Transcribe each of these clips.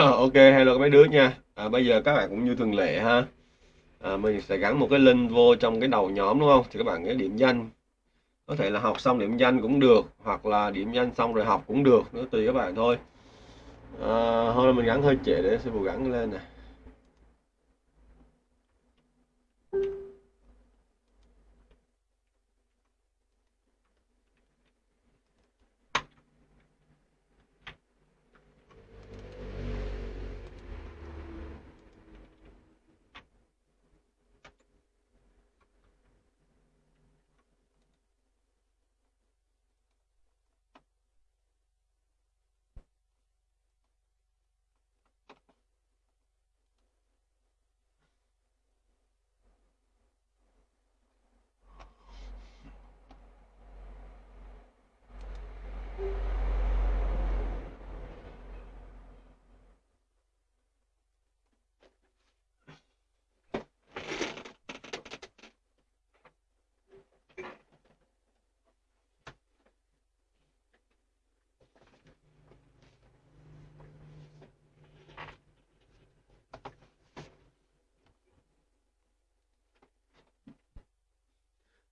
ok hello mấy đứa nha. À, bây giờ các bạn cũng như thường lệ ha. À, mình sẽ gắn một cái link vô trong cái đầu nhóm đúng không? Thì các bạn cái điểm danh. Có thể là học xong điểm danh cũng được hoặc là điểm danh xong rồi học cũng được nó tùy các bạn thôi. À, hôm nay mình gắn hơi trễ để sư phụ gắn lên này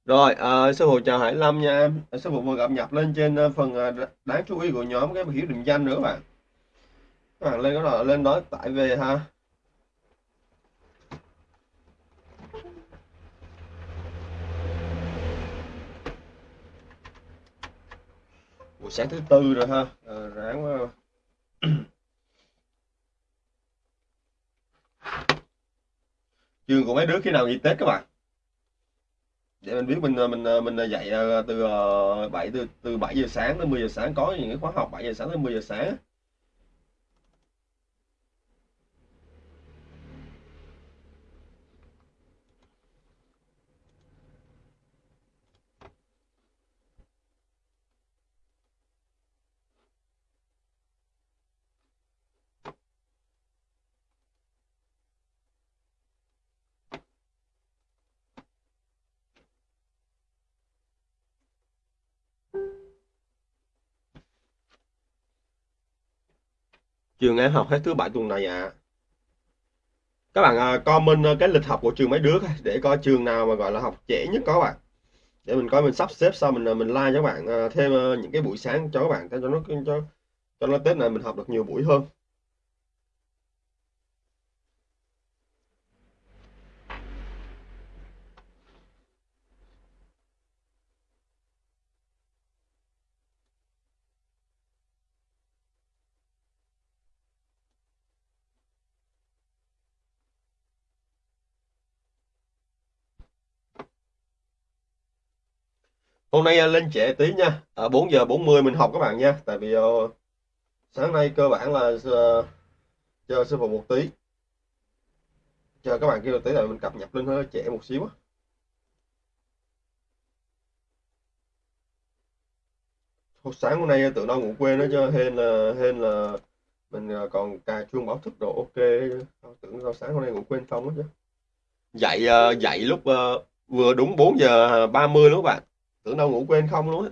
Rồi, à, sư phụ chào Hải Lâm nha em. À, sư phụ vừa cập nhật lên trên ờ, phần ờ, đáng chú ý của nhóm cái hiểu định danh nữa các bạn. Các bạn lên đó là lên đó tải về ha. Buổi sáng thứ tư rồi ha. À, ráng quá. Trường của mấy đứa khi nào nghỉ Tết các bạn? Để mình biết mình ờ, mình ờ, mình ờ, dạy từ 7 từ từ 7 giờ sáng tới 10 giờ sáng. Có những cái khóa học 7 giờ sáng tới 10 giờ sáng trường em học hết thứ bảy tuần này à các bạn à, comment à, cái lịch học của trường mấy đứa để coi trường nào mà gọi là học trễ nhất có các bạn. Để mình coi mình sắp xếp sau mình à, mình like cho các bạn à, thêm những cái buổi sáng cho các bạn cho nó cho cho nó Tết này mình học được nhiều buổi hơn. Hôm nay à, lên trễ tí nha. À, 4 giờ 40 mình học các bạn nha. Tại vì uh, sáng nay cơ bản là à, uh, chờ sư phụ một tí. Chờ các bạn kêu một tí là mình cập nhật lên hơi trễ một xíu Hồi sáng hôm nay tự nó ngủ quên đó cho hên là hên là mình còn cài chuông báo thức đồ ok. Tưởng sao sáng hôm nay ngủ quên không đó chứ. Dậy dậy lúc vừa đúng 4 giờ 30 lúc bạn tưởng đâu ngủ quên không luôn á.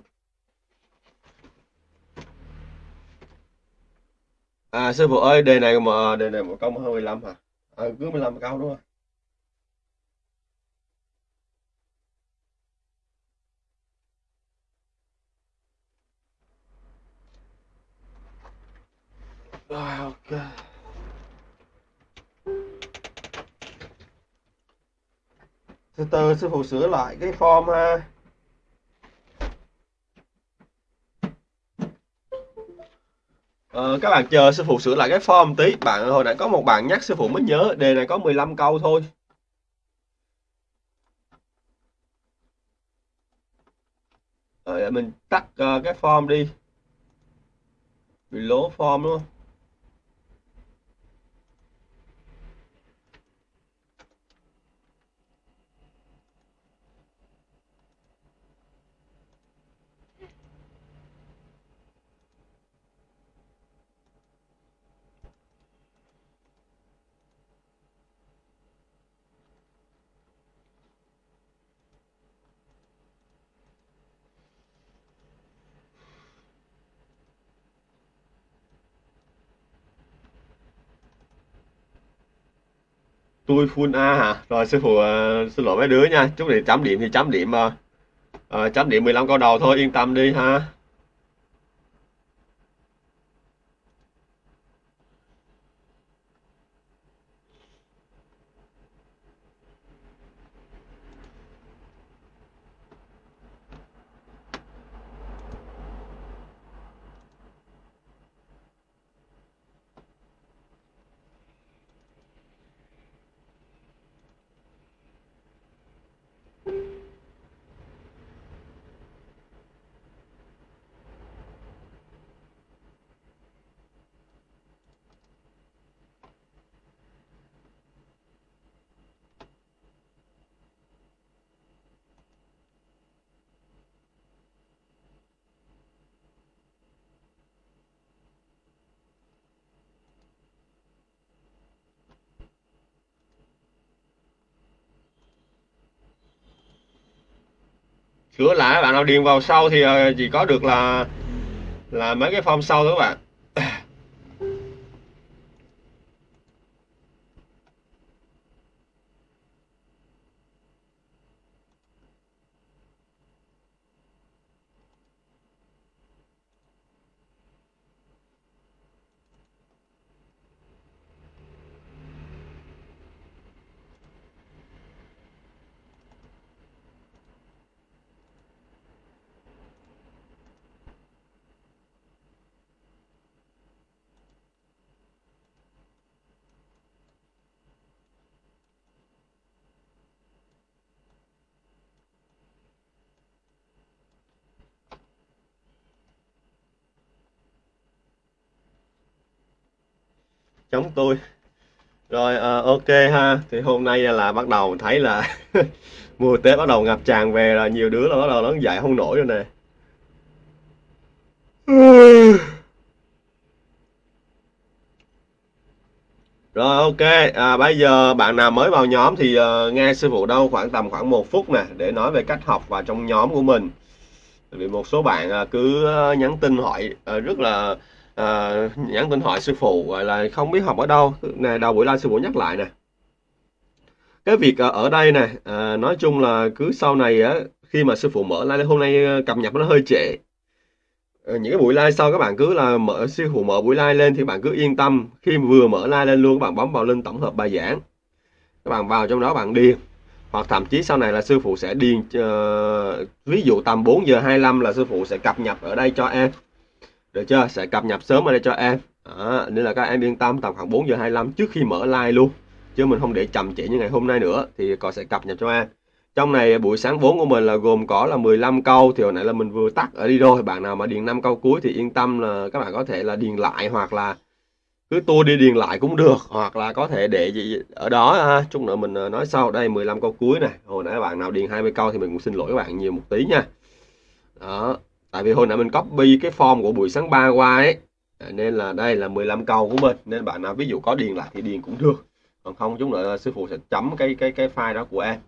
À sư phụ ơi đề này mà đề này một câu hơn 15 hả? À, cứ 15 câu đúng không? Rồi ok. Từ từ sư phụ sửa lại cái form ha. Ờ, các bạn chờ sư phụ sửa lại cái form tí. Bạn hồi nãy có một bạn nhắc sư phụ mới nhớ đề này có 15 câu thôi. Rồi mình tắt uh, cái form đi. Below form luôn. Tôi full A hả? Rồi sư phụ uh, xin lỗi mấy đứa nha. Chút thì chấm điểm thì chấm điểm mà uh, chấm điểm 15 câu đầu thôi yên tâm đi ha. Sửa lại, bạn nào điền vào sau thì ờ, chỉ có được là là mấy cái form sau thôi các bạn. Chống tôi. Rồi à, ok ha. Thì hôm nay là bắt đầu thấy là mùa tết bắt đầu ngập tràn về là nhiều đứa là bắt đầu nó dậy không nổi rồi nè. Rồi ok, à, bây giờ bạn nào mới vào nhóm thì uh, nghe sư phụ đâu khoảng tầm khoảng một phút nè để nói về cách học và trong nhóm của mình. Vì một số bạn uh, cứ nhắn tin hỏi uh, rất là à, nhắn tin hỏi sư phụ gọi là không biết học ở đâu. Nè đầu buổi live sư phụ nhắc lại nè. Cái việc ờ, ở đây nè à, nói chung là cứ sau này á khi mà sư phụ mở live hôm nay cập nhật nó hơi trễ. Những cái buổi live sau các bạn cứ là mở sư phụ mở buổi live lên thì bạn cứ yên tâm. Khi vừa mở live lên luôn các bạn bấm vào link tổng hợp bài giảng. Các bạn vào trong đó bạn điền. Hoặc thậm chí sau này là sư phụ sẽ điền uh, ví dụ tầm 4 giờ 25 là sư phụ sẽ cập nhật ở đây cho em được chưa? Sẽ cập nhật sớm ở đây cho em. À, nên là các em yên tâm tầm khoảng 4 giờ 25 trước khi mở like luôn. Chứ mình không để chậm trễ như ngày hôm nay nữa thì còn sẽ cập nhật cho em. Trong này buổi sáng 4 của mình là gồm có là 15 câu thì hồi nãy là mình vừa tắt ở đi rồi. Bạn nào mà điền 5 câu cuối thì yên tâm là các bạn có thể là điền lại hoặc là cứ tua đi điền lại cũng được hoặc là có thể để gì ở đó ha. chút nữa mình ờ, nói sau. Đây 15 câu cuối này. Hồi nãy bạn nào điền 20 câu thì mình cũng xin lỗi các bạn nhiều một tí nha. Đó tại vì hồi nãy mình copy cái form của buổi sáng 3 qua ấy nên là đây là 15 câu của mình. Nên bạn nào ví dụ có điền lại thì điền cũng được. Còn không chúng nữa sư phụ sẽ chấm cái cái cái file đó của em.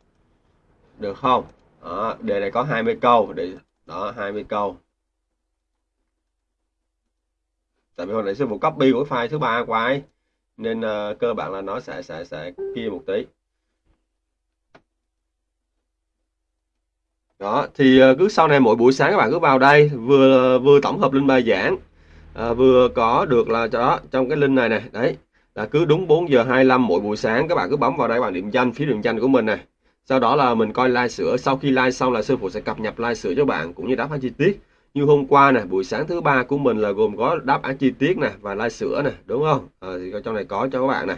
Được không? Đó, đề này có 20 câu. Để đó 20 câu. Tại vì hồi nãy sư phụ copy của file thứ ba qua ấy nên uh, cơ bản là nó sẽ sẽ sẽ kia một tí. Đó thì ờ, cứ sau này mỗi buổi sáng các bạn cứ vào đây vừa ờ, vừa tổng hợp linh bài giảng à, vừa có được là đó trong cái link này này đấy là cứ đúng 4 giờ 25 mỗi buổi sáng các bạn cứ bấm vào đây bạn điểm danh phía điểm danh của mình này sau đó là mình coi like sửa sau khi like xong là sư phụ sẽ cập nhật like sửa cho bạn cũng như đáp án chi tiết. Như hôm qua này buổi sáng thứ ba của mình là gồm có đáp án chi tiết này và like sửa này đúng không? À, thì trong này có cho các bạn này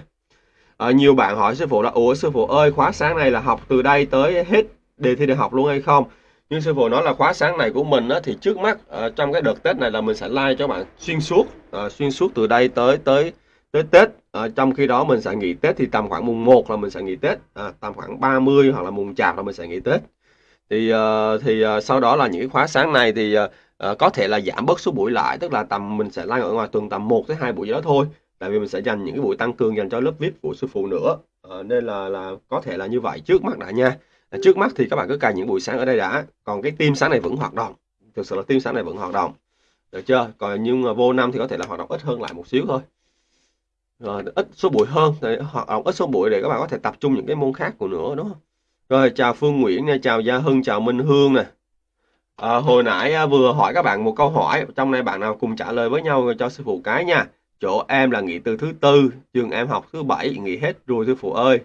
à, nhiều bạn hỏi sư phụ là ủa sư phụ ơi khóa sáng này là học từ đây tới hết đề thi đại học luôn hay không? Nhưng sư phụ nói là khóa sáng này của mình á, thì trước mắt uh, trong cái đợt tết này là mình sẽ like cho bạn xuyên suốt uh, xuyên suốt từ đây tới tới tới tết. Uh, trong khi đó mình sẽ nghỉ tết thì tầm khoảng mùng 1 là mình sẽ nghỉ tết uh, tầm khoảng 30 hoặc là mùng chạp là mình sẽ nghỉ tết. Thì uh, thì uh, sau đó là những cái khóa sáng này thì uh, uh, có thể là giảm bớt số buổi lại tức là tầm mình sẽ like ở ngoài tuần tầm 1 tới hai buổi đó thôi. Tại vì mình sẽ dành những cái buổi tăng cường dành cho lớp vip của sư phụ nữa. Uh, nên là là có thể là như vậy trước mắt đã nha trước mắt thì các bạn cứ cài những buổi sáng ở đây đã. Còn cái tim sáng này vẫn hoạt động. Thực sự là tim sáng này vẫn hoạt động. Được chưa? Còn nhưng mà vô năm thì có thể là hoạt động ít hơn lại một xíu thôi. Rồi ít số buổi hơn. Thì hoạt động ít số buổi để các bạn có thể tập trung những cái môn khác của nữa đúng không? Rồi chào Phương Nguyễn nha chào Gia Hưng chào Minh Hương nè. À, hồi nãy à, vừa hỏi các bạn một câu hỏi. Trong này bạn nào cùng trả lời với nhau cho sư phụ cái nha. Chỗ em là nghỉ từ thứ tư trường em học thứ bảy nghỉ hết rồi sư phụ ơi.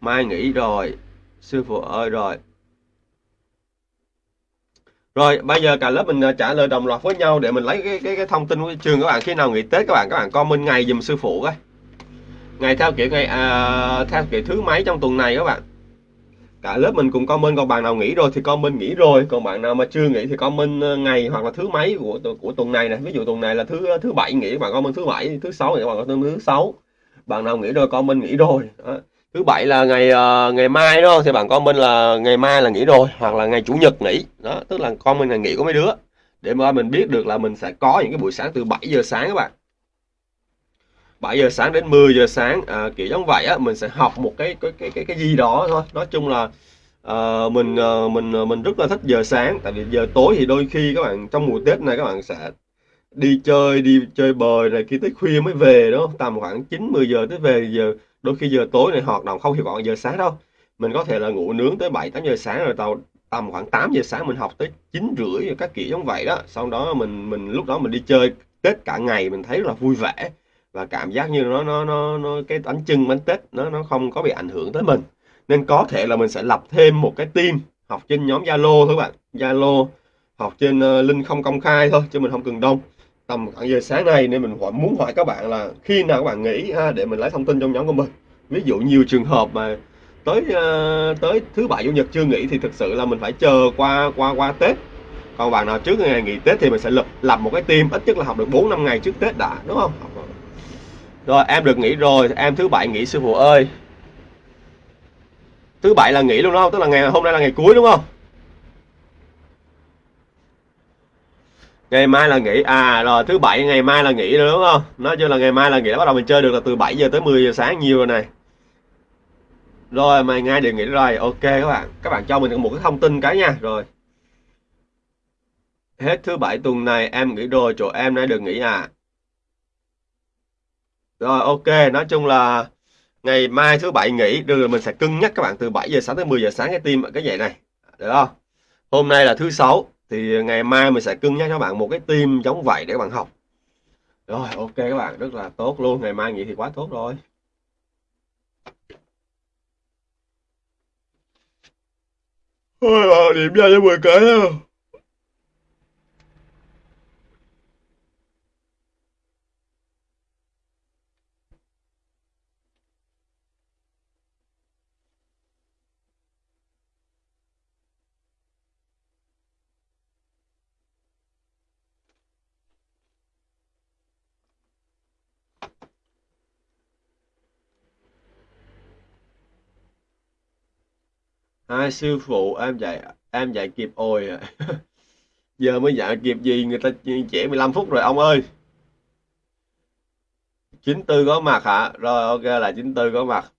Mai nghỉ rồi sư phụ ơi rồi. Rồi bây giờ cả lớp mình ờ, trả lời đồng loạt với nhau để mình lấy cái cái, cái thông tin của trường các bạn. Khi nào nghỉ Tết các bạn các bạn comment ngày dùm sư phụ coi. Ngày theo kiểu ngày à, theo kiểu thứ mấy trong tuần này các bạn? Cả lớp mình cùng comment còn bạn nào nghỉ rồi thì comment nghỉ rồi còn bạn nào mà chưa nghỉ thì comment ờ, ngày hoặc là thứ mấy của của tuần này này ví dụ tuần này là thứ ờ, thứ bảy nghỉ bạn comment thứ bảy thứ sáu nghỉ bạn comment thứ sáu. Bạn nào nghỉ rồi comment nghỉ rồi đó thứ bảy là ngày uh, ngày mai đó thì bạn comment là ngày mai là nghỉ rồi hoặc là ngày chủ nhật nghỉ. Đó tức là comment ngày nghỉ của mấy đứa. Để mà mình biết được là mình sẽ có những cái buổi sáng từ 7 giờ sáng các bạn. 7 giờ sáng đến 10 giờ sáng à, kiểu giống vậy á mình sẽ học một cái cái cái cái, cái gì đó thôi. Nói chung là à, mình à, mình mình rất là thích giờ sáng. Tại vì giờ tối thì đôi khi các bạn trong mùa Tết này các bạn sẽ đi chơi đi chơi bời này kia tới khuya mới về đó tầm khoảng 9 10 giờ tới về giờ đôi khi giờ tối này hoạt động không hiệu quả giờ sáng đâu. Mình có thể là ngủ nướng tới 7 8 giờ sáng rồi tàu tầm khoảng 8 giờ sáng mình học tới 9 rưỡi các kiểu giống vậy đó. Sau đó mình mình lúc đó mình đi chơi Tết cả ngày mình thấy rất là vui vẻ và cảm giác như nó nó nó, nó cái bánh trưng bánh Tết nó nó không có bị ảnh hưởng tới mình. Nên có thể là mình sẽ lập thêm một cái team học trên nhóm Zalo thôi các bạn. Zalo học trên uh, link không công khai thôi chứ mình không cần đông tầm khoảng giờ sáng nay nên mình hỏi muốn hỏi các bạn là khi nào các bạn nghỉ ha để mình lấy thông tin trong nhóm của mình. Ví dụ nhiều trường hợp mà tới uh, tới thứ bảy chủ nhật chưa nghỉ thì thực sự là mình phải chờ qua qua qua tết. Còn bạn nào trước ngày nghỉ tết thì mình sẽ lập làm một cái team ít nhất là học được 4 năm ngày trước tết đã đúng không? Rồi em được nghỉ rồi em thứ bảy nghỉ sư phụ ơi. Thứ bảy là nghỉ luôn đúng không? Tức là ngày hôm nay là ngày cuối đúng không? Ngày mai là nghỉ. À rồi thứ bảy, ngày mai là nghỉ rồi, đúng không? Nói chung là ngày mai là nghỉ. Bắt đầu mình chơi được là từ 7 giờ tới 10 giờ sáng, nhiều rồi này. Rồi mày ngay đề nghỉ rồi. Ok, các bạn. Các bạn cho mình một cái thông tin cái nha. Rồi. Hết thứ bảy tuần này, em nghỉ rồi, chỗ em nay được nghỉ à? Rồi, ok. Nói chung là ngày mai thứ bảy nghỉ. Được rồi, mình sẽ cân nhắc các bạn từ 7 giờ sáng tới 10 giờ sáng cái tim cái vậy này. Được không? Hôm nay là thứ sáu thì ờ, ngày mai mình sẽ cưng nhắc cho bạn một cái team giống vậy để các bạn học. Rồi ok các bạn rất là tốt luôn ngày mai nghỉ thì quá tốt rồi. Ôi, ờ, điểm ra cho 10 cái hai sư phụ em dạy em dạy kịp ôi à. giờ mới dạy kịp gì người ta trễ 15 phút rồi ông ơi. 94 có mặt hả? Rồi ok là 94 có mặt.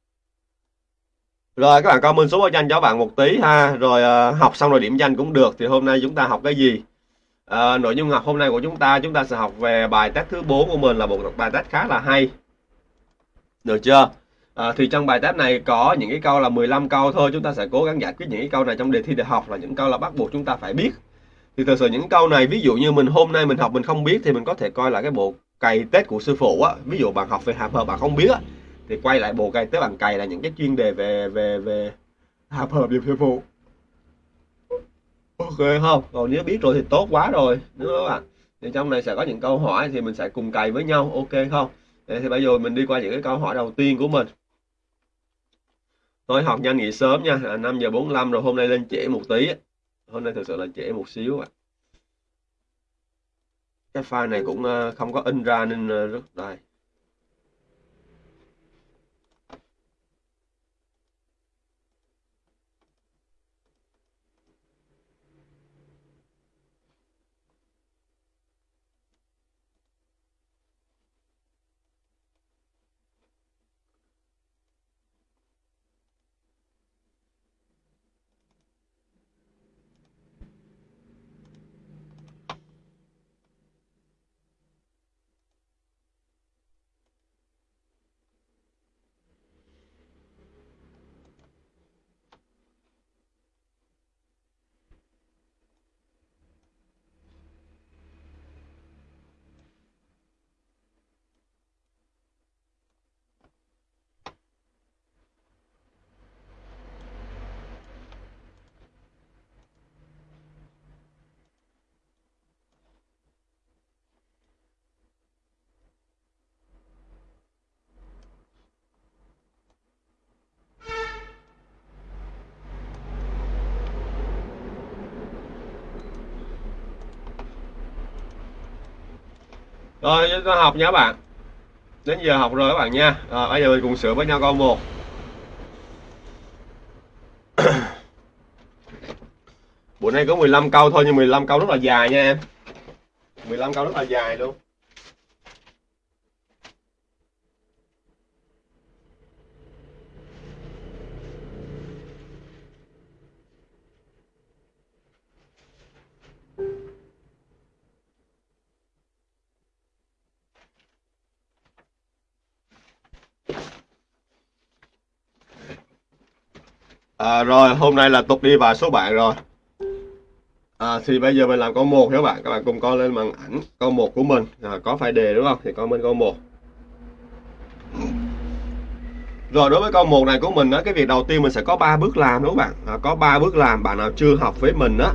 Rồi các bạn comment số báo danh cho bạn một tí ha. Rồi uh, học xong rồi điểm danh cũng được thì hôm nay chúng ta học cái gì? Uh, nội dung học hôm nay của chúng ta chúng ta sẽ học về bài test thứ 4 của mình là một bài test khá là hay. Được chưa? À, thì trong bài test này có những cái câu là 15 câu thôi. Chúng ta sẽ cố gắng giải quyết những cái câu này trong đề thi đại học là những câu là bắt buộc chúng ta phải biết. Thì thực sự những câu này ví dụ như mình hôm nay mình học mình không biết thì mình có thể coi là cái bộ cày tết của sư phụ á. Ví dụ bạn học về hàm hợp bạn không biết á thì quay lại bộ cày tết bạn cày là những cái chuyên đề về về về hàm hợp về sư phụ. Ok không? Còn nếu biết rồi thì tốt quá rồi đúng không ạ? Thì trong này sẽ có những câu hỏi thì mình sẽ cùng cày với nhau ok không? Thì bây giờ mình đi qua những cái câu hỏi đầu tiên của mình thôi học nhanh nghỉ sớm nha, à, 5 giờ 45 rồi hôm nay lên trễ một tí. Hôm nay thực sự là trễ một xíu ạ. Cái file này cũng ờ, không có in ra nên ờ, rất đây. Rồi chúng ta học nha các bạn. Đến giờ học rồi các bạn nha. Rồi, bây giờ mình cùng sửa với nhau câu một. Buổi nay có 15 câu thôi nhưng 15 câu rất là dài nha em. 15 câu rất là dài luôn. À, rồi hôm nay là tục đi vào số bạn rồi. À, thì bây giờ mình làm câu một, các bạn. Các bạn cùng coi lên màn ảnh câu một của mình. À, có phải đề đúng không? Thì comment câu một. rồi đối với câu một này của mình đó, cái việc đầu tiên mình sẽ có 3 bước làm đúng không bạn? À, có 3 bước làm bạn nào chưa học với mình á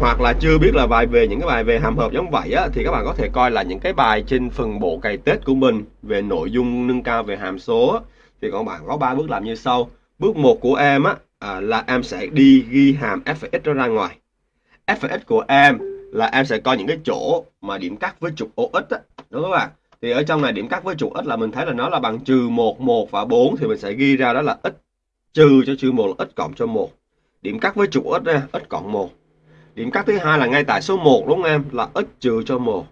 hoặc là chưa biết là bài về những cái bài về hàm hợp giống vậy á thì các bạn có thể coi là những cái bài trên phần bộ cày tết của mình về nội dung nâng cao về hàm số á. thì các bạn có 3 bước làm như sau. Bước 1 của em á à, là em sẽ đi ghi hàm fx đó ra ngoài. Fx của em là em sẽ coi những cái chỗ mà điểm cắt với trục OX á đúng không ạ? Thì ở trong này điểm cắt với trục x là mình thấy là nó là bằng trừ 1, 1 và 4 thì mình sẽ ghi ra đó là x trừ cho trừ 1 là x cộng cho 1 điểm cắt với trục x nha x cộng 1 điểm cắt thứ hai là ngay tại số 1 đúng không em? Là x trừ cho 1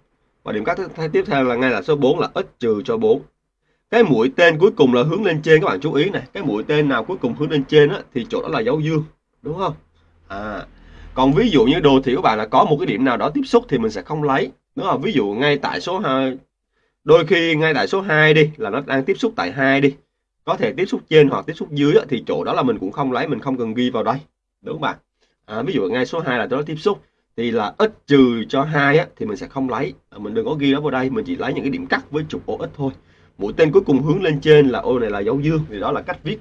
và điểm cắt thứ tiếp theo là ngay tại số 4 là x trừ cho 4 cái mũi tên cuối cùng là hướng lên trên các bạn chú ý này. Cái mũi tên nào cuối cùng hướng lên trên á, thì chỗ đó là dấu dương đúng không? À còn ví dụ như đồ thị của bạn là có một cái điểm nào đó tiếp xúc thì mình sẽ không lấy đúng không? Ví dụ ngay tại số 2 đôi khi ngay tại số 2 đi là nó đang tiếp xúc tại 2 đi. Có thể tiếp xúc trên hoặc tiếp xúc dưới á, thì chỗ đó là mình cũng không lấy mình không cần ghi vào đây đúng không bạn? À, ví dụ ngay số 2 là nó tiếp xúc thì là ít trừ cho hai á, thì mình sẽ không lấy. À, mình đừng có ghi nó vào đây mình chỉ lấy những cái điểm cắt với trục OX thôi mũi tên cuối cùng hướng lên trên là ô này là dấu dương thì đó là cách viết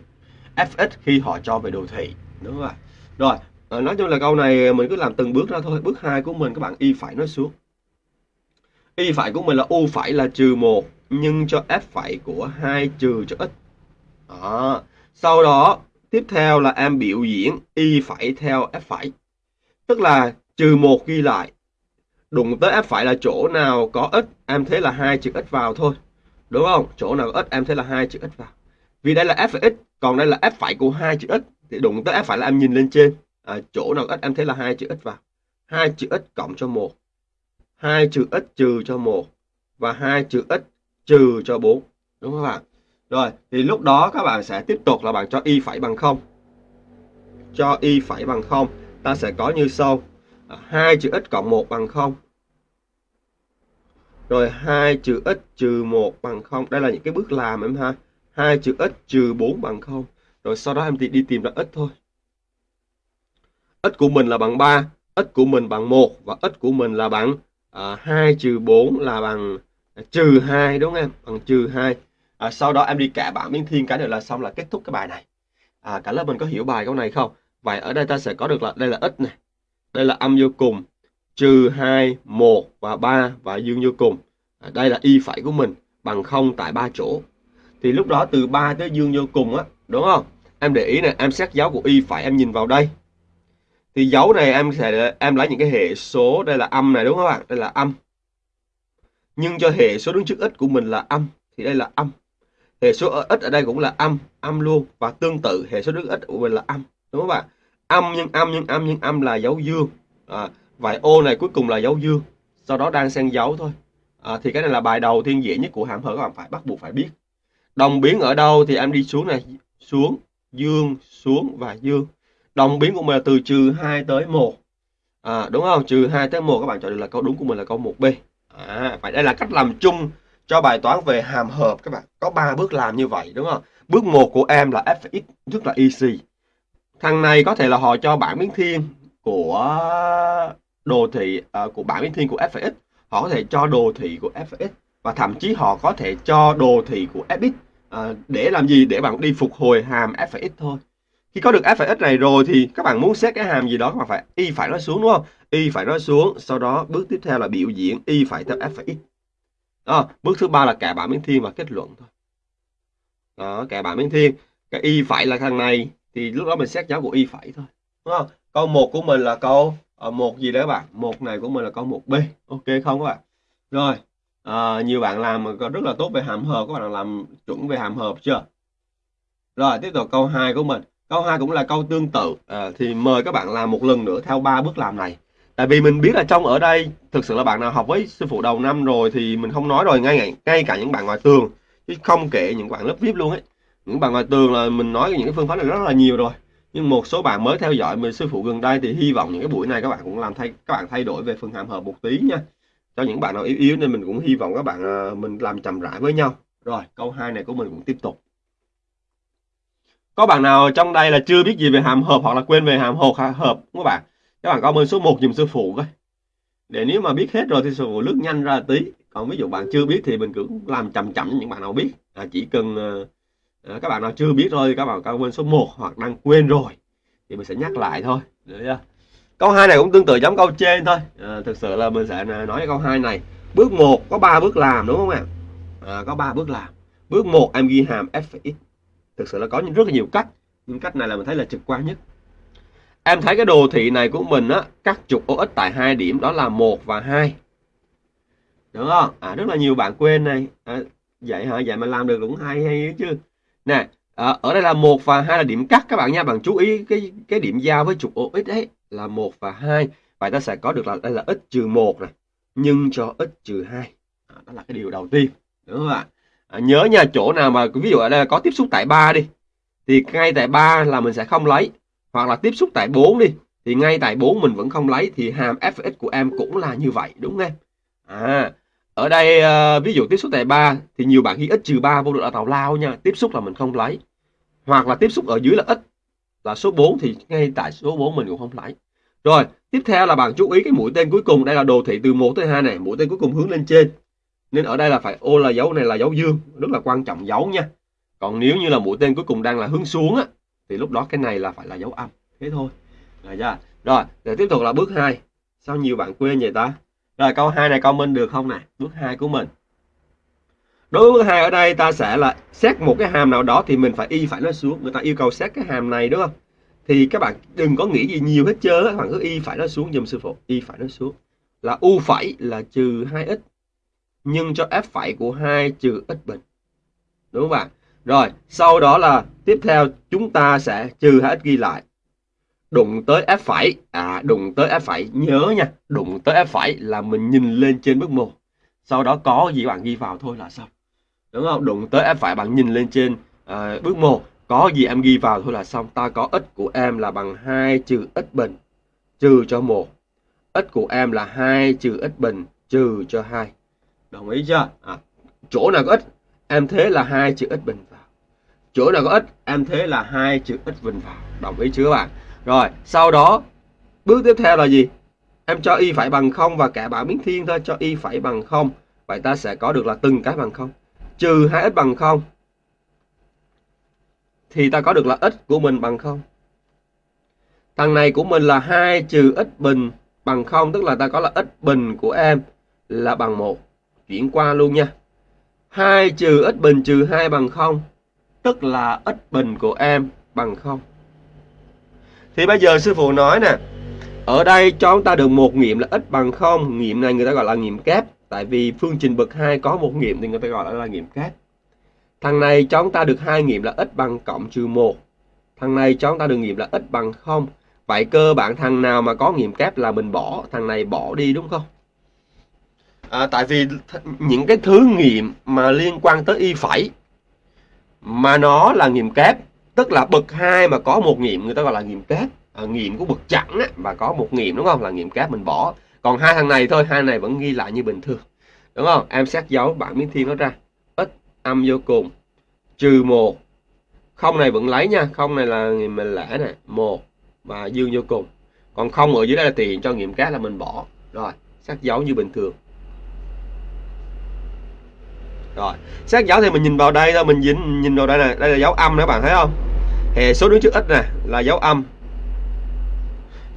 fx khi họ cho về đồ thị. Đúng không rồi à, nói chung là câu này mình cứ làm từng bước ra thôi. Bước hai của mình các bạn y phải nói xuống. Y phải của mình là u phải là trừ một nhưng cho f phải của hai trừ cho x đó. sau đó tiếp theo là em biểu diễn y phải theo f phải. Tức là trừ một ghi lại. Đụng tới f phải là chỗ nào có x em thế là hai chữ x vào thôi đúng không? Chỗ nào ít x em thấy là hai chữ x vào. Vì đây là f phải x còn đây là f phải của hai chữ x thì đụng tới f phải là em nhìn lên trên. À, chỗ nào x em thấy là hai chữ x vào. Hai chữ x cộng cho một. Hai chữ x trừ cho một. Và hai chữ x trừ cho 4 đúng không bạn? Rồi thì lúc đó các bạn sẽ tiếp tục là bạn cho y phải bằng không. Cho y phải bằng không. Ta sẽ có như sau. À, hai chữ x cộng một bằng không rồi 2 trừ x trừ 1 bằng 0. Đây là những cái bước làm em ha. 2 trừ x trừ 4 bằng 0. Rồi sau đó em thì đi tìm ra x thôi. x của mình là bằng 3, x của mình bằng 1 và x của mình là bằng à, 2 trừ 4 là bằng à, trừ 2 đúng không em? Bằng trừ 2. À, sau đó em đi cả bảng biến thiên cái nữa là xong là kết thúc cái bài này. À, cả lớp mình có hiểu bài câu này không? Vậy ở đây ta sẽ có được là đây là x này. Đây là âm vô cùng trừ 2, 1 và 3 và dương vô cùng. À, đây là y phải của mình bằng 0 tại ba chỗ. Thì lúc đó từ 3 tới dương vô cùng á, đúng không? Em để ý này, em xét dấu của y phải em nhìn vào đây. Thì dấu này em sẽ em lấy những cái hệ số đây là âm này đúng không các bạn? Đây là âm. Nhưng cho hệ số đứng trước x của mình là âm thì đây là âm. Hệ số x ở đây cũng là âm, âm luôn và tương tự hệ số đứng x của mình là âm, đúng không bạn? Âm nhân âm nhân âm nhân âm là dấu dương. À, Vậy ô này cuối cùng là dấu dương, sau đó đang xen dấu thôi. À, thì cái này là bài đầu tiên dễ nhất của hàm hở các bạn phải bắt buộc phải biết. Đồng biến ở đâu thì em đi xuống này, xuống, dương, xuống và dương. Đồng biến của mình là từ trừ 2 tới 1. À, đúng không? Trừ 2 tới 1 các bạn chọn được là câu đúng của mình là câu 1B. À, vậy đây là cách làm chung cho bài toán về hàm hợp các bạn. Có 3 bước làm như vậy đúng không? Bước 1 của em là fx rất là easy. Thằng này có thể là họ cho bảng biến thiên của đồ thị uh, của bảng biến thiên của f(x) họ có thể cho đồ thị của f(x) và thậm chí họ có thể cho đồ thị của fx uh, ờ, để làm gì? Để bạn đi phục hồi hàm f(x) thôi. Khi có được f(x) này rồi thì các bạn muốn xét cái hàm gì đó các bạn phải y phải nó xuống đúng không? Y phải nó xuống sau đó bước tiếp theo là biểu diễn y phải theo f(x) đó, bước thứ ba là kẻ bảng biến thiên và kết luận thôi. Đó kẻ bảng biến thiên cái y phải là thằng này thì lúc đó mình xét dấu của y phải thôi. Đúng không? Câu 1 của mình là câu à, một gì đấy các bạn. Một này của mình là câu một b. Ok không các bạn. Rồi à, nhiều bạn làm rất là tốt về hàm hợp. Các bạn làm chuẩn về hàm hợp chưa? Rồi tiếp tục câu 2 của mình. Câu 2 cũng là câu tương tự. À, thì mời các bạn làm một lần nữa theo ba bước làm này. Tại vì mình biết là trong ở đây thực sự là bạn nào học với sư phụ đầu năm rồi thì mình không nói rồi ngay ngay cả những bạn ngoài tường. Chứ không kể những bạn lớp vip luôn ấy. Những bạn ngoài tường là mình nói những cái phương pháp này rất là nhiều rồi nhưng một số bạn mới theo dõi mình sư phụ gần đây thì hy vọng những cái buổi này các bạn cũng làm thay các bạn thay đổi về phần hàm hợp một tí nha. Cho những bạn nào yếu yếu nên mình cũng hy vọng các bạn ờ, mình làm chậm rãi với nhau. Rồi câu 2 này của mình cũng tiếp tục. Có bạn nào trong đây là chưa biết gì về hàm hợp hoặc là quên về hàm hợp hợp các bạn? Các bạn comment số 1 dùm sư phụ coi. Để nếu mà biết hết rồi thì sư phụ lướt nhanh ra tí. Còn ví dụ bạn chưa biết thì mình cứ làm chậm chậm những bạn nào biết. À, chỉ cần ờ, à, các bạn nào chưa biết rồi các bạn comment số 1 hoặc đang quên rồi thì mình sẽ nhắc lại thôi. Được chưa? Câu hai này cũng tương tự giống câu trên thôi. À, thực sự là mình sẽ nói câu hai này. Bước 1 có 3 bước làm đúng không ạ? À, có 3 bước làm. Bước 1 em ghi hàm f x. Thực sự là có rất là nhiều cách. Nhưng cách này là mình thấy là trực quan nhất. Em thấy cái đồ thị này của mình á cắt trục OX tại hai điểm đó là một và hai. Đúng không? À rất là nhiều bạn quên này. À, vậy hả? Vậy mà làm được cũng hay hay chứ nè à, ở đây là một và hai là điểm cắt các bạn nha. Bạn chú ý cái cái điểm giao với trục OX ấy là một và hai. Vậy ta sẽ có được là đây là x trừ một này nhưng cho x trừ hai. À, đó là cái điều đầu tiên đúng không ạ? À, nhớ nha chỗ nào mà ví dụ ở đây là có tiếp xúc tại ba đi thì ngay tại ba là mình sẽ không lấy. Hoặc là tiếp xúc tại 4 đi thì ngay tại 4 mình vẫn không lấy thì hàm fx của em cũng là như vậy đúng không em? À ở đây uh, ví dụ tiếp xúc tại 3 thì nhiều bạn ghi x trừ 3 vô được là tào lao nha tiếp xúc là mình không lấy. Hoặc là tiếp xúc ở dưới là x là số 4 thì ngay tại số 4 mình cũng không lấy. Rồi tiếp theo là bạn chú ý cái mũi tên cuối cùng. Đây là đồ thị từ 1 tới 2 này mũi tên cuối cùng hướng lên trên. Nên ở đây là phải ô là dấu này là dấu dương rất là quan trọng dấu nha. Còn nếu như là mũi tên cuối cùng đang là hướng xuống á thì lúc đó cái này là phải là dấu âm. Thế thôi. Rồi dạ. rồi để tiếp tục là bước 2 sao nhiều bạn quên vậy ta? Rồi, câu 2 này comment được không nè? Bước 2 của mình. Đối với bước 2 ở đây, ta sẽ là xét một cái hàm nào đó thì mình phải y phải nó xuống. Người ta yêu cầu xét cái hàm này, đúng không? Thì các bạn đừng có nghĩ gì nhiều hết trơn các bạn cứ y phải nó xuống dùm sư phụ. Y phải nó xuống. Là u phẩy là trừ 2x nhưng cho f phẩy của 2 trừ x bình đúng không bạn? Rồi, sau đó là tiếp theo, chúng ta sẽ trừ 2x ghi lại đụng tới f phải. À đụng tới f phải. Nhớ nha đụng tới f phải là mình nhìn lên trên bước một sau đó có gì bạn ghi vào thôi là xong. Đúng không? Đụng tới f phải bạn nhìn lên trên ờ, à, bước một có gì em ghi vào thôi là xong. Ta có x của em là bằng 2 trừ x bình trừ cho một. X của em là 2 trừ x bình trừ cho 2 đồng ý chưa? À, chỗ nào có x em thế là 2 trừ x bình vào. Chỗ nào có x em thế là 2 trừ x bình vào. Đồng ý chưa các bạn? Rồi, sau đó, bước tiếp theo là gì? Em cho y phải bằng không và cả bảng biến thiên thôi, cho y phải bằng không. Vậy ta sẽ có được là từng cái bằng không. Trừ 2x bằng không, thì ta có được là x của mình bằng không. Thằng này của mình là 2 trừ x bình bằng không, tức là ta có là x bình của em là bằng 1 chuyển qua luôn nha. 2 trừ x bình trừ 2 bằng 0 tức là x bình của em bằng 0 thì bây giờ sư phụ nói nè. Ở đây cho chúng ta được một nghiệm là x bằng 0 nghiệm này người ta gọi là nghiệm kép. Tại vì phương trình bậc 2 có một nghiệm thì người ta gọi là nghiệm kép. Thằng này cho chúng ta được hai nghiệm là x bằng cộng trừ 1 thằng này cho chúng ta được nghiệm là x bằng 0 vậy cơ bản thằng nào mà có nghiệm kép là mình bỏ. Thằng này bỏ đi đúng không? À, tại vì những cái thứ nghiệm mà liên quan tới y phẩy mà nó là nghiệm kép tức là bậc hai mà có một nghiệm người ta gọi là nghiệm kép. À, nghiệm của bậc chẵn á, và có một nghiệm đúng không? Là nghiệm kép mình bỏ. Còn hai thằng này thôi hai này vẫn ghi lại như bình thường. Đúng không? Em xét dấu bạn miếng thiên nó ra. Ít âm vô cùng. Trừ một. Không này vẫn lấy nha. Không này là mình lẻ này một và dương vô cùng. Còn không ở dưới đây là tiền cho nghiệm kép là mình bỏ. Rồi xác dấu như bình thường. Rồi xác dấu thì mình nhìn vào đây thôi. Mình nhìn nhìn vào đây này đây là dấu âm đó bạn thấy không? Hệ số đứng trước x nè là dấu âm.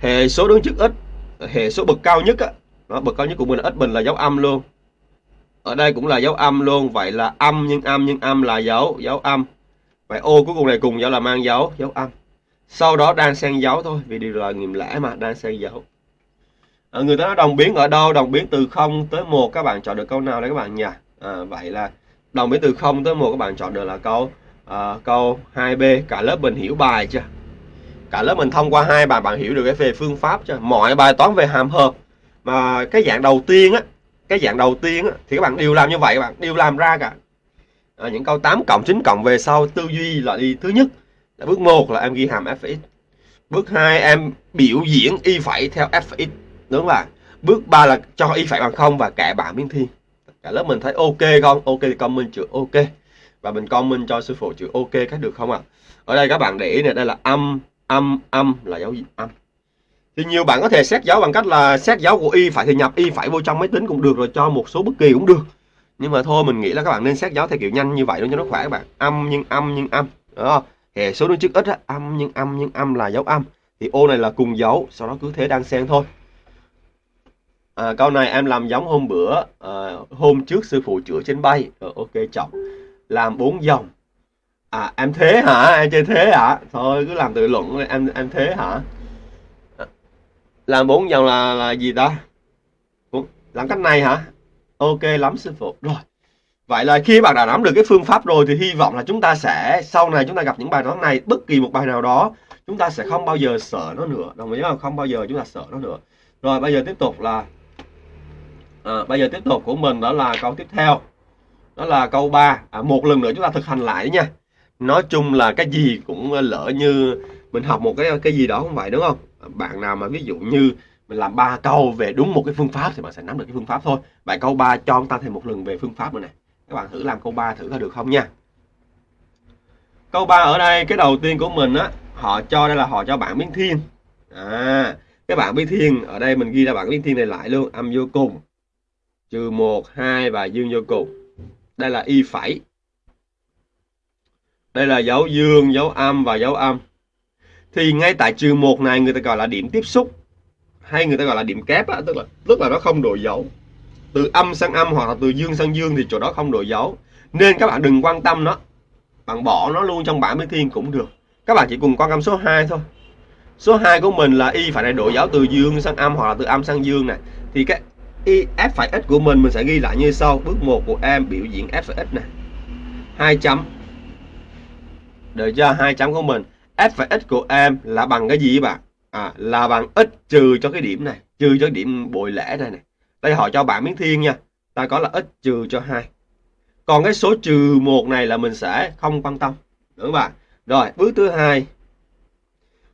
Hệ số đứng trước x hệ số bậc cao nhất á. Đó, bậc cao nhất của mình là x bình là dấu âm luôn. Ở đây cũng là dấu âm luôn. Vậy là âm nhưng âm nhưng âm là dấu dấu âm. Vậy ô cuối cùng này cùng dấu là mang dấu dấu âm. Sau đó đang xen dấu thôi vì điều là nghiệm lẽ mà đang xen dấu. À, người ta nói đồng biến ở đâu? Đồng biến từ 0 tới 1 các bạn chọn được câu nào đấy các bạn nhỉ? À, vậy là đồng biến từ 0 tới 1 các bạn chọn được là câu à, câu 2B cả lớp mình hiểu bài chưa? Cả lớp mình thông qua hai bài bạn hiểu được cái về phương pháp chưa? Mọi bài toán về hàm hợp. Mà cái dạng đầu tiên á cái dạng đầu tiên á, thì các bạn đều làm như vậy các bạn đều làm ra cả. À, những câu 8 cộng 9 cộng về sau tư duy là đi thứ nhất là bước 1 là em ghi hàm fx bước 2 em biểu diễn y phẩy theo fx đúng không ạ? Bước 3 là cho y phẩy bằng không và kẻ bảng biến thiên cả lớp mình thấy ok không? Ok thì comment chữ ok và mình comment cho sư phụ chữ ok cách được không ạ? Ở đây các bạn để ý này đây là âm âm âm là dấu âm. Thì nhiều bạn có thể xét dấu bằng cách là xét dấu của y phải thì nhập y phải vô trong máy tính cũng được rồi cho một số bất kỳ cũng được. Nhưng mà thôi mình nghĩ là các bạn nên xét dấu theo kiểu nhanh như vậy luôn cho nó khỏe các bạn. Âm nhưng âm nhưng âm đó hệ số đứng trước ít á, âm nhưng âm nhưng âm là dấu âm. Thì ô này là cùng dấu sau đó cứ thế đang xen thôi. À, câu này em làm giống hôm bữa à, hôm trước sư phụ chữa trên bay. Rồi ok trọng làm bốn dòng. À em thế hả? Em chơi thế hả? Thôi cứ làm tự luận em em thế hả? À, làm bốn dòng là là gì ta? Làm cách này hả? Ok lắm sư phụ. Rồi. Vậy là khi bạn đã nắm được cái phương pháp rồi thì hy vọng là chúng ta sẽ sau này chúng ta gặp những bài toán này bất kỳ một bài nào đó chúng ta sẽ không bao giờ sợ nó nữa. Đồng ý không? Không bao giờ chúng ta sợ nó nữa. Rồi bây giờ tiếp tục là à, bây giờ tiếp tục của mình đó là câu tiếp theo đó là câu 3 à, một lần nữa chúng ta thực hành lại nha. Nói chung là cái gì cũng ờ, lỡ như mình học một cái cái gì đó không vậy đúng không? À, bạn nào mà ví dụ như mình làm ba câu về đúng một cái phương pháp thì bạn sẽ nắm được cái phương pháp thôi. Bài câu 3 cho chúng ta thêm một lần về phương pháp nữa này. Các bạn thử làm câu 3 thử coi được không nha. Câu 3 ở đây cái đầu tiên của mình á họ cho đây là họ cho bạn biến thiên. À cái bảng biến thiên ở đây mình ghi ra bảng biến thiên này lại luôn. Âm vô cùng. Trừ 1 2 và dương vô cùng đây là y phẩy. Đây là dấu dương dấu âm và dấu âm. Thì ngay tại trừ một này người ta gọi là điểm tiếp xúc. Hay người ta gọi là điểm kép á, tức là tức là nó không đổi dấu. Từ âm sang âm hoặc là từ dương sang dương thì chỗ đó không đổi dấu. Nên các bạn đừng quan tâm nó. Bạn bỏ nó luôn trong bảng biến thiên cũng được. Các bạn chỉ cùng quan tâm số 2 thôi. Số 2 của mình là y phải đổi dấu từ dương sang âm hoặc là từ âm sang dương này. Thì cái y f phải x của mình mình sẽ ghi lại như sau. Bước 1 của em biểu diễn f phải x này hai chấm. Được chưa hai chấm của mình. F phải x của em là bằng cái gì bạn? À, là bằng x trừ cho cái điểm này trừ cho điểm bội lẻ này này đây họ cho bạn miếng thiên nha. Ta có là x trừ cho hai. Còn cái số trừ một này là mình sẽ không quan tâm. Đúng không bạn? Rồi bước thứ hai.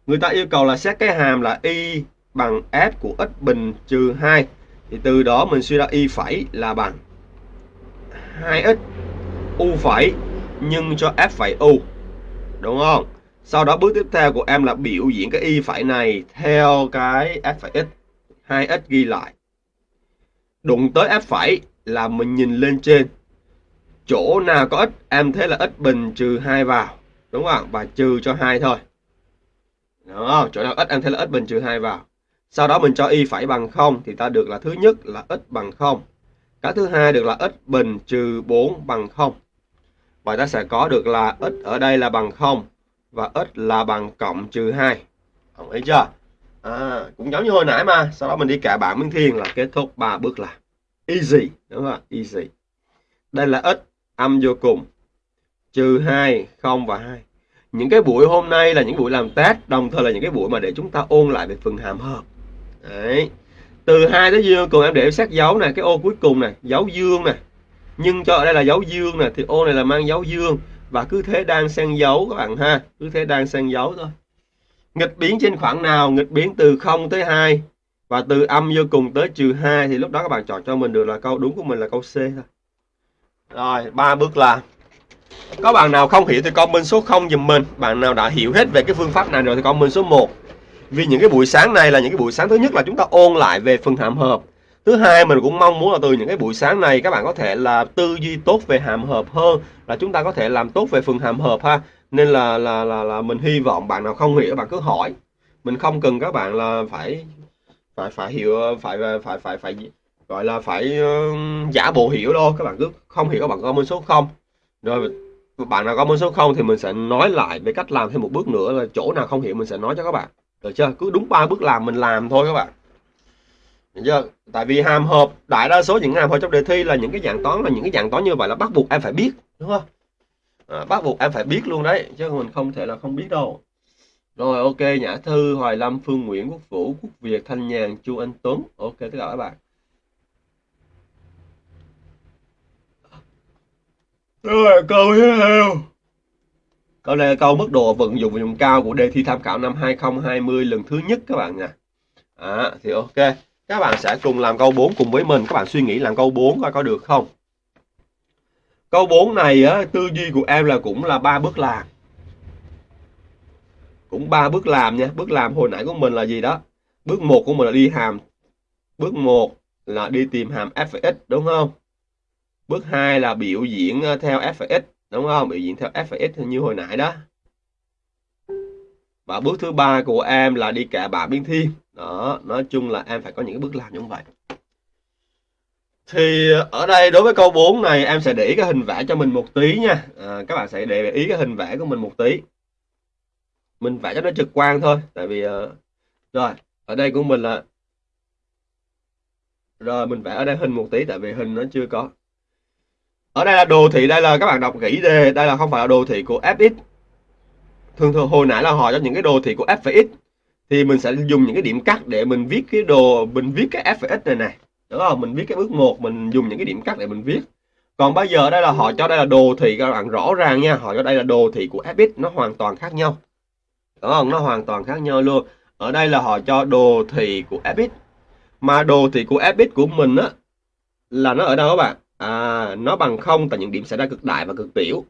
Người ta yêu cầu là xét cái hàm là y bằng f của x bình trừ 2 thì từ đó mình suy ra y phẩy là bằng 2x u phẩy nhân cho f phẩy u, đúng không? Sau đó bước tiếp theo của em là biểu diễn cái y phẩy này theo cái f phẩy x 2x ghi lại. Đụng tới f phẩy là mình nhìn lên trên. Chỗ nào có x, em thấy là x bình trừ 2 vào, đúng không? Và trừ cho 2 thôi. Đúng không chỗ nào x, em thấy là x bình trừ 2 vào sau đó mình cho y phải bằng 0 thì ta được là thứ nhất là x bằng 0 cái thứ hai được là x bình trừ 4 bằng 0 Vậy ta sẽ có được là x ở đây là bằng 0 và x là bằng cộng trừ 2. Đồng ý chưa? À, cũng giống như hồi nãy mà. Sau đó mình đi cả bảng Minh Thiên là kết thúc ba bước là easy. Đúng không? Easy. Đây là x âm vô cùng. Trừ 2, 0 và 2. Những cái buổi hôm nay là những buổi làm test, đồng thời là những cái buổi mà để chúng ta ôn lại về phần hàm hợp. Đấy. Từ hai tới dương cùng em để sát dấu này, cái ô cuối cùng này, dấu dương này nhưng cho ở đây là dấu dương nè thì ô này là mang dấu dương. Và cứ thế đang xen dấu các bạn ha cứ thế đang xen dấu thôi. Nghịch biến trên khoảng nào nghịch biến từ 0 tới 2 và từ âm vô cùng tới trừ 2 thì lúc đó các bạn chọn cho mình được là câu đúng của mình là câu C thôi. Rồi ba bước là có bạn nào không hiểu thì comment số 0 dùm mình. Bạn nào đã hiểu hết về cái phương pháp này rồi thì comment số 1 vì những cái buổi sáng này là những cái buổi sáng thứ nhất là chúng ta ôn lại về phần hàm hợp. Thứ hai mình cũng mong muốn là từ những cái buổi sáng này các bạn có thể là tư duy tốt về hàm hợp hơn là chúng ta có thể làm tốt về phần hàm hợp ha. Nên là là là, là mình hy vọng bạn nào không hiểu bạn cứ hỏi. Mình không cần các bạn là phải phải phải hiểu phải phải phải phải, phải gọi là phải uh, giả bộ hiểu đâu. Các bạn cứ không hiểu các bạn comment số 0 rồi bạn nào comment số 0 thì mình sẽ nói lại về cách làm thêm một bước nữa là chỗ nào không hiểu mình sẽ nói cho các bạn được chưa cứ đúng ba bước làm mình làm thôi các bạn Được chưa? Tại vì hàm hợp đại đa số những hàm hợp trong đề thi là những cái dạng toán là những cái dạng toán như vậy là bắt buộc em phải biết đúng không? À, bắt buộc em phải biết luôn đấy chứ mình không thể là không biết đâu. Rồi ok Nhã Thư, Hoài Lâm, Phương Nguyễn, Quốc Vũ, Quốc Việt, Thanh Nhàn, Chu Anh Tuấn. Ok tất cả các bạn. Rồi câu tiếp theo. Câu này là câu mức độ vận dụng và dụng cao của đề thi tham khảo năm 2020 lần thứ nhất các bạn nha. À, thì ok. Các bạn sẽ cùng làm câu 4 cùng với mình. Các bạn suy nghĩ làm câu 4 coi có được không? Câu 4 này á, tư duy của em là cũng là ba bước làm. Cũng ba bước làm nha. Bước làm hồi nãy của mình là gì đó? Bước 1 của mình là đi hàm. Bước 1 là đi tìm hàm f x đúng không? Bước 2 là biểu diễn ờ, theo f x đúng không? Biểu diễn theo f x như hồi nãy đó. Và bước thứ ba của em là đi kẻ bảng biên thiên. Đó, nói chung là em phải có những bước làm như vậy. Thì ở đây đối với câu 4 này em sẽ để ý cái hình vẽ cho mình một tí nha. À, các bạn sẽ để ý cái hình vẽ của mình một tí. Mình vẽ cho nó trực quan thôi. Tại vì uh, rồi ở đây của mình là rồi mình vẽ ở đây hình một tí tại vì hình nó chưa có. Ở đây là đồ thị, đây là các bạn đọc kỹ đề đây là không phải là đồ thị của fx. Thường thường hồi nãy là hỏi cho những cái đồ thị của f và x. Thì mình sẽ dùng những cái điểm cắt để mình viết cái đồ, mình viết cái f này này đúng không? Mình viết cái bước một, mình dùng những cái điểm cắt để mình viết. Còn bây giờ đây là họ cho đây là đồ thị, các bạn rõ ràng nha. Họ cho đây là đồ thị của fx nó hoàn toàn khác nhau. Đúng không? Nó hoàn toàn khác nhau luôn. Ở đây là họ cho đồ thị của fx mà đồ thị của fx của mình á, là nó ở đâu các bạn? À nó bằng không tại những điểm xảy ra cực đại và cực tiểu.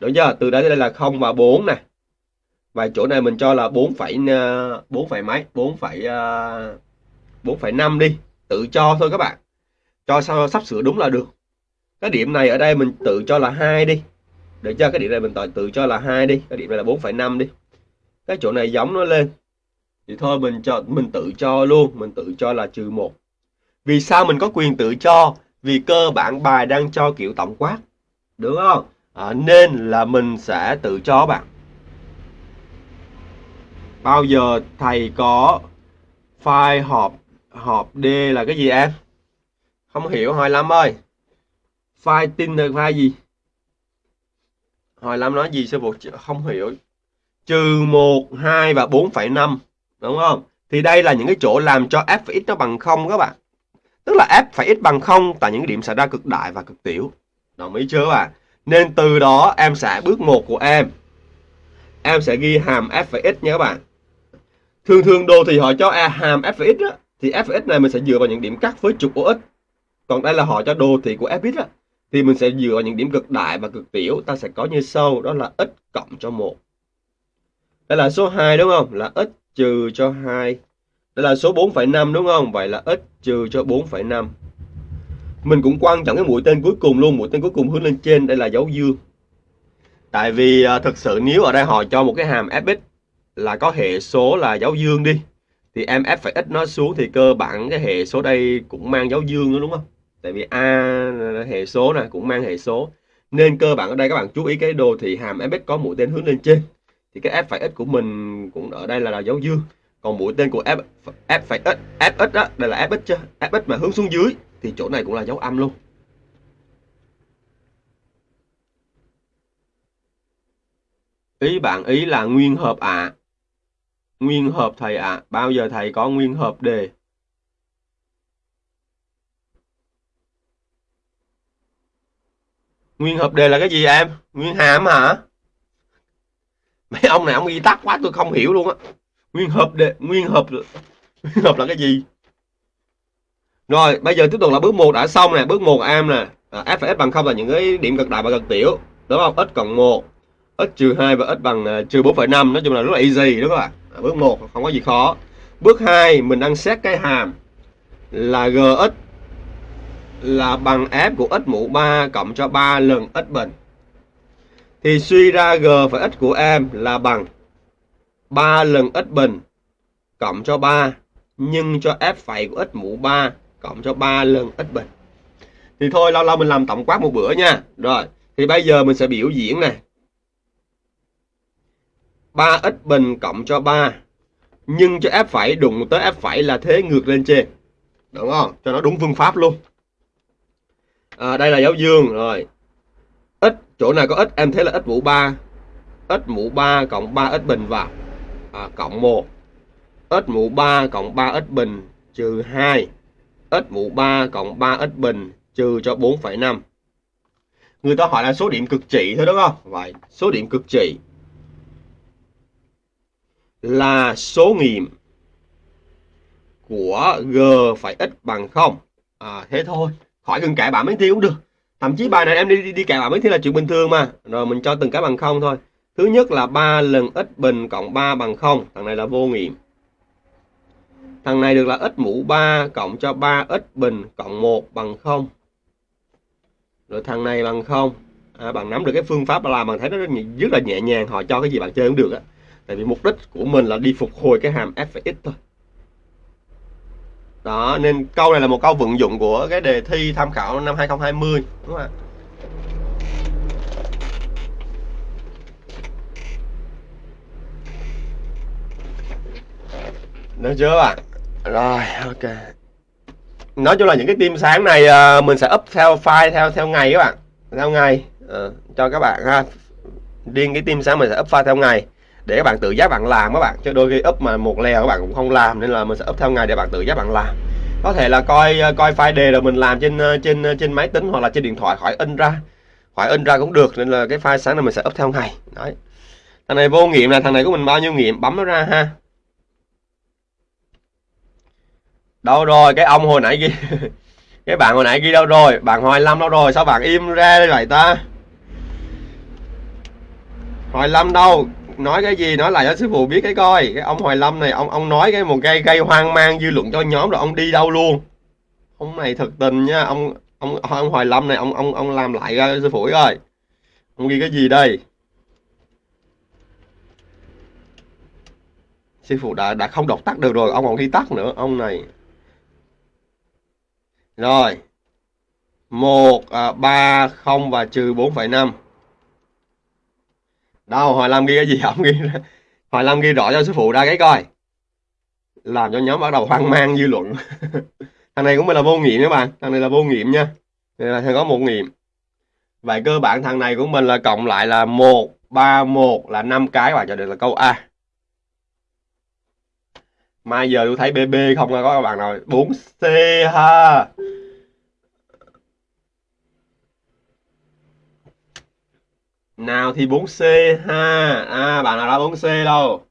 Đúng chưa? Từ đây tới đây là 0 và 4 này và chỗ này mình cho là 4 phẩy à, 4 phẩy mấy? 4 phẩy à, 4 phẩy 5 đi. Tự cho thôi các bạn. Cho sao sắp sửa đúng là được. Cái điểm này ở đây mình tự cho là 2 đi. Được chưa? Cái điểm này mình tự, tự cho là 2 đi. Cái điểm này là 4,5 đi. Cái chỗ này giống nó lên. Thì thôi mình cho mình tự cho luôn. Mình tự cho là trừ 1 vì sao mình có quyền tự cho? Vì cơ bản bài đang cho kiểu tổng quát đúng không? À, nên là mình sẽ tự cho bạn. Bao giờ thầy có file họp họp D là cái gì em? Không hiểu hỏi lắm ơi. File tin là file gì? Hỏi lắm nói gì sư phụ không hiểu. Trừ 1 2 và 4,5 đúng không? Thì đây là những cái chỗ làm cho f x nó bằng không các bạn tức là f phải x bằng không tại những điểm xảy ra cực đại và cực tiểu. Đồng ý chưa các bạn? Nên từ đó em sẽ bước một của em. Em sẽ ghi hàm f phải x nha các bạn. Thường thường đồ thì họ cho a hàm f phải x đó, thì x này mình sẽ dựa vào những điểm cắt với trục OX còn đây là họ cho đồ thị của fx á thì mình sẽ dựa vào những điểm cực đại và cực tiểu. Ta sẽ có như sau đó là x cộng cho 1 đây là số 2 đúng không? Là x trừ cho 2 đây là số 4,5 đúng không? Vậy là x trừ cho 4,5 mình cũng quan trọng cái mũi tên cuối cùng luôn mũi tên cuối cùng hướng lên trên đây là dấu dương. Tại vì à, thực sự nếu ở đây họ cho một cái hàm fx là có hệ số là dấu dương đi thì em f phải x nó xuống thì cơ bản cái hệ số đây cũng mang dấu dương nữa đúng không? Tại vì a hệ số này cũng mang hệ số. Nên cơ bản ở đây các bạn chú ý cái đồ thì hàm fx có mũi tên hướng lên trên thì cái f phải x của mình cũng ở đây là, là dấu dương còn mũi tên của f f phải x fx đó đây là fx chứ fx mà hướng xuống dưới thì chỗ này cũng là dấu âm luôn ý bạn ý là nguyên hợp ạ à. Nguyên hợp thầy ạ. À. Bao giờ thầy có nguyên hợp đề? Nguyên hợp đề là cái gì em? Nguyên hàm hả? Mấy ông này ông ghi tắt quá, tôi không hiểu luôn á. Nguyên hợp đề, nguyên hợp nguyên hợp là cái gì? Rồi, bây giờ tiếp tục là bước 1 đã xong nè, bước 1 am nè. À, f và s bằng không là những cái điểm cực đại và cực tiểu, đúng không? x cộng 1, x trừ 2 và x bằng à, trừ 4,5, nói chung là rất là easy đúng không ạ? à, bước 1 không có gì khó bước 2 mình đang xét cái hàm là gx là bằng f của x mũ 3 cộng cho 3 lần x bình thì suy ra g phải x của em là bằng 3 lần x bình cộng cho 3 nhân cho f phẩy của x mũ 3 cộng cho 3 lần x bình thì thôi lâu lâu mình làm tổng quát một bữa nha. Rồi thì bây giờ mình sẽ biểu diễn này 3x bình cộng cho 3 nhân cho f phẩy đụng tới f phẩy là thế ngược lên trên. Đúng không? Cho nó đúng phương pháp luôn. À, đây là dấu dương rồi. X chỗ nào có x em thấy là x mũ 3 x mũ 3 cộng 3 x bình vào à, cộng 1 x mũ 3 cộng 3 x bình trừ 2 x mũ 3 cộng 3 x bình trừ cho 4,5 người ta hỏi là số điểm cực trị thôi đúng không? Vậy số điểm cực trị là số nghiệm của g phải x bằng 0 à, thế thôi khỏi cần cãi bạn mấy thi cũng được. Thậm chí bài này em đi đi, đi cãi bạn mấy thi là chuyện bình thường mà. Rồi mình cho từng cái bằng không thôi thứ nhất là 3 lần x bình cộng 3 bằng 0 thằng này là vô nghiệm. Thằng này được là x mũ 3 cộng cho 3 x bình cộng 1 bằng 0 rồi thằng này bằng 0 à, bạn nắm được cái phương pháp làm bạn thấy nó rất rất là nhẹ nhàng họ cho cái gì bạn chơi cũng được á. Tại vì mục đích của mình là đi phục hồi cái hàm f x thôi. Đó nên câu này là một câu vận dụng của cái đề thi tham khảo năm 2020 đúng không ạ? Được chưa bạn? Rồi ok. Nói chung là những cái tim sáng này à, mình sẽ up theo file theo theo ngày các bạn. Theo ngày à, cho các bạn ha. Riêng cái tim sáng mình sẽ up file theo ngày để các bạn tự giác bạn làm các bạn. Chứ đôi khi up mà một lèo các bạn cũng không làm nên là mình sẽ up theo ngày để bạn tự giác bạn làm. Có thể là coi ờ, coi file đề rồi mình làm trên ờ, trên trên máy tính hoặc là trên điện thoại khỏi in ra. Khỏi in ra cũng được nên là cái file sáng này mình sẽ up theo ngày. Đấy. Thằng này vô nghiệm là thằng này của mình bao nhiêu nghiệm? Bấm nó ra ha. Đâu rồi, cái ông hồi nãy ghi cái bạn hồi nãy ghi đâu rồi? Bạn hoài lâm đâu rồi? Sao bạn im ra đây vậy ta? Hoài lâm đâu? Nói cái gì? Nói lại cho sư phụ biết cái coi. Cái ông hoài lâm này, ông ông nói cái một gây gây hoang mang dư luận cho nhóm rồi ông đi đâu luôn? Ông này thật tình nha. Ông ông ông hoài lâm này, ông ông ông làm lại ra sư phụ coi. Ông ghi cái gì đây? Sư phụ đã đã không đọc tắt được rồi, ông còn ghi tắt nữa. Ông này rồi. 1, à, 3, 0 và trừ 4,5. Đâu, hồi làm ghi cái gì không ghi Hồi làm ghi rõ cho sư phụ ra cái coi. Làm cho nhóm bắt đầu hoang mang dư luận. thằng này cũng là vô nghiệm các bạn. Thằng này là vô nghiệm nha. Đây là thằng có một nghiệm. Vậy cơ bản thằng này của mình là cộng lại là 1, 3, 1 là 5 cái và cho được là câu A. Mai giờ tôi thấy BB không có các bạn rồi 4C ha. Nào thì 4C ha. À bạn nào đó 4C đâu?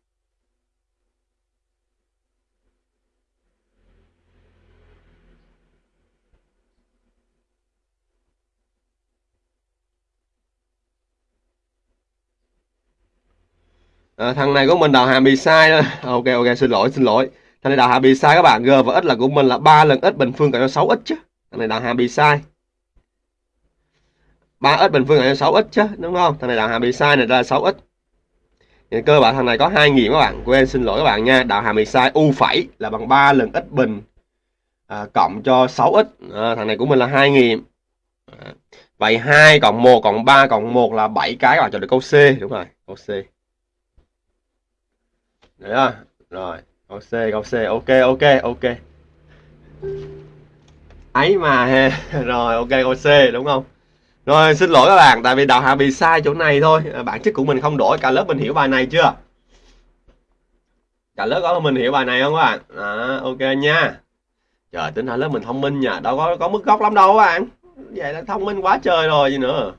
À, thằng này của mình đào hàm bị sai đó. ok ok xin lỗi xin lỗi. Thằng này đào hàm bị sai các bạn g và x là của mình là ba lần x bình phương cộng cho 6 x chứ. Thằng này đào hàm bị sai 3 x bình phương cộng cho 6 x chứ đúng không? Thằng này đào hàm bị sai này ra là 6 x. Thì cơ bản thằng này có hai nghiệm các bạn. Quên xin lỗi các bạn nha. Đào hàm bị sai u phẩy là bằng 3 lần x bình à, cộng cho 6x à, ờ, thằng này của mình là hai nghiệm. À, vậy 2 cộng 1 cộng 3 cộng 1 là 7 cái các bạn chọn được câu C. Đúng rồi câu C. Đấy à? Rồi, câu C, câu C, ok, ok, ok. Ấy mà he Rồi, ok, câu C đúng không? Rồi, xin lỗi các bạn, tại vì đạo hạ bị sai chỗ này thôi. À, bản chất của mình không đổi, cả lớp mình hiểu bài này chưa? Cả lớp có mình hiểu bài này không các bạn? À, ok nha. Trời, tính ra lớp mình thông minh nha, đâu có có mức gốc lắm đâu các bạn. Vậy là thông minh quá trời rồi gì nữa.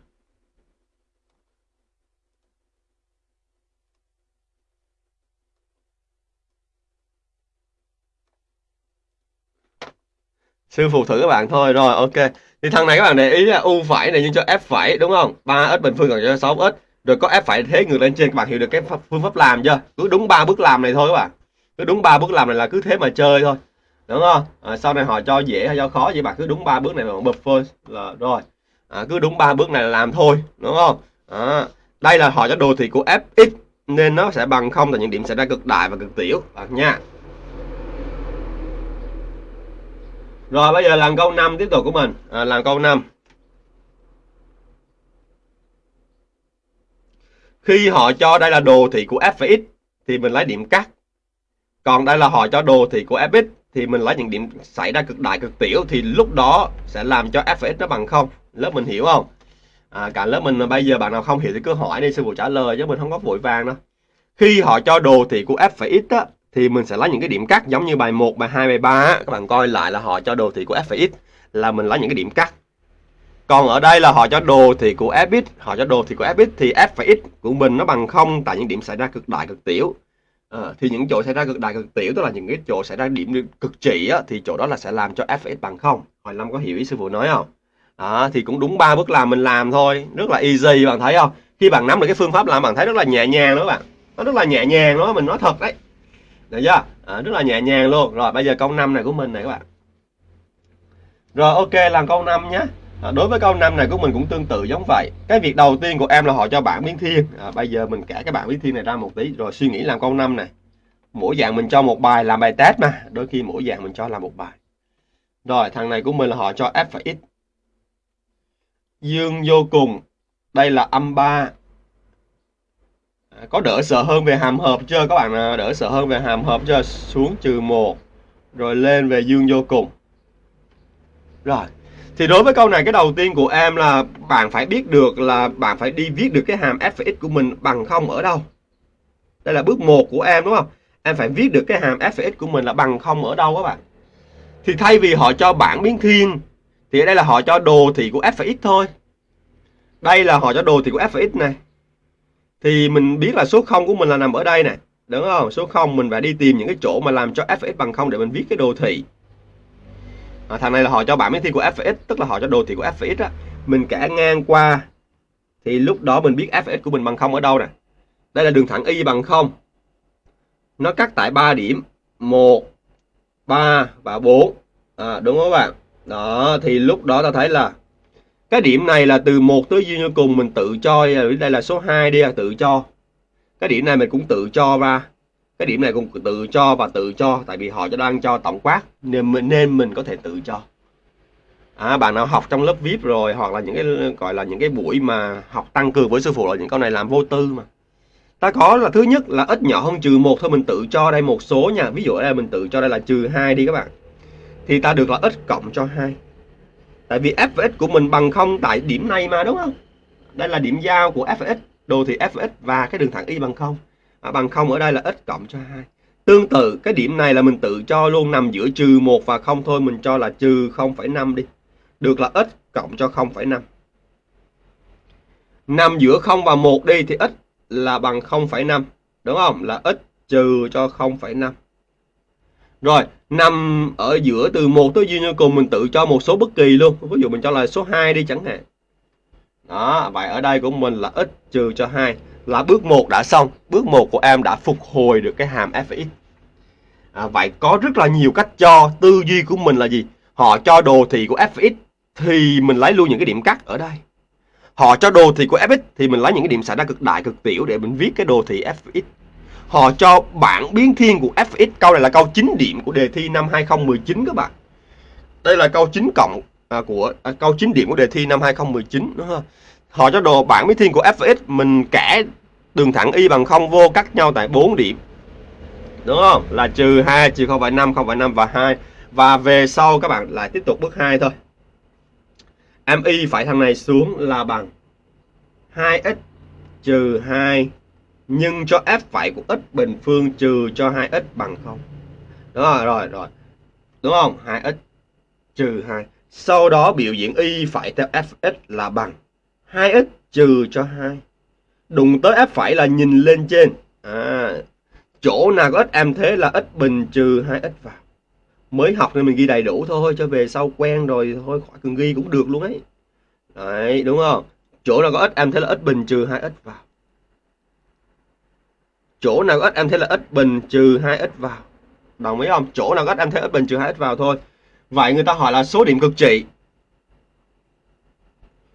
Sư phụ thử các bạn thôi rồi ok. Thì thằng này các bạn để ý là u phải này nhưng cho f phải đúng không? 3 x bình phương cộng cho 6 x. Rồi có f phải thế ngược lên trên các bạn hiểu được cái phương pháp làm chưa? Cứ đúng ba bước làm này thôi các bạn. Cứ đúng ba bước làm này là cứ thế mà chơi thôi. Đúng không? À, sau này họ cho dễ hay cho khó vậy bạn cứ đúng ba bước này mà bật phơi là rồi. À, cứ đúng ba bước này là làm thôi đúng không? À, đây là họ cho đồ thị của fx nên nó sẽ bằng không tại những điểm xảy ra cực đại và cực tiểu. Bạn nha. Rồi bây giờ làm câu 5 tiếp tục của mình. À, làm câu 5. Khi họ cho đây là đồ thị của f và x thì mình lấy điểm cắt. Còn đây là họ cho đồ thị của fx thì mình lấy những điểm xảy ra cực đại cực tiểu thì lúc đó sẽ làm cho f x nó bằng không lớp mình hiểu không à, cả lớp mình bây giờ bạn nào không hiểu thì cứ hỏi đi sư phụ trả lời chứ mình không có vội vàng đâu khi họ cho đồ thị của f phải x á, thì mình sẽ lấy những cái điểm cắt giống như bài 1, bài 2, bài 3 á. các bạn coi lại là họ cho đồ thị của f và x là mình lấy những cái điểm cắt. Còn ở đây là họ cho đồ thị của fx họ cho đồ thị của fx thì f và x của mình nó bằng không tại những điểm xảy ra cực đại cực tiểu. À, thì những chỗ xảy ra cực đại cực tiểu tức là những cái chỗ xảy ra điểm cực trị á, thì chỗ đó là sẽ làm cho f x bằng không. Hồi lâm có hiểu ý sư phụ nói không? À, thì cũng đúng ba bước làm mình làm thôi. Rất là easy bạn thấy không? Khi bạn nắm được cái phương pháp làm bạn thấy rất là nhẹ nhàng đó bạn. Nó rất là nhẹ nhàng đó mình nói thật đấy được chưa? À, rất là nhẹ nhàng luôn. Rồi bây giờ câu 5 này của mình này các bạn. Rồi ok làm câu 5 nhé. À, đối với câu 5 này của mình cũng tương tự giống vậy. Cái việc đầu tiên của em là họ cho bảng biến thiên. À, bây giờ mình kể cái bảng biến thiên này ra một tí. Rồi suy nghĩ làm câu 5 này. Mỗi dạng mình cho một bài làm bài test mà. Đôi khi mỗi dạng mình cho làm một bài. Rồi thằng này của mình là họ cho f và x. Dương vô cùng. Đây là âm 3 có đỡ sợ hơn về hàm hợp chưa? Các bạn à, đỡ sợ hơn về hàm hợp chưa? Xuống trừ 1 rồi lên về dương vô cùng. Rồi, thì đối với câu này, cái đầu tiên của em là bạn phải biết được là bạn phải đi viết được cái hàm f x của mình bằng không ở đâu. Đây là bước 1 của em, đúng không? Em phải viết được cái hàm f x của mình là bằng không ở đâu các bạn? Thì thay vì họ cho bảng biến thiên, thì ở đây là họ cho đồ thị của f x thôi. Đây là họ cho đồ thị của f x này thì mình biết là số 0 của mình là nằm ở đây này đúng không? Số 0 mình phải đi tìm những cái chỗ mà làm cho f(x) bằng 0 để mình viết cái đồ thị. À, thằng này là họ cho bảng biến thiên của f(x) tức là họ cho đồ thị của f(x) á. Mình kẻ ngang qua thì lúc đó mình biết f(x) của mình bằng 0 ở đâu nè. Đây là đường thẳng y bằng 0 nó cắt tại 3 điểm. 1 3 và 4 à, đúng không các bạn? Đó thì lúc đó ta thấy là cái điểm này là từ 1 tới duy như cùng mình tự cho đây là số 2 đi tự cho. Cái điểm này mình cũng tự cho ra. Cái điểm này cũng tự cho và tự cho tại vì họ cho đang cho tổng quát nên mình nên mình có thể tự cho. À, bạn nào học trong lớp vip rồi hoặc là những cái gọi là những cái buổi mà học tăng cường với sư phụ là những con này làm vô tư mà. Ta có là thứ nhất là ít nhỏ hơn trừ một thôi mình tự cho đây một số nha. Ví dụ đây mình tự cho đây là trừ hai đi các bạn. Thì ta được là ít cộng cho hai tại vì f x của mình bằng không tại điểm này mà đúng không? Đây là điểm giao của f x. Đồ thị f và x và cái đường thẳng y bằng không. À, bằng không ở đây là x cộng cho 2. tương tự cái điểm này là mình tự cho luôn nằm giữa trừ 1 và 0 thôi. Mình cho là trừ 0,5 đi. Được là x cộng cho 0,5 nằm giữa 0 và 1 đi thì x là bằng 0,5 đúng không? Là x trừ cho 0,5 rồi nằm ở giữa từ 1 tới duy như cùng mình tự cho một số bất kỳ luôn. Ví dụ mình cho là số 2 đi chẳng hạn. Đó vậy ở đây của mình là x trừ cho 2 là bước 1 đã xong. Bước 1 của em đã phục hồi được cái hàm f(x) à, vậy có rất là nhiều cách cho. Tư duy của mình là gì? Họ cho đồ thị của f(x) thì mình lấy luôn những cái điểm cắt ở đây. Họ cho đồ thị của fx thì mình lấy những cái điểm xảy ra cực đại cực tiểu để mình viết cái đồ thị fx họ cho bảng biến thiên của fx câu này là câu 9 điểm của đề thi năm 2019 các bạn. Đây là câu 9 cộng à, của à, câu 9 điểm của đề thi năm 2019 đúng không? Họ cho đồ bảng biến thiên của fx mình kẻ đường thẳng y bằng không vô cắt nhau tại 4 điểm. Đúng không? Là trừ 2 trừ 0,5 0,5 và 2 và về sau các bạn lại tiếp tục bước 2 thôi. MI phải thằng này xuống là bằng 2x trừ 2 nhưng cho f phải của x bình phương trừ cho 2x bằng 0. Đó rồi rồi. rồi. Đúng không? 2x trừ 2. Sau đó biểu diễn y phải theo fx là bằng 2x trừ cho 2. Đụng tới f phải là nhìn lên trên. À, chỗ nào có x em thế là x bình trừ 2x vào mới học nên mình ghi đầy đủ thôi cho về sau quen rồi thôi khỏi cần ghi cũng được luôn ấy đấy đúng không chỗ nào có x em thế là x bình trừ 2x vào chỗ nào có x em thấy là x bình trừ 2x vào. Đồng ý không? Chỗ nào có x em thấy x bình trừ 2x vào thôi. Vậy người ta hỏi là số điểm cực trị.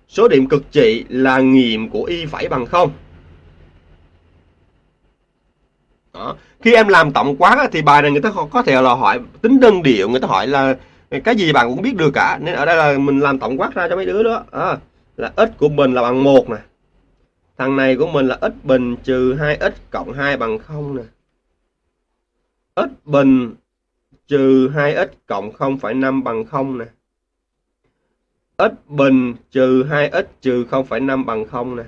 Số điểm cực trị là nghiệm của y phải bằng không. Đó. khi em làm tổng quát thì bài này người ta có thể là hỏi tính đơn điệu người ta hỏi là cái gì bạn cũng biết được cả. Nên ở đây là mình làm tổng quát ra cho mấy đứa đó. À, là x của mình là bằng một này thằng này của mình là x bình trừ 2x cộng 2 bằng 0 nè x bình trừ 2x cộng 0,5 bằng 0 nè. x bình trừ 2x trừ 0,5 bằng 0 nè.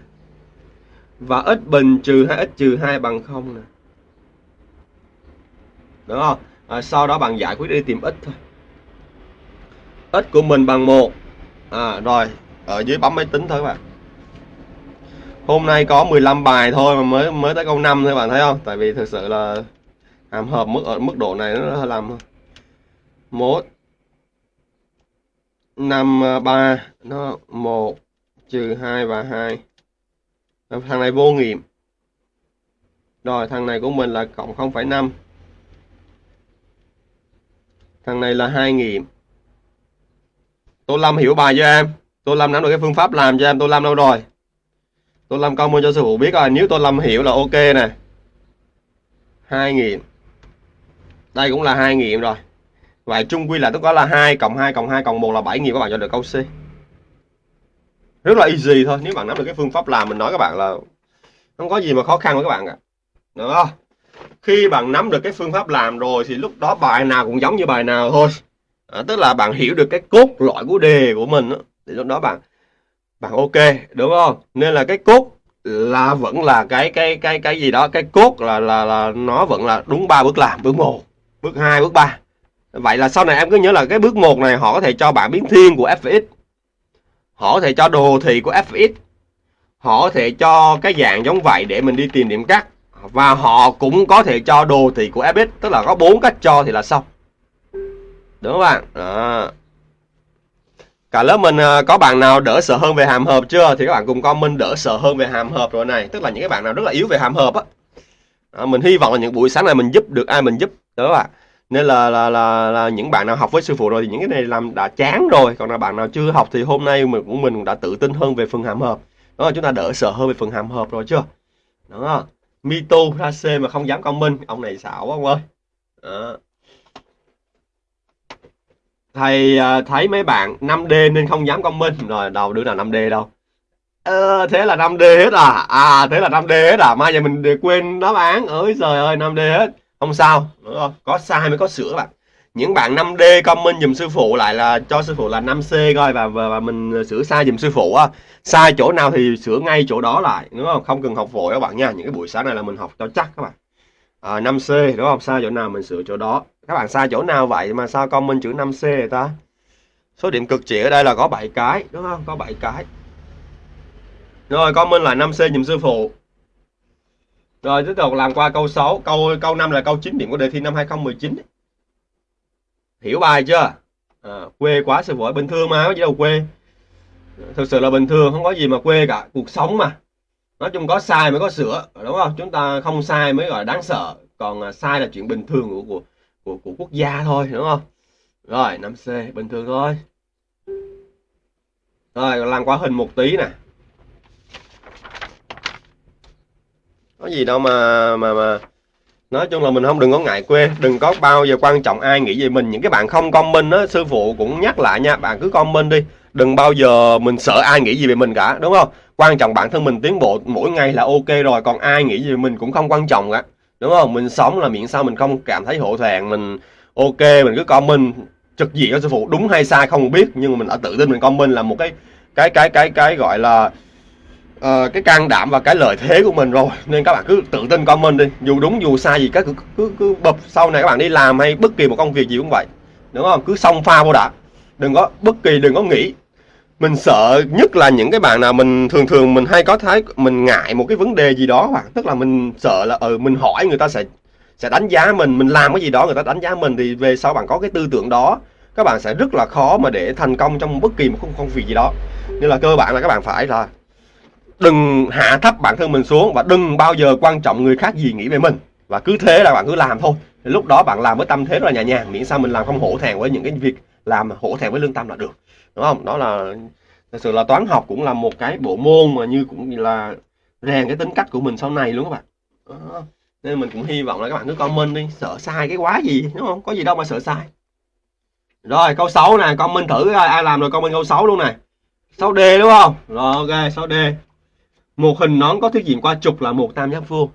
Và x bình trừ 2x trừ 2 bằng 0 nè. Đúng không? À, sau đó bạn giải quyết đi tìm x thôi. x của mình bằng 1. À, rồi, ở dưới bấm máy tính thôi các bạn. Hôm nay có 15 bài thôi mà mới mới tới câu 5 thôi bạn thấy không? Tại vì thực sự là hàm hợp mức ở mức độ này nó làm một năm à, ba nó một trừ hai và hai. Thằng này vô nghiệm. Rồi thằng này của mình là cộng 0,5 thằng này là hai nghiệm. Tô Lâm hiểu bài cho em? Tô Lâm nắm được cái phương pháp làm cho em? Tô Lâm đâu rồi? Tô Lâm comment cho sư phụ biết rồi nếu tôi Lâm hiểu là ok nè. Hai nghiệm đây cũng là hai nghiệm rồi. Vậy chung quy là tất cả là 2 cộng 2 cộng 2 cộng 1 là 7 nghiệm các bạn cho được câu C. Rất là easy thôi nếu bạn nắm được cái phương pháp làm mình nói các bạn là không có gì mà khó khăn với các bạn cả được không? Khi bạn nắm được cái phương pháp làm rồi thì lúc đó bài nào cũng giống như bài nào thôi. À, tức là bạn hiểu được cái cốt lõi của đề của mình đó, thì lúc đó bạn bạn ok đúng không? Nên là cái cốt là vẫn là cái cái cái cái gì đó cái cốt là là là nó vẫn là đúng ba bước làm bước một bước 2, bước 3 vậy là sau này em cứ nhớ là cái bước 1 này họ có thể cho bạn biến thiên của fx họ có thể cho đồ thị của fx họ có thể cho cái dạng giống vậy để mình đi tìm điểm cắt và họ cũng có thể cho đồ thị của fx tức là có bốn cách cho thì là xong. Đúng không bạn? Đó cả lớp mình à, có bạn nào đỡ sợ hơn về hàm hợp chưa? Thì các bạn cùng comment đỡ sợ hơn về hàm hợp rồi này. Tức là những cái bạn nào rất là yếu về hàm hợp á. À, mình hy vọng là những buổi sáng này mình giúp được ai mình giúp. Đó bạn. Nên là, là là là những bạn nào học với sư phụ rồi thì những cái này làm đã chán rồi. Còn là bạn nào chưa học thì hôm nay mình cũng mình cũng đã tự tin hơn về phần hàm hợp đó là chúng ta đỡ sợ hơn về phần hàm hợp rồi chưa? Đó. Mito ra C mà không dám comment. Ông này xạo quá ông ơi. Đó thầy à, thấy mấy bạn 5D nên không dám comment. Rồi đâu đứa nào 5D đâu? Ờ, thế là 5D hết à? À thế là 5D hết à? Mai giờ mình để quên đáp án. Ơi trời ơi 5D hết. Không sao đúng không? Có sai mới có sửa bạn? Những bạn 5D comment dùm sư phụ lại là cho sư phụ là 5C coi và, và, và mình sửa sai dùm sư phụ á. Sai chỗ nào thì sửa ngay chỗ đó lại đúng không? Không cần học vội các bạn nha. Những cái buổi sáng này là mình học cho chắc các bạn à, 5C đúng không sai chỗ nào mình sửa chỗ đó các bạn sai chỗ nào vậy mà sao comment chữ 5C người ta số điểm cực chỉ ở đây là có 7 cái đúng không có 7 cái rồi comment là 5C dùm sư phụ rồi tiếp tục làm qua câu 6, câu câu 5 là câu 9 điểm của đề thi năm 2019. Hiểu bài chưa? À, quê quá sư phụ bình thường mà có gì đâu quê. Thực sự là bình thường, không có gì mà quê cả, cuộc sống mà. Nói chung có sai mới có sửa, đúng không? Chúng ta không sai mới gọi là đáng sợ, còn à, sai là chuyện bình thường của của của, của quốc gia thôi, đúng không? Rồi, 5C bình thường thôi. Rồi, làm qua hình một tí nè. có gì đâu mà mà mà nói chung là mình không đừng có ngại quê đừng có bao giờ quan trọng ai nghĩ về mình những cái bạn không comment á sư phụ cũng nhắc lại nha bạn cứ comment đi đừng bao giờ mình sợ ai nghĩ gì về mình cả đúng không quan trọng bản thân mình tiến bộ mỗi ngày là ok rồi còn ai nghĩ gì mình cũng không quan trọng cả. Đúng không? Mình sống là miễn sao mình không cảm thấy hổ thẹn mình ok mình cứ comment trực diện cho sư phụ đúng hay sai không biết nhưng mà mình đã tự tin mình comment là một cái cái cái cái cái gọi là uh, cái can đảm và cái lợi thế của mình rồi. Nên các bạn cứ tự tin comment đi. Dù đúng dù sai gì các cứ cứ cứ bập sau này các bạn đi làm hay bất kỳ một công việc gì cũng vậy. Đúng không? Cứ xông pha vô đã đừng có bất kỳ đừng có nghĩ mình sợ nhất là những cái bạn nào mình thường thường mình hay có thái, mình ngại một cái vấn đề gì đó hoặc, tức là mình sợ là ừ mình hỏi người ta sẽ sẽ đánh giá mình mình làm cái gì đó người ta đánh giá mình thì về sau bạn có cái tư tưởng đó, các bạn sẽ rất là khó mà để thành công trong bất kỳ một công việc gì đó. Nên là cơ bản là các bạn phải là đừng hạ thấp bản thân mình xuống và đừng bao giờ quan trọng người khác gì nghĩ về mình. Và cứ thế là bạn cứ làm thôi. Thì lúc đó bạn làm với tâm thế rất là nhẹ nhàng, miễn sao mình làm không hổ thẹn với những cái việc làm hổ thẹn với lương tâm là được đúng không? Đó là thật sự là toán học cũng là một cái bộ môn mà như cũng là rèn cái tính cách của mình sau này luôn các bạn. Đó. nên mình cũng hy vọng là các bạn cứ comment đi sợ sai cái quá gì đúng không? Có gì đâu mà sợ sai. Rồi câu 6 này comment thử ai, ai làm rồi comment câu 6 luôn này 6D đúng không? Rồi ok 6D một hình nón có thiết diện qua trục là một tam giác vuông.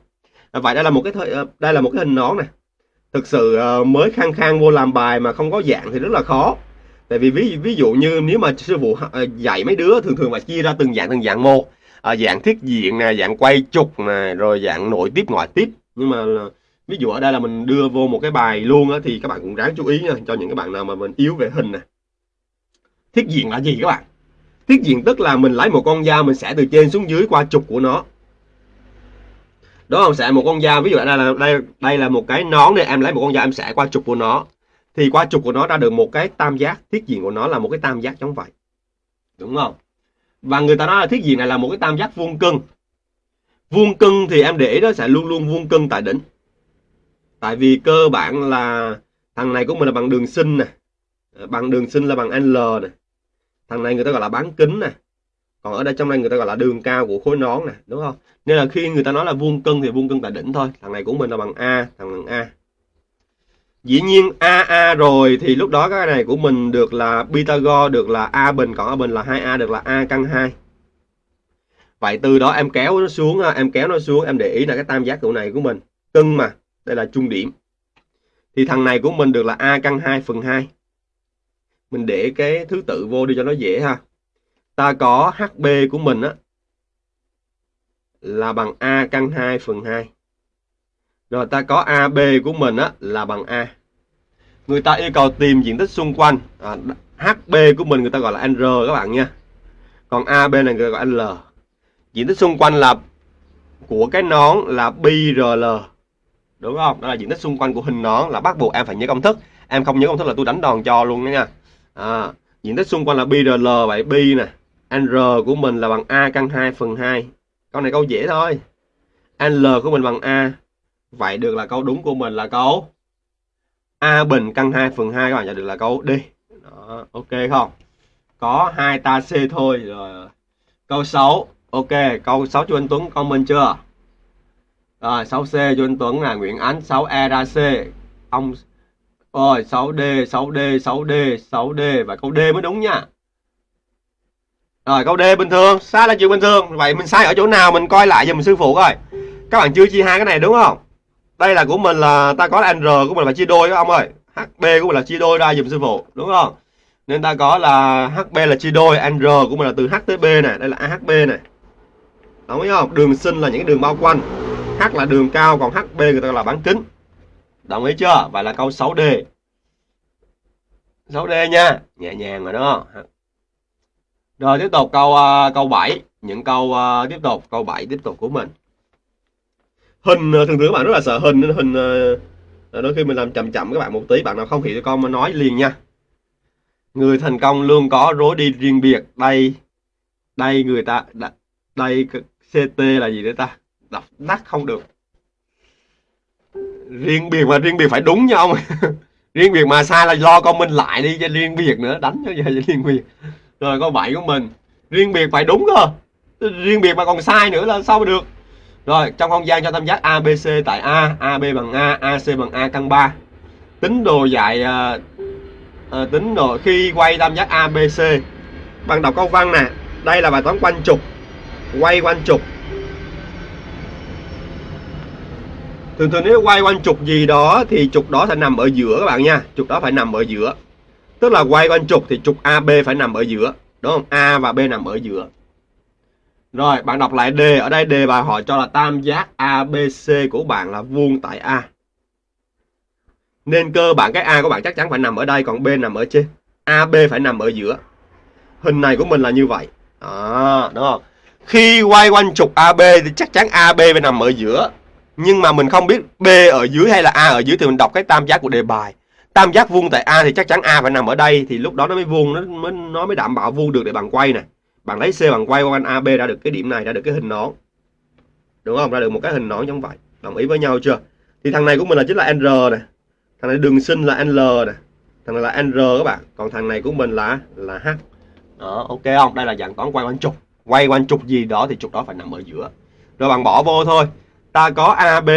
À, vậy đây là một cái thời, đây là một cái hình nón này thực sự ờ, mới khang khang vô làm bài mà không có dạng thì rất là khó tại vì ví ví dụ như nếu mà sư phụ à, dạy mấy đứa thường thường là chia ra từng dạng từng dạng một. À, dạng thiết diện nè dạng quay trục nè rồi dạng nội tiếp ngoại tiếp. Nhưng mà à, ví dụ ở đây là mình đưa vô một cái bài luôn á thì các bạn cũng ráng chú ý nha cho những cái bạn nào mà mình yếu về hình nè. Thiết diện là gì các bạn? Thiết diện tức là mình lấy một con dao mình sẽ từ trên xuống dưới qua trục của nó. Đó không? Sẽ một con dao ví dụ ở đây là đây đây là một cái nón này em lấy một con dao em sẽ qua trục của nó thì qua trục của nó ra được một cái tam giác, thiết diện của nó là một cái tam giác giống vậy. Đúng không? Và người ta nói là thiết diện này là một cái tam giác vuông cân. Vuông cân thì em để ý nó sẽ luôn luôn vuông cân tại đỉnh. Tại vì cơ bản là thằng này của mình là bằng đường sinh nè. Bằng đường sinh là bằng L nè. Thằng này người ta gọi là bán kính nè. Còn ở đây trong đây người ta gọi là đường cao của khối nón nè, đúng không? Nên là khi người ta nói là vuông cân thì vuông cân tại đỉnh thôi. Thằng này của mình là bằng A, thằng bằng A dĩ nhiên AA rồi, thì lúc đó cái này của mình được là Pythagore, được là A bình còn A bình là 2A được là A căn 2 vậy từ đó em kéo nó xuống à, em kéo nó xuống, em để ý là cái tam giác cụ này của mình. Cân mà, đây là trung điểm. Thì thằng này của mình được là A căn 2 phần 2 mình để cái thứ tự vô đi cho nó dễ ha. Ta có HB của mình á, là bằng A căn 2 phần 2 rồi ta có AB của mình á, là bằng A người ta yêu cầu tìm diện tích xung quanh. À, HB của mình người ta gọi là R các bạn nha. Còn AB này người ta gọi L. Diện tích xung quanh là của cái nón là BRL đúng không? Đó là diện tích xung quanh của hình nón là bắt buộc em phải nhớ công thức. Em không nhớ công thức là tôi đánh đòn cho luôn đó nha. À, diện tích xung quanh là BRL vậy B nè. R của mình là bằng A căn 2 phần 2 câu này câu dễ thôi. L của mình bằng A. Vậy được là câu đúng của mình là câu A bình căn 2 phần 2 các bạn nhận được là câu D. Đó, ok không? Có hai ta C thôi rồi câu 6 ok câu 6 cho anh Tuấn comment chưa? Rồi 6C cho anh Tuấn là Nguyễn Ánh 6E ra C. Ông rồi 6D 6D 6D 6D và câu D mới đúng nha. Rồi câu D bình thường sai là chuyện bình thường. Vậy mình sai ở chỗ nào mình coi lại giùm sư phụ coi. Các bạn chưa chia hai cái này đúng không? Đây là của mình là ta có là n của mình là chia đôi các ông ơi. Hb của mình là chia đôi ra dùm sư phụ đúng không? Nên ta có là hb là chia đôi n của mình là từ h tới b này đây là ahb này đúng không? Đường sinh là những cái đường bao quanh. H là đường cao còn hb người ta là bán kính. Đồng ý chưa? Vậy là câu 6D 6D nha nhẹ nhàng rồi đó. Rồi tiếp tục câu uh, câu 7 những câu uh, tiếp tục câu 7 tiếp tục của mình hình ờ, thường thường các bạn rất là sợ hình nên hình ờ, đôi khi mình làm chậm chậm các bạn một tí, bạn nào không hiểu con mà nói liền nha. Người thành công luôn có rối đi riêng biệt. Đây đây người ta đây CT là gì đấy ta? Đọc đắt không được. Riêng biệt mà, riêng biệt phải đúng nha ông. Riêng biệt mà sai là lo con mình lại đi cho riêng biệt nữa, đánh cho vậy riêng biệt. Rồi con bảy của mình, riêng biệt phải đúng cơ. Riêng biệt mà còn sai nữa là sao mà được? Rồi trong không gian cho tam giác ABC tại A AB bằng A AC bằng A căn 3 tính đồ dạy à, à, tính đồ khi quay tam giác ABC bằng đọc câu văn nè. Đây là bài toán quanh trục. Quay quanh trục. Thường thường nếu quay quanh trục gì đó thì trục đó phải nằm ở giữa các bạn nha. Trục đó phải nằm ở giữa. Tức là quay quanh trục thì trục AB phải nằm ở giữa. Đúng không? A và B nằm ở giữa rồi bạn đọc lại đề ở đây đề bài hỏi cho là tam giác ABC của bạn là vuông tại A. Nên cơ bản cái A của bạn chắc chắn phải nằm ở đây còn B nằm ở trên. AB phải nằm ở giữa. Hình này của mình là như vậy. À, đúng không? Khi quay quanh trục AB thì chắc chắn AB phải nằm ở giữa. Nhưng mà mình không biết B ở dưới hay là A ở dưới thì mình đọc cái tam giác của đề bài. Tam giác vuông tại A thì chắc chắn A phải nằm ở đây thì lúc đó nó mới vuông nó mới nó mới đảm bảo vuông được để bạn quay này bạn lấy C bằng quay quanh AB ra được cái điểm này ra được cái hình nón. Đúng không? Ra được một cái hình nón giống vậy. Đồng ý với nhau chưa? Thì thằng này của mình là chính là N này thằng này đường sinh là L này thằng này là N các bạn. Còn thằng này của mình là là H. Đó, ok không? Đây là dạng toán quay quanh trục. Quay quanh trục gì đó thì trục đó phải nằm ở giữa. Rồi bạn bỏ vô thôi. Ta có AB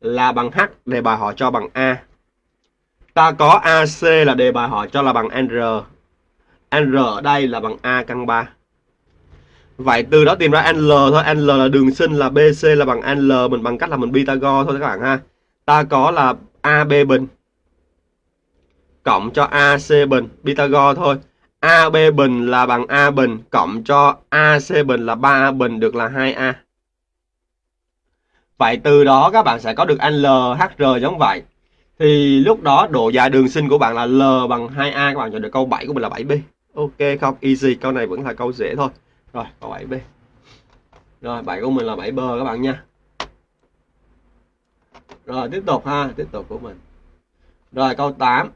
là bằng H, đề bài họ cho bằng A. Ta có AC là đề bài họ cho là bằng N N ở đây là bằng A căn 3 Vậy từ đó tìm ra L thôi. L là đường sinh là BC là bằng L, Mình bằng cách là mình Pythagore thôi các bạn ha. Ta có là AB bình. Cộng cho AC bình, Pythagore thôi. AB bình là bằng A bình, cộng cho AC bình là 3A bình được là 2A Vậy từ đó các bạn sẽ có được LHR giống vậy. Thì lúc đó độ dài đường sinh của bạn là L bằng 2A các bạn chọn được câu 7 của mình là 7B ok không easy câu này vẫn là câu dễ thôi. Rồi câu 7B rồi 7 của mình là 7 bơ các bạn nha. Rồi tiếp tục ha tiếp tục của mình. Rồi câu 8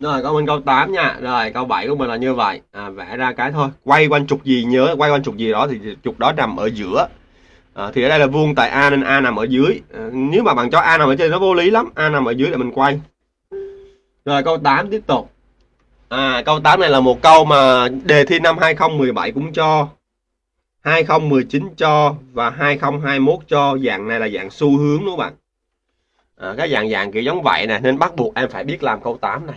Rồi câu mình câu 8 nha. Rồi câu 7 của mình là như vậy. À, vẽ ra cái thôi. Quay quanh trục gì nhớ quay quanh trục gì đó thì trục đó nằm ở giữa. À, thì ở đây là vuông tại A nên A nằm ở dưới. À, nếu mà bạn cho A nằm ở trên nó vô lý lắm. A nằm ở dưới là mình quay rồi câu 8 tiếp tục. À, câu 8 này là một câu mà đề thi năm 2017 cũng cho 2019 cho và 2021 cho. Dạng này là dạng xu hướng đúng không bạn? À, cái dạng dạng kiểu giống vậy nè nên bắt buộc em phải biết làm câu 8 này.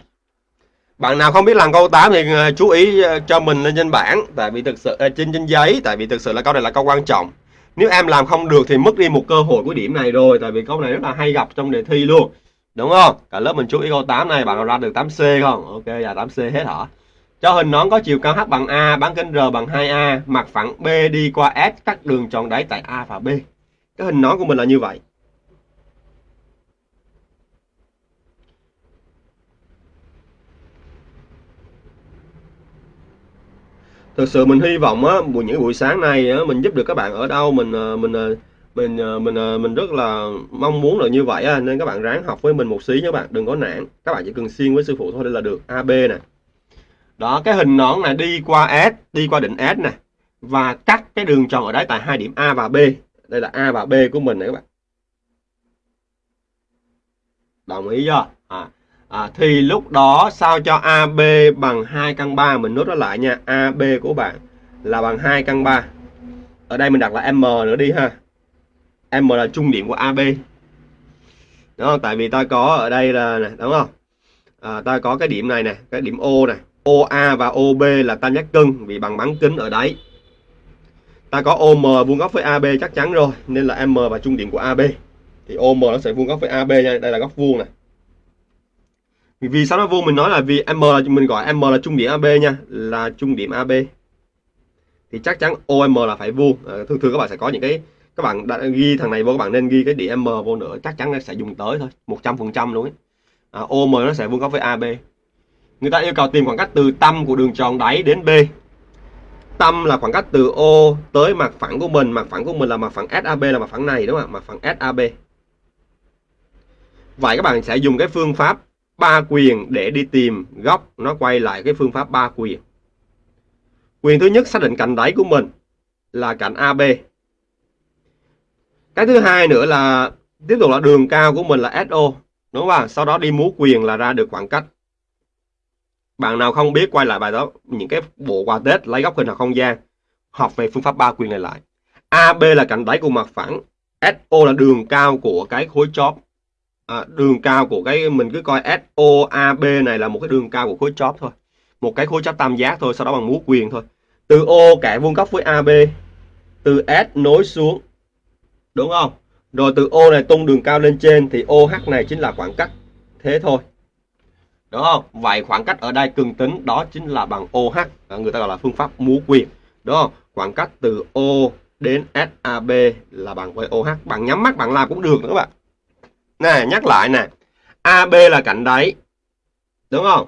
Bạn nào không biết làm câu 8 thì ờ, chú ý ờ, cho mình lên trên bảng tại vì thực sự ờ, trên trên giấy tại vì thực sự là câu này là câu quan trọng. Nếu em làm không được thì mất đi một cơ hội của điểm này rồi tại vì câu này rất là hay gặp trong đề thi luôn đúng không? Cả lớp mình chú ý câu 8 này bạn nào ra được 8C không? Ok dạ, là 8C hết hả? Cho hình nón có chiều cao h bằng a bán kính r bằng 2a mặt phẳng b đi qua s cắt đường tròn đáy tại a và b. Cái hình nón của mình là như vậy. Thực sự mình hy vọng á buổi những buổi sáng này á, mình giúp được các bạn ở đâu mình ờ, mình ờ, mình ờ, mình ờ, mình, rất là mong muốn là như vậy á, nên các bạn ráng học với mình một xí nhé các bạn đừng có nản. Các bạn chỉ cần xuyên với sư phụ thôi đây là được AB nè. Đó cái hình nón này đi qua S đi qua đỉnh S nè và cắt cái đường tròn ở đấy tại hai điểm A và B. Đây là A và B của mình này các bạn. Đồng ý chưa? À, à, thì lúc đó sao cho AB bằng 2 căn 3 mình nốt nó lại nha. AB của bạn là bằng 2 căn 3 ở đây mình đặt là M nữa đi ha. M là trung điểm của AB đúng không tại vì ta có ở đây là này, đúng không? À, ta có cái điểm này nè cái điểm O này. OA và OB là tam giác cân vì bằng bán kính ở đấy. Ta có OM vuông góc với AB chắc chắn rồi nên là M và trung điểm của AB thì OM nó sẽ vuông góc với AB nha đây là góc vuông này. Vì sao nó vuông? Mình nói là vì M là mình gọi M là trung điểm AB nha là trung điểm AB thì chắc chắn OM là phải vuông. À, thường thường các bạn sẽ có những cái các bạn đã ghi thằng này vô các bạn nên ghi cái điểm M vô nữa chắc chắn nó sẽ dùng tới thôi 100% luôn ấy. À, OM nó sẽ vuông góc với AB người ta yêu cầu tìm khoảng cách từ tâm của đường tròn đáy đến B. Tâm là khoảng cách từ O tới mặt phẳng của mình mặt phẳng của mình là mặt phẳng SAB là mặt phẳng này đúng không ạ? Mặt phẳng SAB vậy các bạn sẽ dùng cái phương pháp ba quyền để đi tìm góc nó quay lại cái phương pháp ba quyền. Quyền thứ nhất xác định cạnh đáy của mình là cạnh AB cái thứ hai nữa là tiếp tục là đường cao của mình là SO đúng không sau đó đi múa quyền là ra được khoảng cách. Bạn nào không biết quay lại bài đó những cái bộ quà Tết lấy góc hình học không gian học về phương pháp ba quyền này lại. AB là cạnh đáy của mặt phẳng SO là đường cao của cái khối chóp. À, đường cao của cái mình cứ coi SOAB này là một cái đường cao của khối chóp thôi. Một cái khối chóp tam giác thôi sau đó bằng múa quyền thôi. Từ O kẻ vuông góc với AB từ S nối xuống đúng không? Rồi từ O này tung đường cao lên trên thì OH này chính là khoảng cách. Thế thôi. Đúng không? Vậy khoảng cách ở đây cường tính, đó chính là bằng OH người ta gọi là phương pháp múa quyền. Đúng không? Khoảng cách từ O đến SAB là bằng với OH bạn nhắm mắt, bạn làm cũng được nữa các bạn. Nè, nhắc lại nè. AB là cạnh đáy. Đúng không?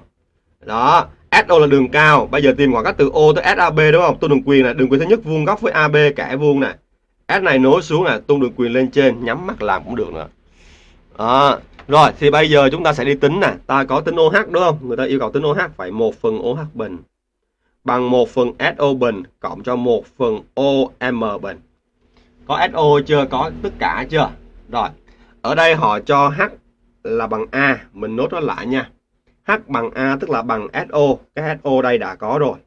Đó. SO là đường cao. Bây giờ tìm khoảng cách từ O tới SAB đúng không? Tôi đường quyền này đường quyền thứ nhất vuông góc với AB kẻ vuông này S này nối xuống là tung đường quyền lên trên nhắm mắt làm cũng được nữa. À, rồi thì bây giờ chúng ta sẽ đi tính nè. Ta có tính OH đúng không? Người ta yêu cầu tính OH phải một phần OH bình bằng một phần SO bình cộng cho một phần OM bình. Có SO chưa? Có tất cả chưa? Rồi ở đây họ cho H là bằng A. Mình nốt nó lại nha. H bằng A tức là bằng SO cái SO đây đã có rồi.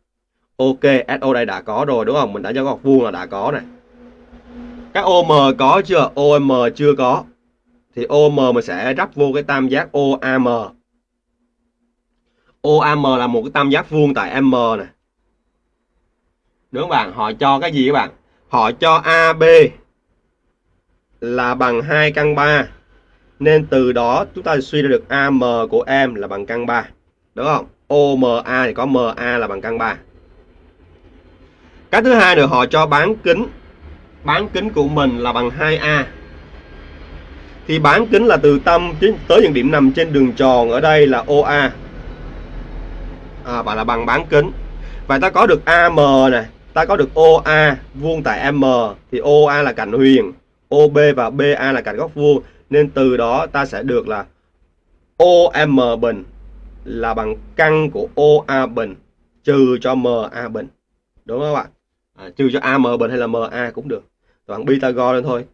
Ok SO đây đã có rồi đúng không? Mình đã cho góc vuông là đã có này cái OM có chưa? OM chưa có. Thì OM mình sẽ rắp vô cái tam giác OAM OAM là một cái tam giác vuông tại M này đúng không bạn? Họ cho cái gì các bạn? Họ cho AB là bằng 2 căn 3 nên từ đó chúng ta suy ra được AM của em là bằng căn 3 đúng không? OMA thì có MA là bằng căn 3 cái thứ hai nữa, họ cho bán kính bán kính của mình là bằng 2A thì bán kính là từ tâm tới những điểm nằm trên đường tròn ở đây là OA à, và là bằng bán kính. Và ta có được AM này ta có được OA vuông tại M thì OA là cạnh huyền OB và BA là cạnh góc vuông. Nên từ đó ta sẽ được là OM bình là bằng căn của OA bình trừ cho MA bình. Đúng không ạ? À, trừ cho AM bình hay là MA cũng được bằng Pythagore lên thôi.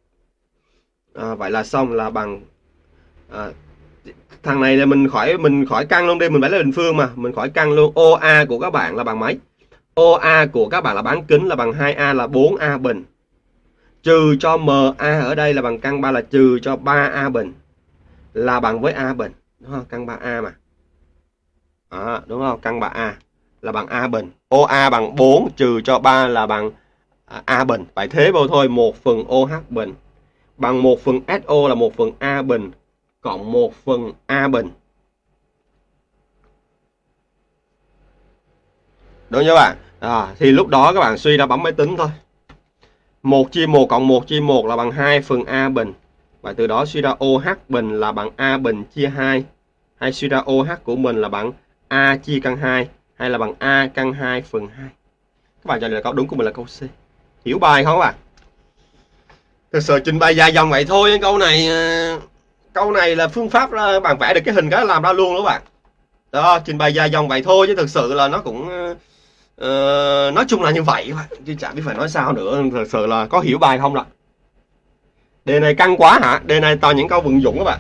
À, vậy là xong là bằng à, thằng này là mình khỏi mình khỏi căn luôn đi mình phải lấy bình phương mà. Mình khỏi căn luôn. OA của các bạn là bằng mấy? OA của các bạn là bán kính là bằng 2A là 4A bình. Trừ cho MA ở đây là bằng căn 3 là trừ cho 3A bình. Là bằng với A bình. Đúng không? Căn 3A mà. À, đúng không? Căn 3A là bằng A bình. OA bằng 4 trừ cho 3 là bằng À, A bình vậy thế vô thôi 1 phần OH bình bằng 1 phần SO là 1 phần A bình cộng 1 phần A bình. Đúng chưa bạn? À, thì lúc đó các bạn suy ra bấm máy tính thôi. 1 chia 1 cộng 1 chia 1 là bằng 2 phần A bình. Và từ đó suy ra OH bình là bằng A bình chia 2. Hay suy ra OH của mình là bằng A chia căn 2 hay là bằng A căn 2 phần 2. Các bạn trả lời câu đúng của mình là câu C. Hiểu bài không à? thực sự trình bày dài dòng vậy thôi câu này ờ, câu này là phương pháp bạn vẽ được cái hình cái làm ra luôn đó bạn. Đó trình bày dài dòng vậy thôi chứ thực sự là nó cũng uh, nói chung là như vậy chứ chẳng biết phải nói sao nữa. Thực sự là có hiểu bài không ạ đề này căng quá hả? Đề này toàn những câu vận dụng các bạn.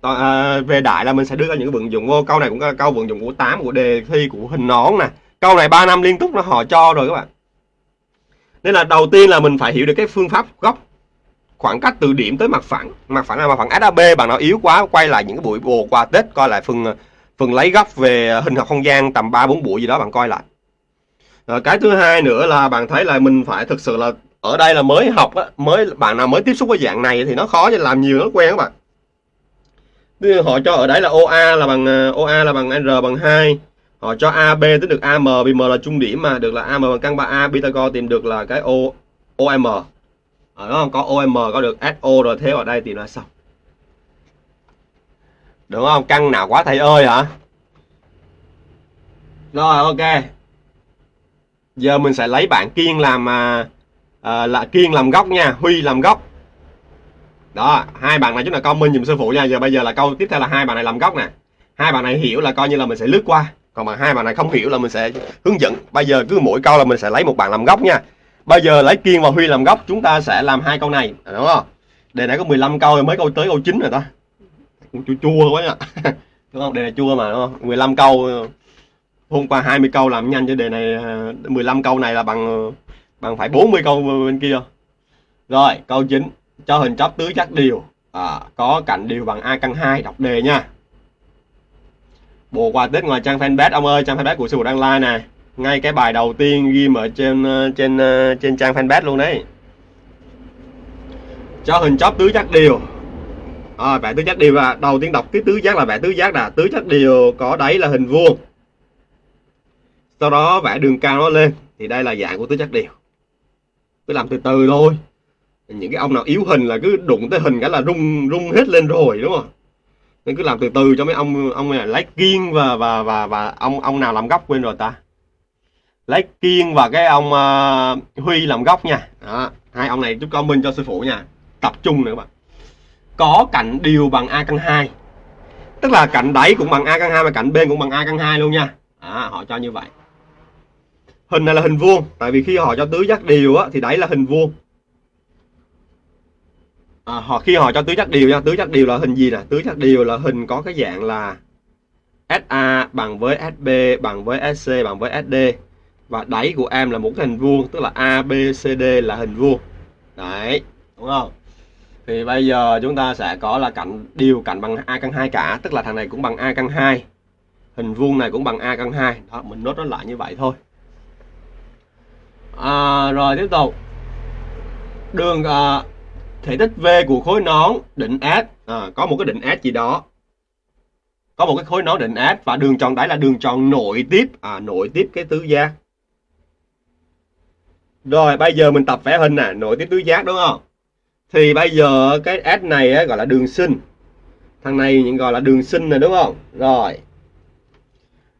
Toàn, uh, về đại là mình sẽ đưa ra những vận dụng vô. Câu này cũng là câu vận dụng của 8 của đề thi của hình nón nè. Câu này 3 năm liên tục nó họ cho rồi các bạn nên là đầu tiên là mình phải hiểu được cái phương pháp góc khoảng cách từ điểm tới mặt phẳng mặt phẳng là mặt phẳng SAB bạn nào yếu quá quay lại những cái buổi bồ qua Tết coi lại phần phần lấy góc về hình học không gian tầm 3 4 buổi gì đó bạn coi lại. Rồi cái thứ hai nữa là bạn thấy là mình phải thực sự là ở đây là mới học á, mới bạn nào mới tiếp xúc với dạng này thì nó khó cho làm nhiều nó quen các bạn. Họ cho ở đấy là OA là bằng ờ, OA là bằng R bằng 2 họ cho AB tính được AM vì M là trung điểm mà. Được là AM bằng căn 3A Pythagore tìm được là cái O OM ở ờ, đó có OM có được SO rồi thế ở đây tìm là xong. Đúng không? Căn nào quá thầy ơi hả? Rồi ok. Giờ mình sẽ lấy bạn kiên làm à, à, là kiên làm góc nha. Huy làm góc đó hai bạn này chúng ta comment dùm sư phụ nha. Giờ bây giờ là câu tiếp theo là hai bạn này làm góc nè. Hai bạn này hiểu là coi như là mình sẽ lướt qua còn mà hai bạn này không hiểu là mình sẽ hướng dẫn. Bây giờ cứ mỗi câu là mình sẽ lấy một bạn làm góc nha. Bây giờ lấy kiên và huy làm góc chúng ta sẽ làm hai câu này. Đúng không? Đề này có 15 câu rồi mới câu tới câu 9 rồi ta. Cũng chua chua quá nha. Đúng không? Đề này chua mà đúng không? 15 câu hôm qua 20 câu làm nhanh cho đề này ờ, 15 câu này là bằng ờ, bằng phải 40 câu bên kia. Rồi câu 9 cho hình chóp tứ chắc điều. À, có cạnh điều bằng a căn 2 đọc đề nha bộ quà tết ngoài trang fanpage ông ơi trang fanpage của sư phụ đăng like nè. Ngay cái bài đầu tiên ghi ở trên ờ, trên ờ, trên trang fanpage luôn đấy. Cho hình chóp tứ giác đều à, ờ, vẽ tứ giác đều là đầu tiên đọc cái tứ giác là vẽ tứ giác là tứ giác đều có đáy là hình vuông. Sau đó vẽ đường cao nó lên thì đây là dạng của tứ giác đều cứ làm từ từ thôi. Những cái ông nào yếu hình là cứ đụng tới hình cái là rung rung hết lên rồi đúng không? Nên cứ làm từ từ cho mấy ông ông này lấy kiên và và và và ông ông nào làm góc quên rồi ta. Lấy kiên và cái ông uh, huy làm góc nha. Đó. hai ông này chúc con minh cho sư phụ nha. Tập trung nữa các bạn. Có cạnh đều bằng a căn 2 tức là cạnh đáy cũng bằng a căn 2 và cạnh bên cũng bằng a căn 2 luôn nha. À, họ cho như vậy. Hình này là hình vuông tại vì khi họ cho tứ giác đều á, thì đáy là hình vuông à, họ khi họ cho tứ giác điều nha tứ giác điều là hình gì nè? Tứ giác điều là hình có cái dạng là SA bằng với SB bằng với SC bằng với SD và đáy của em là một cái hình vuông tức là ABCD là hình vuông. Đấy đúng không? Thì bây giờ chúng ta sẽ có là cạnh điều cạnh bằng a căn 2 cả tức là thằng này cũng bằng a căn 2 hình vuông này cũng bằng a căn 2 đó mình nốt nó lại như vậy thôi. À, rồi tiếp tục. Đường à, thể tích V của khối nón định S. À, có một cái định S gì đó. Có một cái khối nón định S và đường tròn đáy là đường tròn nội tiếp. À nội tiếp cái tứ giác. Rồi bây giờ mình tập vẽ hình nè. Nội tiếp tứ giác đúng không? Thì bây giờ cái S này á, gọi là đường sinh. Thằng này những gọi là đường sinh này đúng không? Rồi.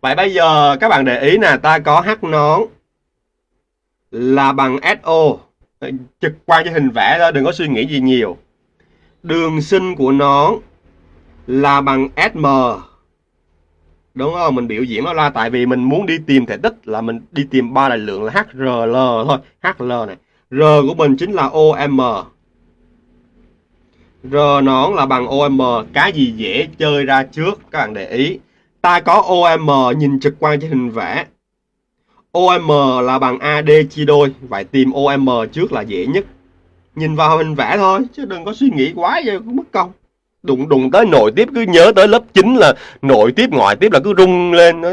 Vậy bây giờ các bạn để ý nè ta có H nón là bằng SO Ờ, trực quan cho hình vẽ đó, đừng có suy nghĩ gì nhiều. Đường sinh của nó là bằng SM đúng không? Mình biểu diễn nó ra tại vì mình muốn đi tìm thể tích, là mình đi tìm ba đại lượng là HRL thôi HL này. R của mình chính là OM R nón là bằng OM cái gì dễ chơi ra trước, các bạn để ý. Ta có OM nhìn trực quan trên hình vẽ. OM là bằng AD chia đôi. Vậy tìm OM trước là dễ nhất. Nhìn vào hình vẽ thôi Chứ đừng có suy nghĩ quá vậy mất công. Đụng đụng tới nội tiếp cứ nhớ tới lớp 9 là nội tiếp ngoại tiếp là cứ rung lên. Nó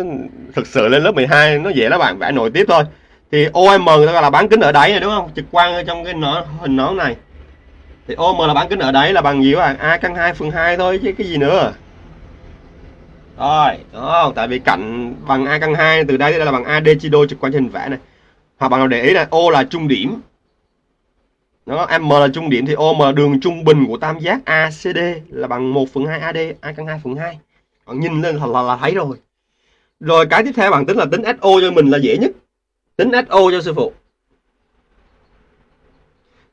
Thực sự lên lớp 12 nó dễ lắm bạn vẽ nội tiếp thôi. Thì OM là bán kính ở đáy này đúng không? Trực quan ở trong cái nó, hình nón này. Thì OM là bán kính ở đáy là bằng gì các bạn? A căn 2 phần 2 thôi chứ cái gì nữa rồi đúng không tại vì cạnh bằng a căn 2 từ đây là bằng ad chia đôi trực quan trên hình vẽ này. Hoặc bạn nào để ý là o là trung điểm. Nó m là trung điểm thì om đường trung bình của tam giác acd là bằng 1 phần 2 ad a căn 2 phần 2 bạn nhìn lên là, là, là thấy rồi. Rồi cái tiếp theo bạn tính là tính so cho mình là dễ nhất. Tính so cho sư phụ.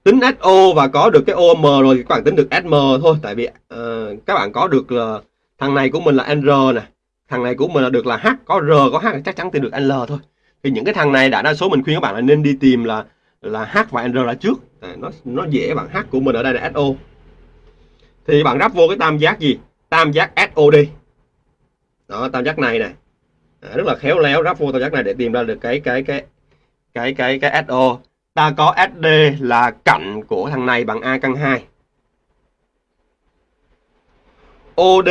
Tính so và có được cái om rồi thì các bạn tính được sm thôi tại vì uh, các bạn có được là uh, thằng này của mình là n nè. Thằng này của mình là được là h có r có h chắc chắn thì được l thôi. Thì những cái thằng này đã đa số mình khuyên các bạn là nên đi tìm là là h và n là trước. À, nó nó dễ bằng h của mình ở đây là so thì bạn ráp vô cái tam giác gì? Tam giác sod đó tam giác này nè. À, rất là khéo léo ráp vô tam giác này để tìm ra được cái cái cái cái cái cái so ta có sd là cạnh của thằng này bằng a căn 2 OD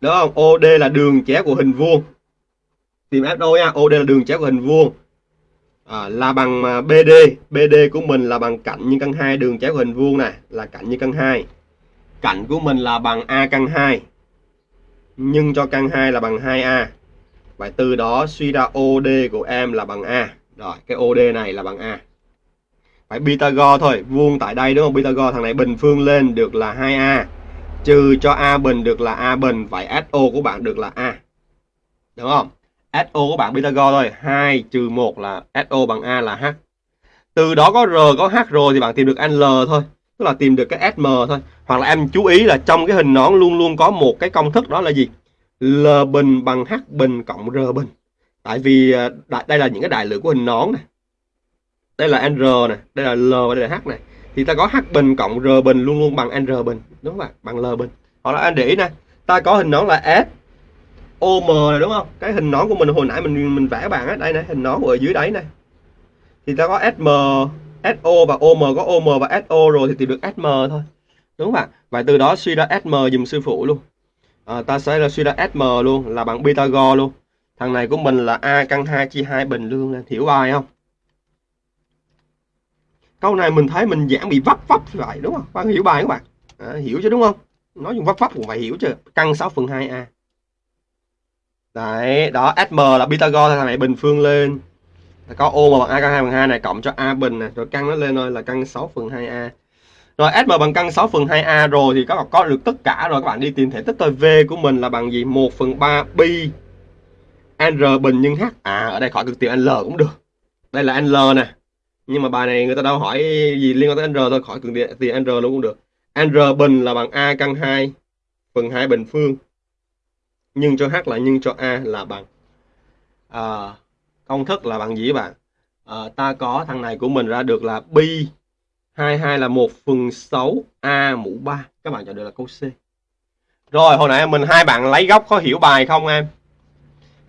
đúng không? OD là đường chéo của hình vuông. Tìm FO nha? OD là đường chéo của hình vuông. À, là bằng à, BD BD của mình là bằng cạnh nhân căn 2 đường chéo của hình vuông này là cạnh nhân căn 2 cạnh của mình là bằng A căn 2 Nhưng cho căn 2 là bằng 2A vậy từ đó suy ra OD của em là bằng A. Rồi cái OD này là bằng A. Phải Pythagore thôi vuông tại đây đúng không? Pythagore thằng này bình phương lên được là 2A trừ cho A bình được là A bình, vậy SO của bạn được là A. Đúng không? SO của bạn Pythagore thôi 2 trừ 1 là SO bằng A là H. Từ đó có R, có H rồi thì bạn tìm được L thôi, tức là tìm được cái SM thôi. Hoặc là em chú ý là trong cái hình nón luôn luôn có một cái công thức đó là gì? L bình bằng H bình cộng R bình. Tại vì à, đây là những cái đại lượng của hình nón này. Đây là N này, đây là L và đây là H này thì ta có H bình cộng R bình luôn luôn bằng N bình đúng không ạ? Bằng L bình hoặc là anh để ý nè ta có hình nón là S OM này đúng không? Cái hình nón của mình hồi nãy mình mình vẽ bạn á đây này hình nón ở dưới đấy này thì ta có SM SO và OM có OM và SO rồi thì tìm được SM thôi. Đúng không ạ? Vậy từ đó suy ra SM dùm sư phụ luôn. À, ta sẽ là suy ra SM luôn là bằng Pythagore luôn. Thằng này của mình là A căn 2 chia 2 bình luôn hiểu bài không? Câu này mình thấy mình giảng bị vấp vấp lại đúng không? Bạn hiểu bài các bạn. À, hiểu chứ đúng không? Nói dùng vấp vấp cũng phải hiểu chứ. Căn 6 phần 2 a. Đấy đó sm là pythagore thằng này bình phương lên. Có ô mà bằng a căn 2 phần 2 này cộng cho a bình này rồi căn nó lên thôi là căn 6 phần 2 a. Rồi sm bằng căn 6 phần 2 a rồi thì các bạn có được tất cả rồi. Các bạn đi tìm thể tích thôi. V của mình là bằng gì? 1 phần 3 pi. R bình nhân h. À ở đây khỏi cực tiểu l cũng được. Đây là l nè nhưng mà bài này người ta đâu hỏi gì liên quan tới R thôi khỏi cần tiền R luôn cũng được. R bình là bằng a căn 2 phần 2 bình phương. Nhưng cho h là nhân cho a là bằng à, công thức là bằng gì bạn? À, ta có thằng này của mình ra được là pi 22 là 1 phần 6 a mũ 3 các bạn chọn được là câu C. Rồi hồi nãy mình hai bạn lấy góc có hiểu bài không em?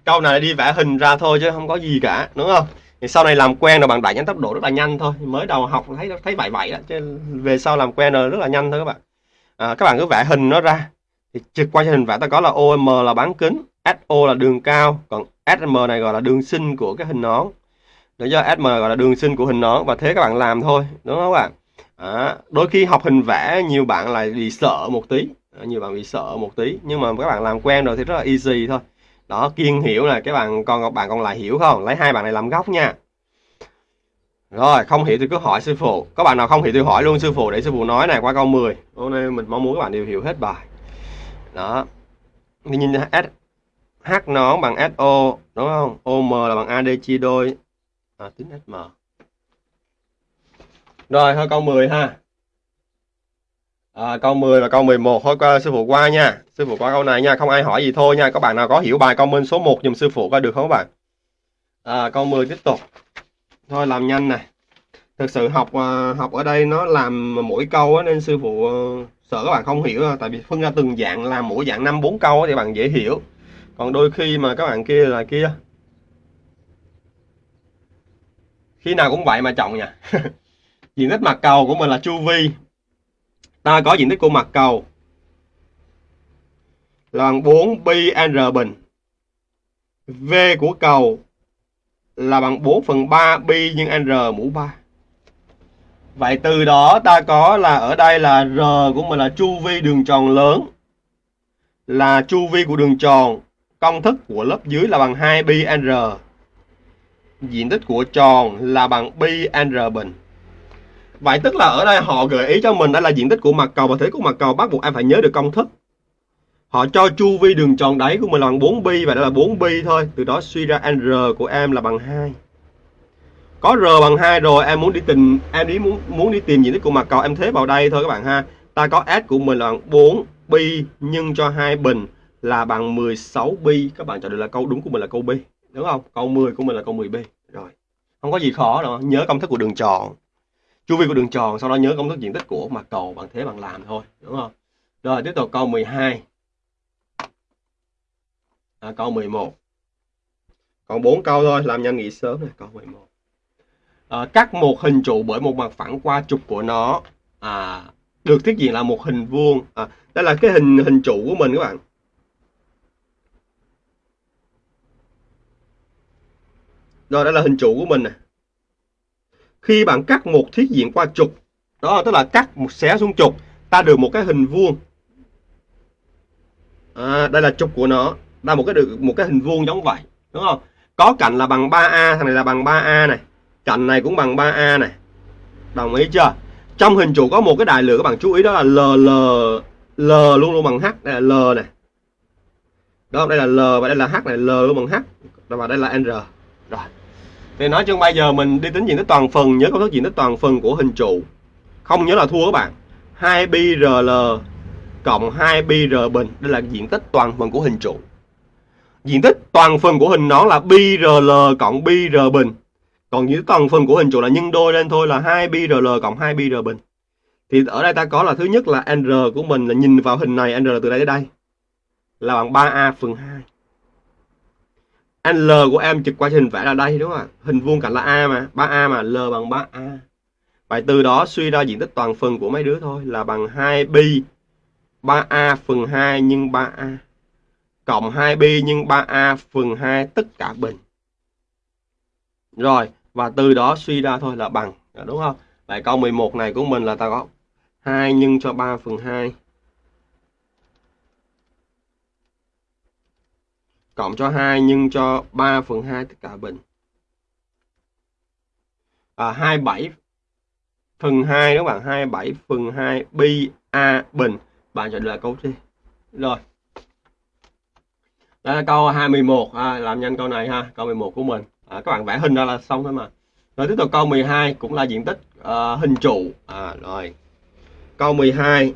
Câu này đi vẽ hình ra thôi chứ không có gì cả đúng không? Thì sau này làm quen rồi bạn đẩy nhanh tốc độ rất là nhanh thôi. Mới đầu học thấy thấy vậy vậy đó chứ về sau làm quen rồi rất là nhanh thôi các bạn. À, các bạn cứ vẽ hình nó ra. Thì trực quan cho hình vẽ ta có là OM là bán kính SO là đường cao còn SM này gọi là đường sinh của cái hình nón. Để do SM gọi là đường sinh của hình nón và thế các bạn làm thôi đúng không các bạn? À, đôi khi học hình vẽ nhiều bạn lại bị sợ một tí. À, nhiều bạn bị sợ một tí. Nhưng mà các bạn làm quen rồi thì rất là easy thôi đó kiên hiểu này các bạn còn bạn còn lại hiểu không? Lấy hai bạn này làm góc nha. Rồi không hiểu thì cứ hỏi sư phụ. Có bạn nào không hiểu thì hỏi luôn sư phụ để sư phụ nói này qua câu 10 hôm nay mình mong muốn các bạn đều hiểu hết bài. Đó. Nhìn S H nó bằng SO đúng không? OM là bằng AD chia đôi. À, tính SM rồi thôi câu 10 ha à, câu 10 và câu 11 thôi qua sư phụ qua nha. Sư phụ qua câu này nha. Không ai hỏi gì thôi nha. Các bạn nào có hiểu bài comment số 1 dùm sư phụ coi được không các bạn? À, câu 10 tiếp tục. Thôi làm nhanh này thực sự học à, học ở đây nó làm mỗi câu á, nên sư phụ ờ, sợ các bạn không hiểu à. tại vì phân ra từng dạng làm mỗi dạng năm bốn câu thì bạn dễ hiểu. Còn đôi khi mà các bạn kia là kia. Khi nào cũng vậy mà chọn nha. Diện tích mặt cầu của mình là chu vi ta có diện tích của mặt cầu. Là bằng 4 pi r bình. V của cầu là bằng 4 phần 3 pi nhân r mũ 3 vậy từ đó ta có là ở đây là r của mình là chu vi đường tròn lớn. Là chu vi của đường tròn, công thức của lớp dưới là bằng 2 pi r. Diện tích của tròn là bằng pi r bình. Vậy tức là ở đây họ gợi ý cho mình đây là diện tích của mặt cầu và thế của mặt cầu bắt buộc em phải nhớ được công thức. Họ cho chu vi đường tròn đáy của mình là bằng 4 pi và đây là 4 pi thôi. Từ đó suy ra r của em là bằng 2. Có r bằng 2 rồi em muốn đi tìm em đi muốn muốn đi tìm diện tích của mặt cầu em thế vào đây thôi các bạn ha. Ta có s của mình là bằng 4 pi nhân cho hai bình là bằng 16 pi. Các bạn chọn được là câu đúng của mình là câu B, đúng không? Câu 10 của mình là câu 10 b. Rồi. Không có gì khó đâu, nhớ công thức của đường tròn chu vi của đường tròn sau đó nhớ công thức diện tích của mặt cầu bằng thế bằng làm thôi đúng không? Rồi tiếp tục câu 12 à, câu 11 còn 4 câu thôi làm nhanh nghỉ sớm này câu 11 à, cắt một hình trụ bởi một mặt phẳng qua trục của nó. À, được thiết diện là một hình vuông. À, đây là cái hình hình trụ của mình các bạn. Rồi đây là hình trụ của mình này khi bạn cắt một thiết diện qua trục đó tức là cắt một xé xuống trục ta được một cái hình vuông. À, đây là trục của nó. Ta một cái được một cái hình vuông giống vậy đúng không? Có cạnh là bằng 3a thằng này là bằng 3a này. Cạnh này cũng bằng 3a này. Đồng ý chưa? Trong hình trụ có một cái đại lượng các bạn chú ý đó là l l l luôn luôn bằng h đây là l này. Đó đây là l và đây là h này l luôn bằng h. Và đây là n rồi thì nói chung bây giờ mình đi tính diện tích toàn phần, nhớ công thức diện tích toàn phần của hình trụ. Không nhớ là thua các bạn. 2 pi rl cộng 2 pi r bình, đây là diện tích toàn phần của hình trụ. Diện tích toàn phần của hình nó là pi rl cộng pi r bình. Còn diện tích toàn phần của hình trụ là nhân đôi lên thôi là 2 pi rl cộng 2 pi r bình. Thì ở đây ta có là thứ nhất là n của mình, là nhìn vào hình này n từ đây tới đây. Là bằng 3a phần 2 L của em trực qua hình vẽ là đây đúng không ạ? Hình vuông cạnh là A mà, 3A mà, L bằng 3A. Vậy từ đó suy ra diện tích toàn phần của mấy đứa thôi là bằng 2pi 3A phần 2 nhân 3A cộng 2pi nhân 3A phần 2 tất cả bình. Rồi, và từ đó suy ra thôi là bằng, đúng không? Vậy câu 11 này của mình là ta có 2 nhân cho 3 phần 2 cộng cho 2 nhân cho 3 phần 2 tất cả bình. À, 27 phần 2 đó bạn 27 phần 2 pi a bình. Bạn chọn là câu C. Rồi. Đây là câu 21 à, làm nhanh câu này ha, câu 11 của mình. À, các bạn vẽ hình ra là xong thôi mà. Rồi tiếp tục câu 12 cũng là diện tích uh, hình trụ. À rồi. Câu 12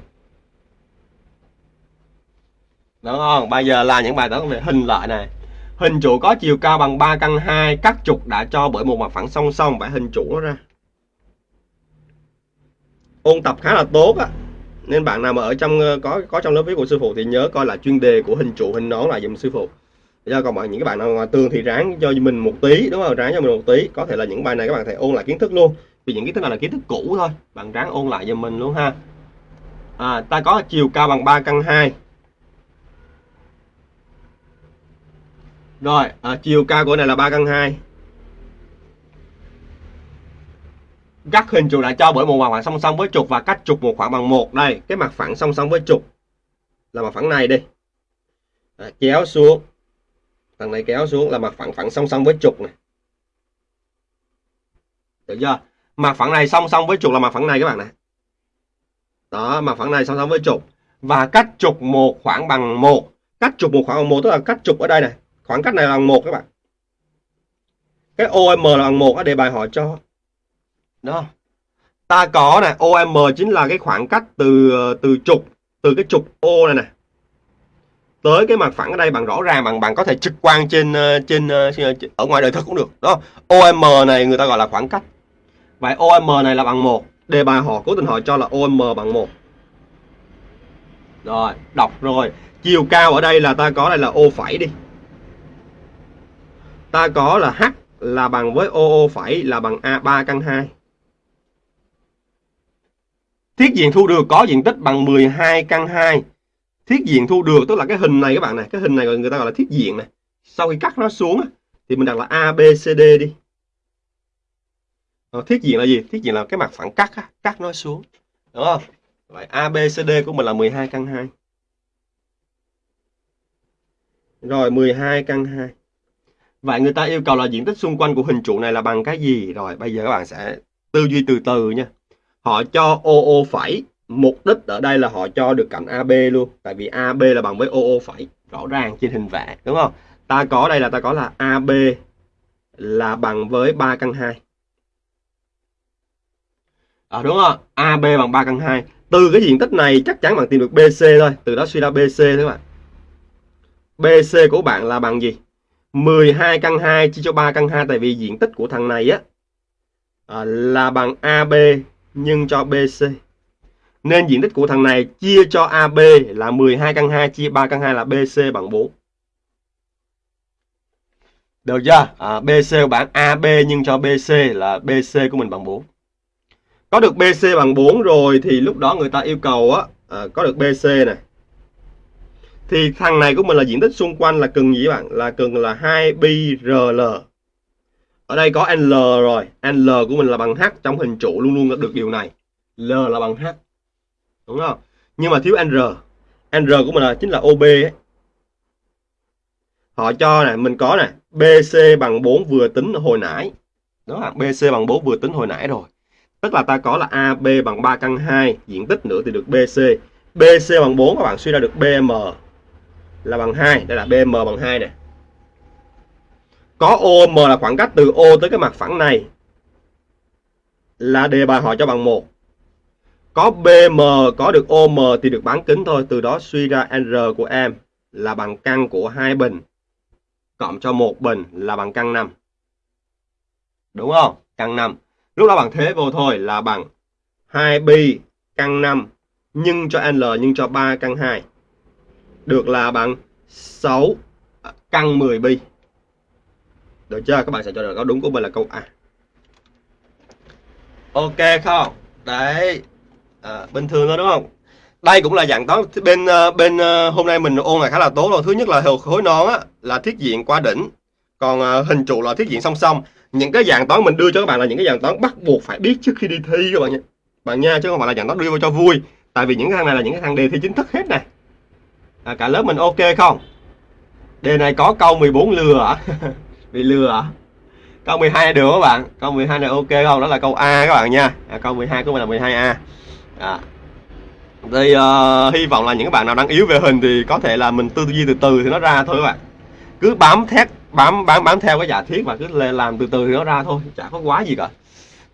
đúng không? Bây giờ là những bài toán về hình lợi này. Hình trụ có chiều cao bằng 3 căn 2 các trục đã cho bởi một mặt phẳng song song phải hình trụ nó ra. Ôn tập khá là tốt á. Nên bạn nào mà ở trong có có trong lớp viết của sư phụ thì nhớ coi là chuyên đề của hình trụ hình nón là dùm sư phụ. Do còn bạn những cái bạn nào ngoài tường thì ráng cho mình một tí đúng không? Ráng cho mình một tí. Có thể là những bài này các bạn thể ôn lại kiến thức luôn. Vì những kiến thức này là kiến thức cũ thôi. Bạn ráng ôn lại cho mình luôn ha. À, ta có chiều cao bằng 3 căn 2 Rồi, à, chiều cao của này là 3 căn 2. các hình trụ lại cho bởi một mặt phẳng song song với trục và cách trục một khoảng bằng một. Đây cái mặt phẳng song song với trục là mặt phẳng này đi. À, kéo xuống. Thằng này kéo xuống là mặt phẳng phẳng song song với trục này. Được chưa? Mặt phẳng này song song với trục là mặt phẳng này các bạn này. Đó mặt phẳng này song song với trục và cách trục một khoảng bằng một. Cách trục một khoảng bằng một tức là cách trục ở đây này khoảng cách này là bằng một các bạn. Cái OM là bằng một ở đề bài hỏi cho. Đó. Ta có này OM chính là cái khoảng cách từ từ trục, từ cái trục O này nè, tới cái mặt phẳng ở đây bằng rõ ràng bằng bạn có thể trực quan trên ờ, ờ, ờ, trên ở ngoài đời thực cũng được. Đó. OM này người ta gọi là khoảng cách. Vậy OM này là bằng một. Đề bài họ cố tình hỏi cho là OM bằng một. Rồi, đọc rồi. Chiều cao ở đây là ta có đây là O phẩy đi ta có là H là bằng với OO phẩy là bằng A3 căn 2 Thiết diện thu được có diện tích bằng 12 căn 2. Thiết diện thu được tức là cái hình này các bạn này, cái hình này người ta gọi là thiết diện này. Sau khi cắt nó xuống thì mình đặt là ABCD đi. Ờ, thiết diện là gì? Thiết diện là cái mặt phẳng cắt cắt nó xuống. Đúng không? Vậy ABCD của mình là 12 căn 2. Rồi 12 căn 2. Vậy người ta yêu cầu là diện tích xung quanh của hình trụ này là bằng cái gì? Rồi bây giờ các bạn sẽ tư duy từ từ nha. Họ cho OO phẩy mục đích ở đây là họ cho được cạnh AB luôn. Tại vì AB là bằng với OO phẩy rõ ràng trên hình vẽ đúng không? Ta có đây là ta có là AB là bằng với 3 căn 2 à, ờ, đúng không? AB bằng 3 căn 2 từ cái diện tích này chắc chắn bạn tìm được BC thôi. Từ đó suy ra BC thôi các bạn. BC của bạn là bằng gì? 12 căn 2 chia cho 3 căn 2 tại vì diện tích của thằng này á à, là bằng AB nhân cho BC. Nên diện tích của thằng này chia cho AB là 12 căn 2 chia 3 căn 2 là BC bằng 4. Được chưa? À, BC của bạn AB nhân cho BC là BC của mình bằng 4. Có được BC bằng 4 rồi thì lúc đó người ta yêu cầu á à, có được BC này. Thì thằng này của mình là diện tích xung quanh là cần gì bạn? Là cần là 2 rl ở đây có L rồi. L của mình là bằng H trong hình trụ luôn luôn được điều này. L là bằng H. Đúng không? Nhưng mà thiếu N r của mình là chính là OB ấy. họ cho này mình có này BC bằng 4 vừa tính hồi nãy. Đó là BC bằng 4 vừa tính hồi nãy rồi. Tức là ta có là AB bằng 3 căn 2 diện tích nữa thì được BC BC bằng 4 các bạn suy ra được BM là bằng 2 đây là BM bằng 2 này có OM là khoảng cách từ O tới cái mặt phẳng này là đề bài hỏi cho bằng 1. Có BM có được OM thì được bán kính thôi, từ đó suy ra R của em là bằng căn của hai bình cộng cho một bình là bằng căn 5. Đúng không? Căn 5. Lúc đó bằng thế vô thôi là bằng 2pi căn 5 nhân cho L nhân cho 3 căn 2. Được là bằng 6 căn 10 bi Được chưa? Các bạn sẽ cho được câu đúng của mình là câu A. Ok không? Đấy. À, bình thường thôi đúng không? Đây cũng là dạng toán bên ờ, bên ờ, hôm nay mình ôn là khá là tốt rồi. Thứ nhất là khối nón á, là thiết diện qua đỉnh. Còn ờ, hình trụ là thiết diện song song. Những cái dạng toán mình đưa cho các bạn là những cái dạng toán bắt buộc phải biết trước khi đi thi các bạn nha. Bạn nha chứ không phải là dạng toán đưa vào cho vui. Tại vì những cái thằng này là những cái thằng đề thi chính thức hết này. À, cả lớp mình ok không? Đề này có câu 14 lừa à? bị lừa à? câu 12 được các bạn câu 12 này ok không đó là câu A các bạn nha à, câu 12 của mình là 12A à. thì uh, ờ, hy vọng là những bạn nào đang yếu về hình thì có thể là mình tư duy từ từ thì nó ra thôi các bạn cứ bám thét bám bám bám theo cái giả thiết và cứ làm từ từ thì nó ra thôi chả có quá gì cả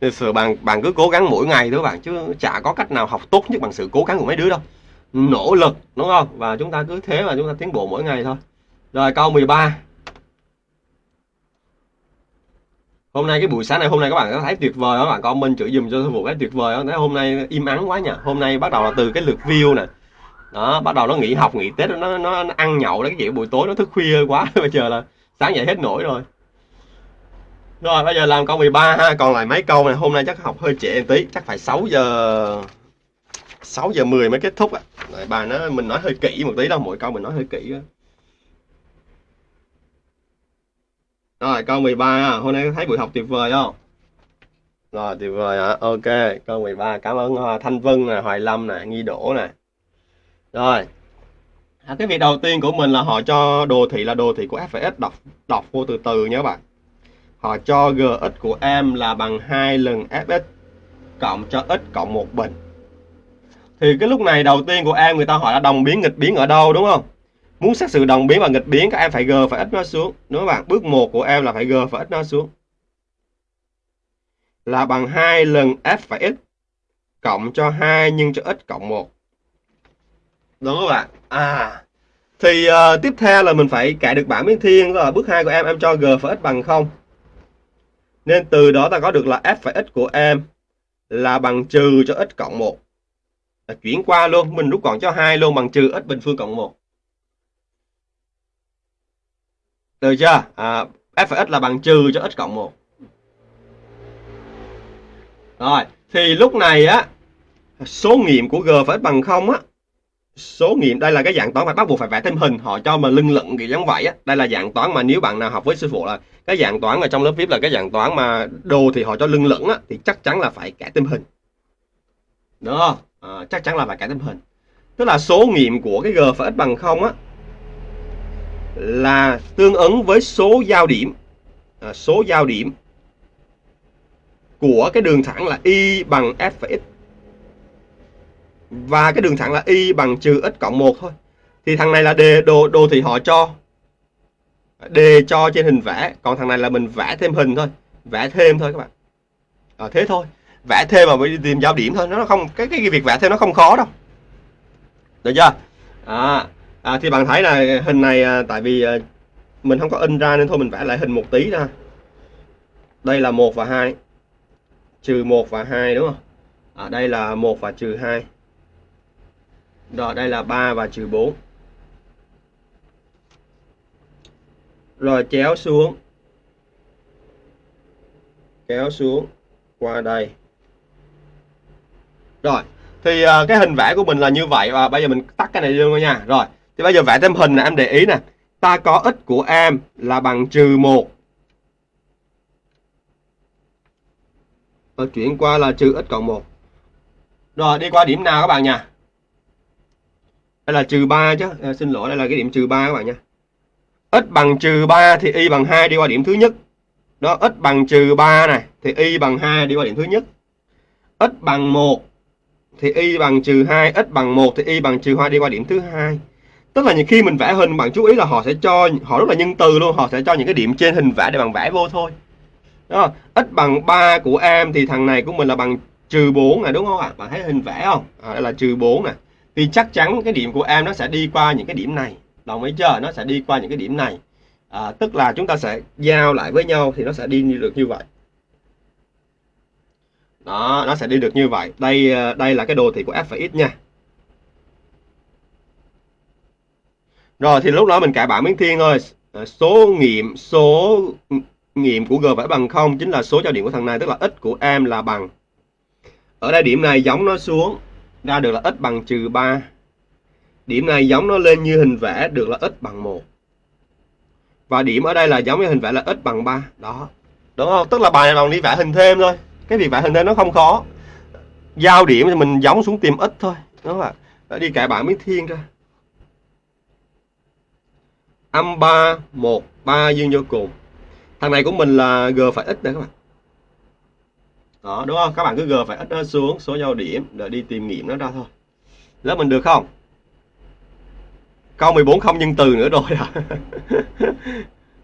thực sự bạn bạn cứ cố gắng mỗi ngày thôi các bạn chứ chả có cách nào học tốt nhất bằng sự cố gắng của mấy đứa đâu nỗ lực đúng không? Và chúng ta cứ thế mà chúng ta tiến bộ mỗi ngày thôi. Rồi câu 13 hôm nay cái buổi sáng này hôm nay các bạn có thấy tuyệt vời các bạn comment chữ dùm cho sư vụ cái tuyệt vời đó hôm nay im ắng quá nhỉ? Hôm nay bắt đầu là từ cái lượt view nè. Đó bắt đầu nó nghỉ học nghỉ tết nó nó, nó ăn nhậu đấy cái gì buổi tối nó thức khuya quá. Bây giờ là sáng dậy hết nổi rồi. Rồi bây giờ làm câu 13 ha. Còn lại mấy câu này hôm nay chắc học hơi trễ một tí chắc phải 6 giờ 6 giờ 10 mới kết thúc á. Bài nó mình nói hơi kỹ một tí đâu mỗi câu mình nói hơi kỹ đó. Rồi câu 13 hôm nay thấy buổi học tuyệt vời không? rồi tuyệt vời ạ ok câu 13 cảm ơn à, Thanh Vân nè Hoài Lâm nè Nghi Đỗ nè. Rồi. À, cái việc đầu tiên của mình là họ cho đồ thị là đồ thị của f x đọc đọc vô từ từ nhé các bạn họ cho gx của em là bằng 2 lần fx cộng cho x cộng một bình thì cái lúc này đầu tiên của em người ta hỏi là đồng biến nghịch biến ở đâu đúng không? Muốn xét sự đồng biến và nghịch biến các em phải g phải x nó xuống. Đúng không bạn? Bước 1 của em là phải g phải x nó xuống. Là bằng 2 lần f phải x cộng cho 2 nhân cho x cộng 1 đúng không bạn? À thì uh, tiếp theo là mình phải cải được bảng biến thiên. Là bước 2 của em. Em cho g phải x bằng 0 nên từ đó ta có được là f phải x của em là bằng trừ cho x cộng 1 là chuyển qua luôn mình rút gọn cho hai luôn bằng trừ x bình phương cộng 1 được chưa? À, f phải x là bằng trừ cho x cộng 1 rồi thì lúc này á số nghiệm của g phải x bằng không á. Số nghiệm đây là cái dạng toán phải bắt buộc phải vẽ thêm hình họ cho mà lưng lận kiểu giống vậy á. Đây là dạng toán mà nếu bạn nào học với sư phụ là cái dạng toán ở trong lớp viết là cái dạng toán mà đồ thì họ cho lưng lửng á thì chắc chắn là phải kẻ thêm hình. Đó à, chắc chắn là phải cải tấm hình. Tức là số nghiệm của cái g phải x bằng không á là tương ứng với số giao điểm à, số giao điểm của cái đường thẳng là y bằng f phải x. Và cái đường thẳng là y bằng trừ x cộng 1 thôi. Thì thằng này là đề đồ đồ thì họ cho. Đề cho trên hình vẽ còn thằng này là mình vẽ thêm hình thôi. Vẽ thêm thôi các bạn. À, thế thôi vẽ thêm mà mới tìm giao điểm thôi nó không cái cái việc vẽ thêm nó không khó đâu. Được chưa? À, à thì bạn thấy là hình này à, tại vì à, mình không có in ra nên thôi mình vẽ lại hình một tí ra. Đây là một và hai trừ một và hai đúng không? À, đây là một và trừ hai. Rồi đây là 3 và trừ 4 rồi chéo xuống. Kéo xuống qua đây rồi thì uh, cái hình vẽ của mình là như vậy và bây giờ mình tắt cái này luôn nha. Rồi thì bây giờ vẽ thêm hình này em để ý nè. Ta có x của em là bằng trừ 1 và chuyển qua là trừ x cộng 1 rồi đi qua điểm nào các bạn nha? Đây là trừ 3 chứ. À, xin lỗi đây là cái điểm trừ 3 các bạn nha. X bằng trừ 3 thì y bằng 2 đi qua điểm thứ nhất. Đó x bằng trừ 3 này thì y bằng 2 đi qua điểm thứ nhất. X bằng 1 thì y bằng trừ 2 x bằng 1 thì y bằng trừ 2 đi qua điểm thứ hai. Tức là khi mình vẽ hình bạn chú ý là họ sẽ cho họ rất là nhân từ luôn họ sẽ cho những cái điểm trên hình vẽ để bạn vẽ vô thôi. Đó x bằng 3 của em thì thằng này của mình là bằng trừ 4 này đúng không ạ? Bạn thấy hình vẽ không? À, đây là trừ 4 nè à. thì chắc chắn cái điểm của em nó sẽ đi qua những cái điểm này. Đồng ý chưa? Nó sẽ đi qua những cái điểm này. À, tức là chúng ta sẽ giao lại với nhau thì nó sẽ đi được như vậy đó, nó sẽ đi được như vậy. Đây ờ, đây là cái đồ thị của f và x nha. Rồi, thì lúc đó mình cải bản biến thiên thôi. Ờ, số nghiệm số nghiệm của g phải bằng không chính là số giao điểm của thằng này, tức là x của em là bằng. Ở đây điểm này giống nó xuống, ra được là x bằng trừ 3 điểm này giống nó lên như hình vẽ, được là x bằng 1 và điểm ở đây là giống như hình vẽ là x bằng 3 đó. Đúng không? Tức là bài này bằng đi vẽ hình thêm thôi cái việc vẽ hình thế nó không khó. Giao điểm thì mình giống xuống tìm ít thôi, đúng không ạ? Đi cải bảng miếng thiên ra. Âm 3 1 3 dương vô cùng. Thằng này của mình là g phải ít đây các bạn. Đó, đúng không? Các bạn cứ g phải ít nó xuống, số giao điểm để đi tìm nghiệm nó ra thôi. Lớp mình được không? Câu 14 không nhân từ nữa rồi à.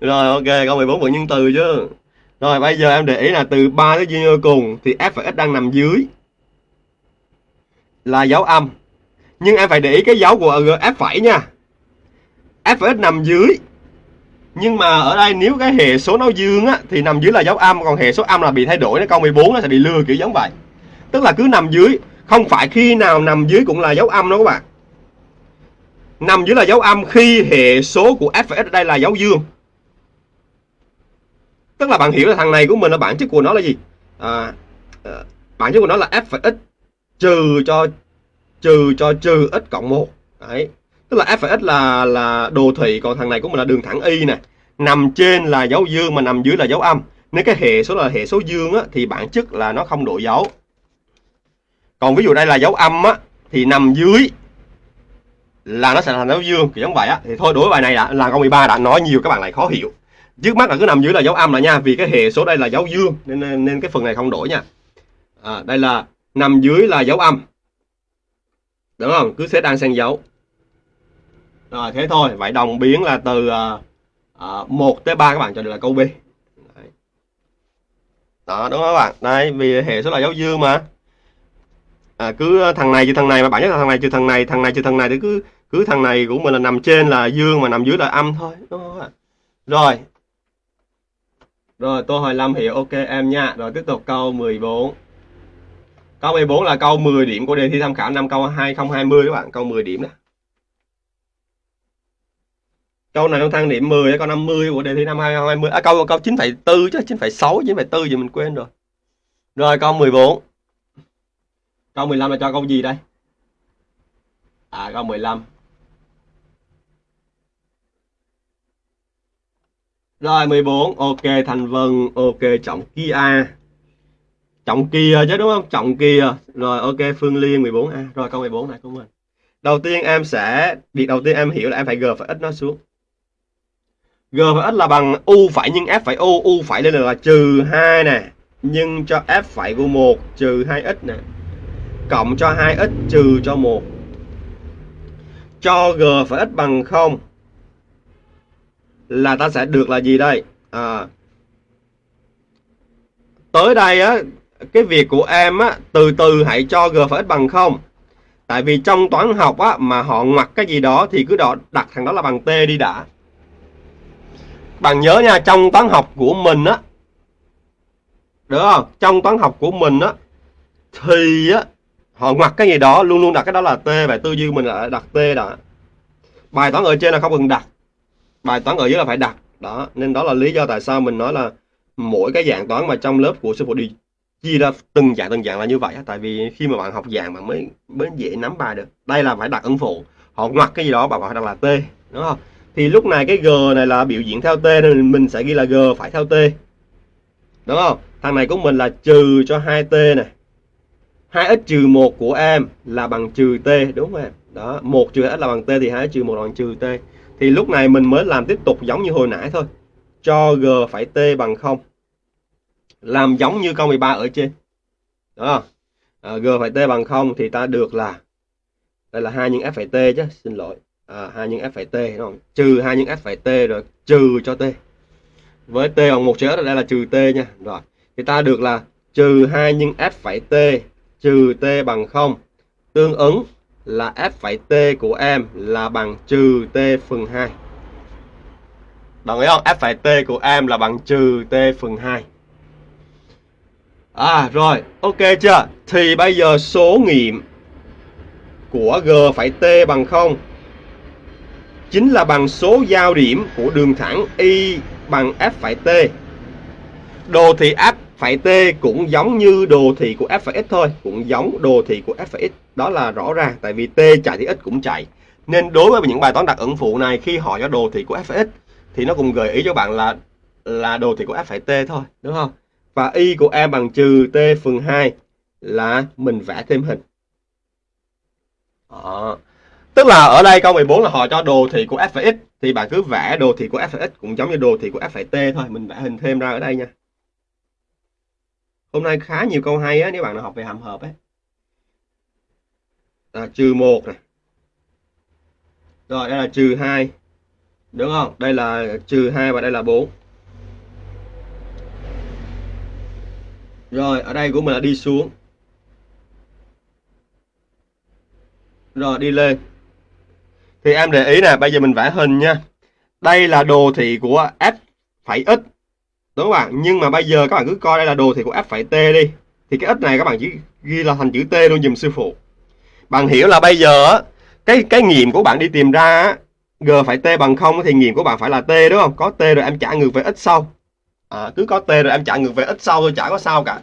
Rồi, ok, câu 14 vẫn nhân từ chứ rồi, bây giờ em để ý là từ 3 tới duyên cùng thì f và x đang nằm dưới. Là dấu âm. Nhưng em phải để ý cái dấu của f phẩy nha. F và x nằm dưới. Nhưng mà ở đây nếu cái hệ số nó dương á, thì nằm dưới là dấu âm. Còn hệ số âm là bị thay đổi, nó câu 14 nó sẽ bị lừa kiểu giống vậy. Tức là cứ nằm dưới. Không phải khi nào nằm dưới cũng là dấu âm đâu các bạn. Nằm dưới là dấu âm khi hệ số của f và x ở đây là dấu dương tức là bạn hiểu là thằng này của mình là bản chất của nó là gì? À, à bản chất của nó là f x trừ cho trừ cho trừ x cộng 1 đấy. Tức là f x là là đồ thị còn thằng này của mình là đường thẳng y nè. Nằm trên là dấu dương mà nằm dưới là dấu âm. Nếu cái hệ số là hệ số dương á, thì bản chất là nó không đổi dấu. Còn ví dụ đây là dấu âm á, thì nằm dưới là nó sẽ thành dấu dương kiểu giống vậy á. Thì thôi đối với bài này đã là câu 13 đã nói nhiều các bạn lại khó hiểu trước mắt là cứ nằm dưới là dấu âm là nha vì cái hệ số đây là dấu dương nên nên cái phần này không đổi nha. À, đây là nằm dưới là dấu âm. Đúng không? Cứ xếp đang sang dấu. Rồi thế thôi. Vậy đồng biến là từ uh, uh, 1 tới 3 các bạn cho được là câu B. Đấy. đó đúng không các bạn? Đây vì hệ số là dấu dương mà. À, cứ thằng này trừ thằng này mà bạn chất là thằng này trừ thằng này thằng này trừ thằng này thì cứ cứ thằng này của mình là nằm trên là dương mà nằm dưới là âm thôi đúng không ạ rồi rồi tôi hỏi Lâm hiểu. Ok em nha. Rồi tiếp tục câu 14 câu 14 là câu 10 điểm của đề thi tham khảo năm câu 2020 các bạn. Câu 10 điểm đó câu này nó thang điểm 10 câu 50 của đề thi năm 2020 à, câu câu 9,4 chứ 9,6 9,4 gì mình quên rồi. Rồi câu 14 câu 15 là cho câu gì đây? À câu 15 rồi 14 ok, thành vân. Ok, trọng kia. Trọng kia chứ, đúng không? Trọng kia. Rồi, ok, phương liên 14a à, rồi, câu 14 này của mình đầu tiên em sẽ, việc đầu tiên em hiểu là em phải g phải x nó xuống. G phải x là bằng u phải nhân f phải u. U phải lên là trừ 2 nè. Nhưng cho f phải của 1 trừ 2x nè. Cộng cho 2x trừ cho 1 cho g phải x bằng 0 là ta sẽ được là gì đây? À, tới đây á cái việc của em á từ từ hãy cho g phải x bằng không. tại vì trong toán học á mà họ ngoặc cái gì đó thì cứ đó đặt thằng đó là bằng t đi đã. Bạn nhớ nha trong toán học của mình á được không? Trong toán học của mình á thì á họ ngoặc cái gì đó luôn luôn đặt cái đó là t và tư duy mình là đặt t đã. Bài toán ở trên là không cần đặt bài toán ở dưới là phải đặt. Đó, nên đó là lý do tại sao mình nói là mỗi cái dạng toán mà trong lớp của sư phụ đi chia ra từng dạng từng dạng là như vậy tại vì khi mà bạn học dạng bạn mới mới dễ nắm bài được. Đây là phải đặt ứng phụ. Họ ngoặc cái gì đó, bạn phải đặt là t, đúng không? Thì lúc này cái g này là biểu diễn theo t nên mình sẽ ghi là g phải theo t, đúng không? Thằng này của mình là trừ cho 2t này. 2x trừ 1 của em là bằng trừ t, đúng không em? Đó 1 trừ x là bằng t thì 2x trừ 1 là bằng trừ t thì lúc này mình mới làm tiếp tục giống như hồi nãy thôi. Cho g phải t bằng 0 làm giống như câu 13 ở trên. Đó. À, g phải t bằng 0 thì ta được là đây là hai nhân f phải t chứ xin lỗi. À, 2 nhân f phải t đúng không? trừ 2 nhân f phải t rồi trừ cho t. Với t bằng một chữ đây là trừ t nha. Rồi. Thì ta được là trừ 2 nhân f phải t trừ t bằng 0 tương ứng là f phẩy t của em là bằng trừ t phần 2 đồng ý không? F phẩy t của em là bằng trừ t phần 2 à rồi, ok chưa? Thì bây giờ số nghiệm của g phẩy t bằng 0 chính là bằng số giao điểm của đường thẳng y bằng f phẩy t. Đồ thị f phải t cũng giống như đồ thị của f phải x thôi, cũng giống đồ thị của f phải x. Đó là rõ ràng, tại vì t chạy thì x cũng chạy. Nên đối với những bài toán đặt ẩn phụ này, khi hỏi cho đồ thị của f phải x, thì nó cũng gợi ý cho bạn là là đồ thị của f phải t thôi, đúng không? Và y của em bằng trừ t phần 2 là mình vẽ thêm hình. Đó. tức là ở đây câu 14 là họ cho đồ thị của f phải x, thì bạn cứ vẽ đồ thị của f phải x cũng giống như đồ thị của f phải t thôi, mình vẽ hình thêm ra ở đây nha hôm nay khá nhiều câu hay á, nếu bạn nào học về hàm hợp ấy là trừ một này rồi, đây là trừ hai. Đúng không? Đây là trừ hai và đây là 4 rồi, ở đây của mình là đi xuống. Rồi, đi lên. Thì em để ý nè, bây giờ mình vẽ hình nha. Đây là đồ thị của f phải x đúng không bạn? Nhưng mà bây giờ các bạn cứ coi đây là đồ thị của f phải t đi. Thì cái x này các bạn chỉ ghi là thành chữ t luôn dùm sư phụ. Bạn hiểu là bây giờ cái cái nghiệm của bạn đi tìm ra g phải t bằng không thì nghiệm của bạn phải là t đúng không? Có t rồi em trả ngược về x sau. À, cứ có t rồi em trả ngược về x sau thôi chả có sao cả.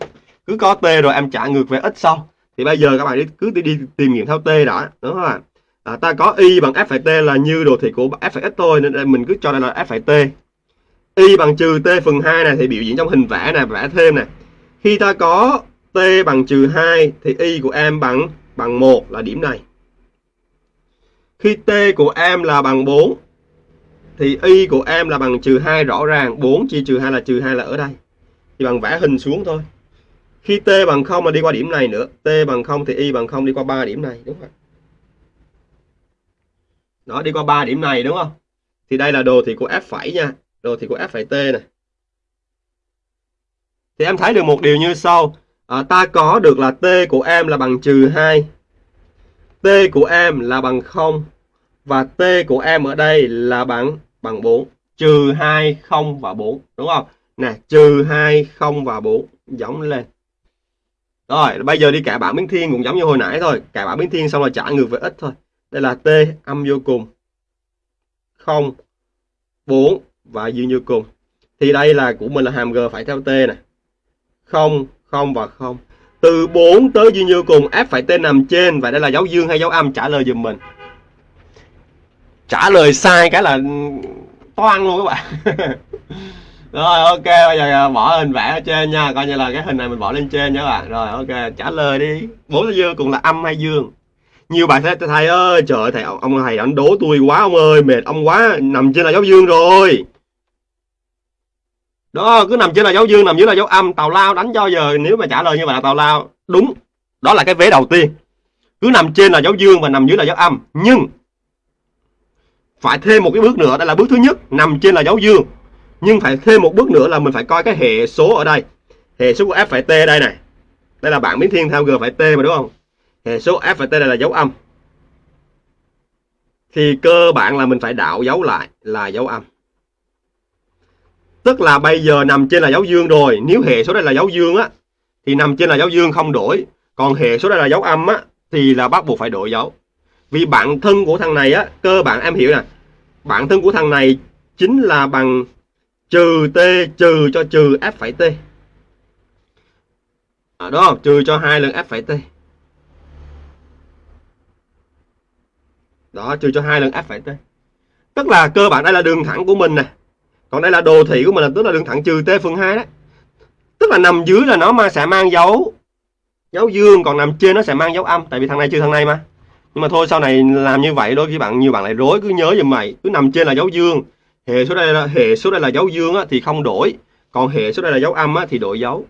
Cứ có t rồi em trả ngược về x sau. Thì bây giờ các bạn đi, cứ đi, đi tìm nghiệm theo t đã đúng không ạ à, ta có y bằng f phải t là như đồ thị của f phải x thôi nên mình cứ cho đây là f phải t y bằng trừ t phần 2 này thì biểu diễn trong hình vẽ này, vẽ thêm này. Khi ta có t bằng trừ 2 thì y của em bằng bằng 1 là điểm này. Khi t của em là bằng 4 thì y của em là bằng trừ 2 rõ ràng. 4 chia trừ 2 là trừ 2 là ở đây. Thì bằng vẽ hình xuống thôi. Khi t bằng 0 mà đi qua điểm này nữa. T bằng 0 thì y bằng 0 đi qua 3 điểm này, đúng không đó, đi qua 3 điểm này, đúng không? Thì đây là đồ thị của f nha rồi thì của f phẩy t này. Thì em thấy được một điều như sau. À, ta có được là t của em là bằng trừ 2 t của em là bằng 0 và t của em ở đây là bằng bằng 4 trừ 2 0 và 4 đúng không? Nè trừ 2 0 và 4 giống lên. Rồi bây giờ đi cả bảng biến thiên cũng giống như hồi nãy thôi. Cả bảng biến thiên xong rồi trả ngược về x thôi. Đây là t âm vô cùng. 0 4 và dương như cùng thì đây là của mình là hàm g phải theo t này 0 0 và 0 từ 4 tới dương như cùng f phải t nằm trên và đây là dấu dương hay dấu âm trả lời giùm mình. Trả lời sai cái là toan luôn các bạn. Rồi, ok, bây giờ à, bỏ hình vẽ ở trên nha. Coi như là cái hình này mình bỏ lên trên nha các bạn. Rồi, ok, trả lời đi. Bốn tới dương cùng là âm hay dương? Nhiều bạn thấy thầy ơi, trời thầy, ông thầy ảnh đố tôi quá, ông ơi, mệt ông quá, nằm trên là dấu dương rồi đó, cứ nằm trên là dấu dương, nằm dưới là dấu âm. Tàu lao đánh cho giờ, nếu mà trả lời như vậy là tàu lao đúng. Đó là cái vế đầu tiên. Cứ nằm trên là dấu dương và nằm dưới là dấu âm. Nhưng, phải thêm một cái bước nữa, đây là bước thứ nhất, nằm trên là dấu dương. Nhưng phải thêm một bước nữa là mình phải coi cái hệ số ở đây. Hệ số của f phải t đây này. Đây là bảng biến thiên theo g phải t mà đúng không? Hệ số f phải t đây là dấu âm. Thì cơ bản là mình phải đạo dấu lại là dấu âm tức là bây giờ nằm trên là dấu dương rồi. Nếu hệ số đây là dấu dương á thì nằm trên là dấu dương không đổi. Còn hệ số đây là dấu âm á thì là bắt buộc phải đổi dấu vì bản thân của thằng này á cơ bản em hiểu nè. Bản thân của thằng này chính là bằng trừ t trừ cho trừ f phải t. À, đó trừ cho hai lần f phải t. Đó trừ cho hai lần f phải t. Tức là cơ bản đây là đường thẳng của mình nè còn đây là đồ thị của mình là tức là đường thẳng trừ t phần 2 đó. Tức là nằm dưới là nó mà sẽ mang dấu dấu dương còn nằm trên nó sẽ mang dấu âm. Tại vì thằng này trừ thằng này mà. Nhưng mà thôi sau này làm như vậy đôi khi bạn nhiều bạn lại rối cứ nhớ giùm mày. Cứ nằm trên là dấu dương. Hệ số đây là hệ số đây là dấu dương á, thì không đổi. Còn hệ số đây là dấu âm á, thì đổi dấu.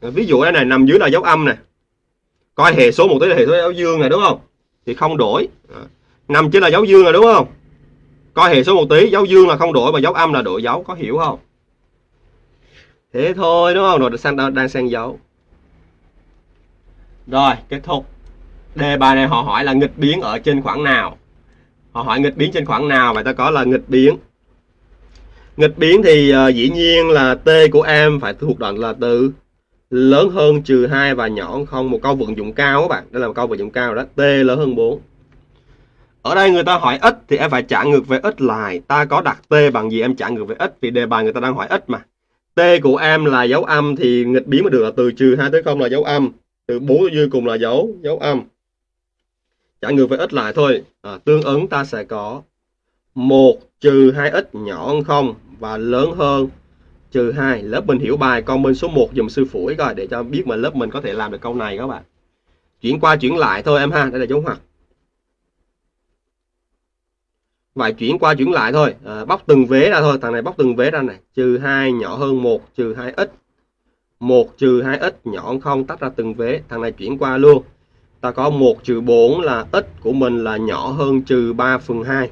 Ví dụ đây này nằm dưới là dấu âm nè. Coi hệ số một tới là hệ số dấu dương này đúng không? Thì không đổi. Ờ. Nằm trên là dấu dương rồi đúng không? Coi hệ số một tí dấu dương là không đổi mà dấu âm là đổi dấu có hiểu không? Thế thôi đúng không? Rồi sang đang sang dấu rồi kết thúc. Đề bài này họ hỏi là nghịch biến ở trên khoảng nào? Họ hỏi nghịch biến trên khoảng nào và ta có là nghịch biến? Nghịch biến thì uh, dĩ nhiên là t của em phải thuộc đoạn là từ lớn hơn trừ 2 và nhỏ hơn không một câu vận dụng cao các bạn. Đây là một câu vận dụng cao đó. T lớn hơn 4 ở đây người ta hỏi x thì em phải trả ngược về x lại. Ta có đặt t bằng gì em trả ngược về x vì đề bài người ta đang hỏi x mà. T của em là dấu âm thì nghịch biến mà được là từ trừ 2 tới 0 là dấu âm. Từ 4 tới dưới cùng là dấu dấu âm. Trả ngược về x lại thôi. À, tương ứng ta sẽ có 1 trừ 2x nhỏ hơn 0 và lớn hơn trừ 2 lớp mình hiểu bài con bên số 1 dùm sư phủi coi để cho biết mà lớp mình có thể làm được câu này các bạn. Chuyển qua chuyển lại thôi em ha đây là dấu ngoặc phải chuyển qua chuyển lại thôi. À, bóc từng vế ra thôi. Thằng này bóc từng vế ra này. Trừ 2 nhỏ hơn 1 trừ 2x 1 trừ 2x nhỏ hơn 0 tách ra từng vế. Thằng này chuyển qua luôn. Ta có 1 trừ 4 là x của mình là nhỏ hơn trừ 3 phần 2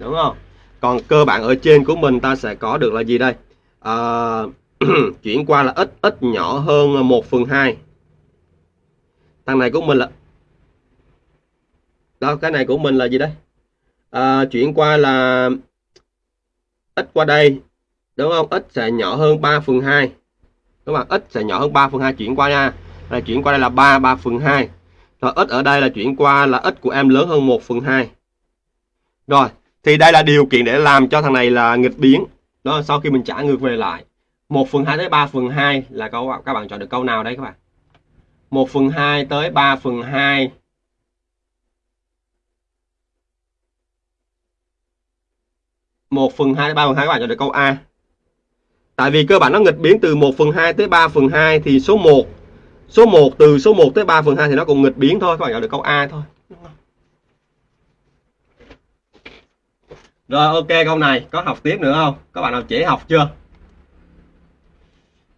đúng không? Còn cơ bản ở trên của mình ta sẽ có được là gì đây? À, chuyển qua là x x nhỏ hơn 1 phần 2 thằng này của mình là đó cái này của mình là gì đây? À, chuyển qua là x qua đây đúng không? X sẽ nhỏ hơn 3 phần 2 các bạn x sẽ nhỏ hơn 3 phần 2 chuyển qua nha. Là chuyển qua đây là 3 3 phần 2 rồi x ở đây là chuyển qua là x của em lớn hơn 1 phần 2 rồi thì đây là điều kiện để làm cho thằng này là nghịch biến. Đó sau khi mình trả ngược về lại 1 phần 2 tới 3 phần 2 là câu các bạn chọn được câu nào đấy các bạn? 1 phần 2 tới 3 phần 2 1 phần 2 tới 3 phần 2 các bạn chọn được câu A. Tại vì cơ bản nó nghịch biến từ 1 phần 2 tới 3 phần 2 thì số 1 số 1 từ số 1 tới 3 phần 2 thì nó cũng nghịch biến thôi, các bạn chọn được câu A thôi. Rồi, ok, câu này có học tiếp nữa không? Các bạn nào trễ học chưa?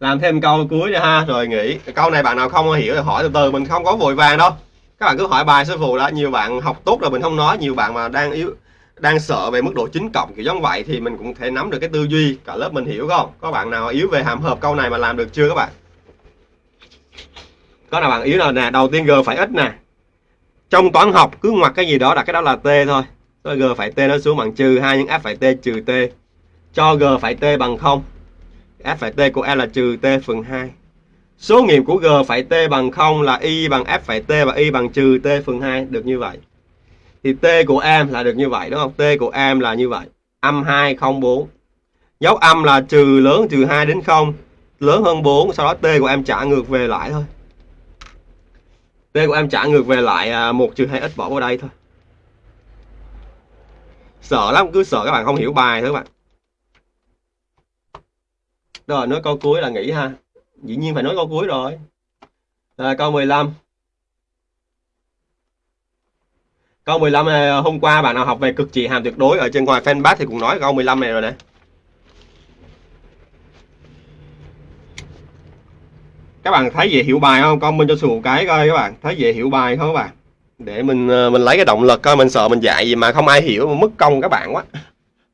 Làm thêm câu cuối nữa ha, rồi nghỉ. Câu này bạn nào không hiểu thì hỏi từ từ, mình không có vội vàng đâu. Các bạn cứ hỏi bài sư phụ đã, nhiều bạn học tốt rồi mình không nói, nhiều bạn mà đang yếu đang sợ về mức độ chính cộng kiểu giống vậy thì mình cũng thể nắm được cái tư duy cả lớp mình hiểu không? Có bạn nào yếu về hàm hợp câu này mà làm được chưa các bạn? Có nào bạn yếu nào nè? Đầu tiên g phải ít nè. Trong toán học cứ ngoặc cái gì đó đặt cái đó là t thôi. Rồi g phải t nó xuống bằng trừ hai nhưng f phải t trừ t. Cho g phải t bằng không. F phải t của em là trừ t phần 2 số nghiệm của g phải t bằng không là y bằng f phải t và y bằng trừ t phần 2 được như vậy thì t của em là được như vậy đúng không? T của em là như vậy. Âm 2 0 4 dấu âm là trừ lớn trừ 2 đến 0 lớn hơn 4 sau đó t của em trả ngược về lại thôi. T của em trả ngược về lại à, 1 trừ 2 x bỏ vào đây thôi. Sợ lắm cứ sợ các bạn không hiểu bài thôi các bạn. Rồi nói câu cuối là nghỉ ha. Dĩ nhiên phải nói câu cuối rồi. À, câu 15 câu 15 này, ờ, hôm qua bạn nào học về cực trị hàm tuyệt đối ở trên ngoài fanpage thì cũng nói câu 15 này rồi nè các bạn thấy dễ hiểu bài không? Comment cho sù cái coi các bạn. Thấy dễ hiểu bài không các bạn? Để mình ờ, mình lấy cái động lực coi mình sợ mình dạy gì mà không ai hiểu mà mất công các bạn quá.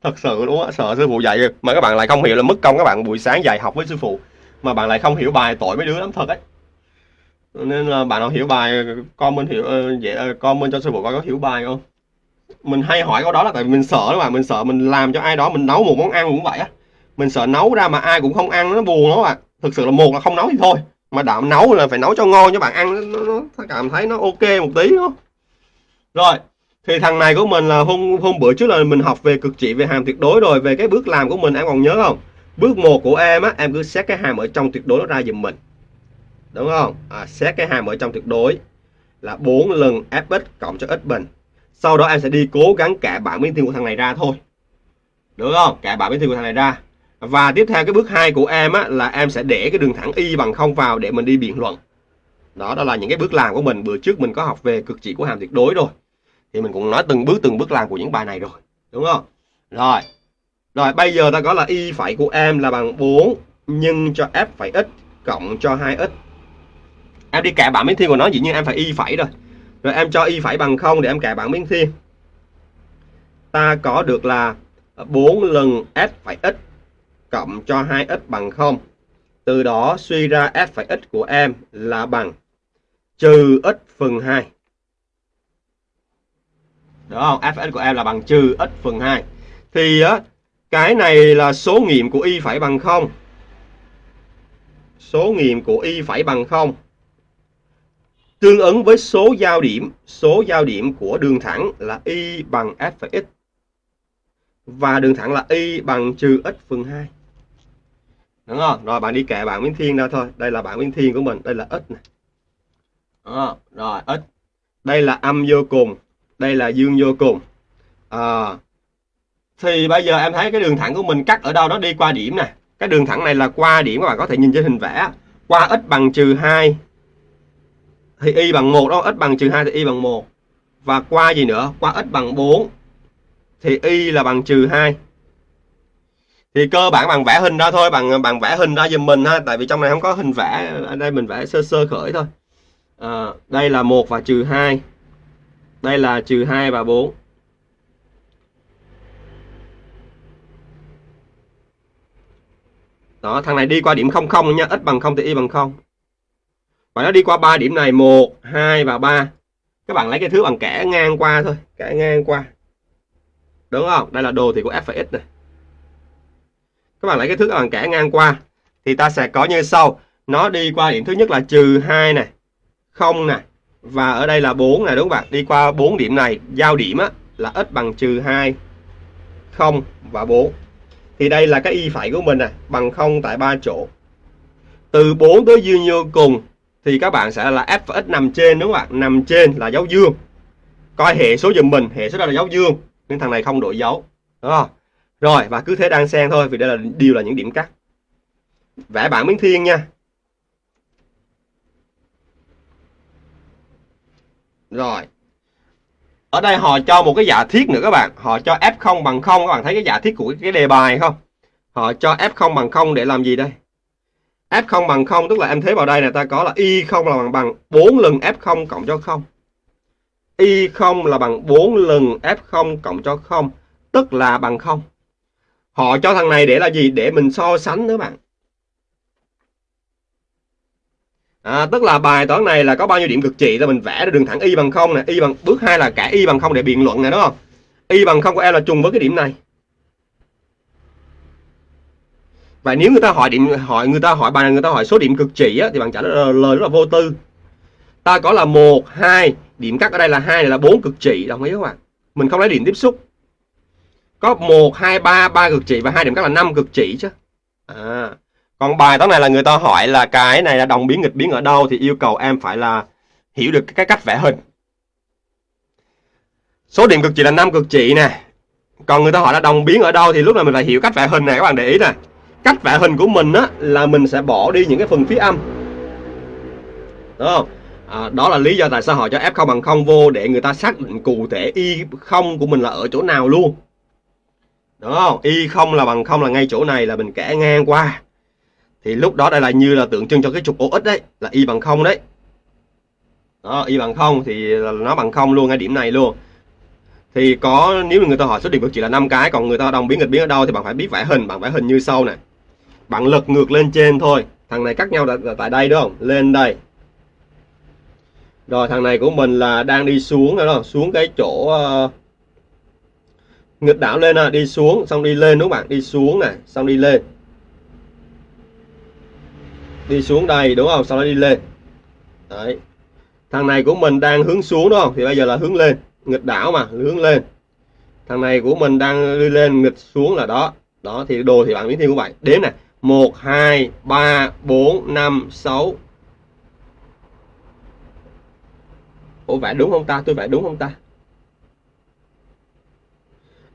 Thật sự luôn á sợ sư phụ dạy mà các bạn lại không hiểu là mất công các bạn. Buổi sáng dạy học với sư phụ mà bạn lại không hiểu bài tội mấy đứa lắm thật đấy nên là bạn nào hiểu bài con hiểu ờ, vậy ờ, comment con cho sư phụ coi có hiểu bài không? Mình hay hỏi câu đó là tại mình sợ đó mà mình sợ mình làm cho ai đó mình nấu một món ăn cũng vậy á. Mình sợ nấu ra mà ai cũng không ăn nó buồn đó bạn. Thực sự là một là không nấu thì thôi mà đạm nấu là phải nấu cho ngon cho bạn ăn nó, nó, nó cảm thấy nó ok một tí đó rồi thì thằng này của mình là hôm hôm bữa trước là mình học về cực trị về hàm tuyệt đối rồi về cái bước làm của mình em còn nhớ không? Bước một của em á em cứ xét cái hàm ở trong tuyệt đối nó ra giùm mình đúng không? À, xét cái hàm ở trong tuyệt đối là 4 lần fx cộng cho x bình. Sau đó em sẽ đi cố gắng cả bảng biến thiên của thằng này ra thôi. Đúng không? Cả bảng biến thiên của thằng này ra. Và tiếp theo cái bước 2 của em á, là em sẽ để cái đường thẳng y bằng không vào để mình đi biện luận. Đó đó là những cái bước làm của mình. Bữa trước mình có học về cực trị của hàm tuyệt đối rồi. Thì mình cũng nói từng bước từng bước làm của những bài này rồi. Đúng không? Rồi. Rồi bây giờ ta có là y phải của em là bằng 4 nhân cho f phải x cộng cho 2x em đi kẻ bảng miếng thiên của nó, dĩ nhiên em phải y phẩy rồi rồi em cho y phẩy bằng không để em kẻ bảng miếng thiên ta có được là 4 lần s phẩy x cộng cho 2x bằng 0. Từ đó suy ra s phẩy x của em là bằng trừ x phần 2. Đúng không? f x của em là bằng trừ x phần 2. Thì á, cái này là số nghiệm của y phải bằng 0. Số nghiệm của y phải bằng 0. Tương ứng với số giao điểm, số giao điểm của đường thẳng là y bằng f(x) phẩy x. Và đường thẳng là y bằng trừ x phần 2 đúng không? Rồi bạn đi kệ bảng biến thiên ra thôi. Đây là bảng biến thiên của mình. Đây là x này đó. rồi x. Đây là âm vô cùng. Đây là dương vô cùng. À, thì bây giờ em thấy cái đường thẳng của mình cắt ở đâu đó đi qua điểm nè. Cái đường thẳng này là qua điểm các bạn có thể nhìn trên hình vẽ. Qua x bằng trừ 2 thì y bằng 1 đó x bằng trừ 2 thì y bằng 1 và qua gì nữa? Qua x bằng 4 thì y là bằng trừ 2 thì cơ bản bằng vẽ hình ra thôi bằng bằng vẽ hình ra giùm mình ha tại vì trong này không có hình vẽ ở đây mình vẽ sơ sơ khởi thôi. À, đây là 1 và trừ 2 đây là trừ 2 và 4 đó thằng này đi qua điểm 00 nha x bằng 0 thì y bằng 0 và nó đi qua ba điểm này 1 2 và 3 các bạn lấy cái thứ bằng kẻ ngang qua thôi kẻ ngang qua. Đúng không? Đây là đồ thị của f và x này. Các bạn lấy cái thước bằng kẻ ngang qua thì ta sẽ có như sau. Nó đi qua điểm thứ nhất là trừ 2 này 0 này và ở đây là 4 này đúng không bạn? Đi qua 4 điểm này giao điểm á, là x bằng trừ 2 0 và 4 thì đây là cái y phải của mình này bằng 0 tại ba chỗ. Từ 4 tới dư vô cùng? Thì các bạn sẽ là f và x nằm trên, đúng không ạ? Nằm trên là dấu dương. Coi hệ số giùm mình, hệ số đó là dấu dương. Nên thằng này không đổi dấu, đúng không? Rồi, và cứ thế đang xen thôi, vì đây là, đều là những điểm cắt. Vẽ bảng biến thiên nha. Rồi. Ở đây họ cho một cái giả thiết nữa các bạn. Họ cho f0 bằng 0 các bạn thấy cái giả thiết của cái đề bài không? Họ cho f0 bằng 0 để làm gì đây? F0 bằng 0 tức là em thấy vào đây này ta có là Y0 là bằng bằng 4 lần f0 cộng cho 0 Y0 là bằng 4 lần f0 cộng cho 0 tức là bằng 0 họ cho thằng này để là gì? Để mình so sánh nữa bạn. À, tức là bài toán này là có bao nhiêu điểm cực trị là mình vẽ ra đường thẳng y bằng 0 này, y bằng bước 2 là cả y bằng 0 để biện luận này đúng không? Y bằng 0 của em là trùng với cái điểm này. Và nếu người ta hỏi điểm hỏi người ta hỏi bài người ta hỏi số điểm cực trị á, thì bạn trả lời, rất là vô tư. Ta có là một hai điểm cắt ở đây là hai này là bốn cực trị đồng ý không ạ? Mình không lấy điểm tiếp xúc. Có một hai ba ba cực trị và hai điểm cắt là năm cực trị chứ. À còn bài toán này là người ta hỏi là cái này là đồng biến nghịch biến ở đâu thì yêu cầu em phải là hiểu được cái cách vẽ hình. Số điểm cực trị là năm cực trị nè. Còn người ta hỏi là đồng biến ở đâu thì lúc này mình phải hiểu cách vẽ hình này các bạn để ý nè cách vẽ hình của mình á là mình sẽ bỏ đi những cái phần phía âm. Đúng không? À, đó là lý do tại sao họ cho f0 bằng không vô để người ta xác định cụ thể y không của mình là ở chỗ nào luôn. Đúng không? Y không là bằng không là ngay chỗ này là mình kẻ ngang qua. Thì lúc đó đây là như là tượng trưng cho cái trục OX đấy là y bằng không đấy. Đó y bằng không thì nó bằng không luôn ngay điểm này luôn. Thì có nếu người ta hỏi số điểm cực chỉ là năm cái còn người ta đồng biến nghịch biến ở đâu thì bạn phải biết vẽ hình bạn vẽ hình như sau này bạn lật ngược lên trên thôi. Thằng này cắt nhau tại đây đúng không? Lên đây. Rồi thằng này của mình là đang đi xuống đó. Không xuống cái chỗ uh, nghịch đảo lên à, đi xuống xong đi lên đúng không bạn? Đi xuống này xong đi lên. Đi xuống đây đúng không? Sau đó đi lên. Đấy. Thằng này của mình đang hướng xuống đúng không? Thì bây giờ là hướng lên. Nghịch đảo mà hướng lên. Thằng này của mình đang đi lên nghịch xuống là đó. Đó thì đồ thì bạn biến thiên của bạn. Đếm này 1 2 3 4 5 6 Ủa vẽ đúng không ta? Tôi vẽ đúng không ta?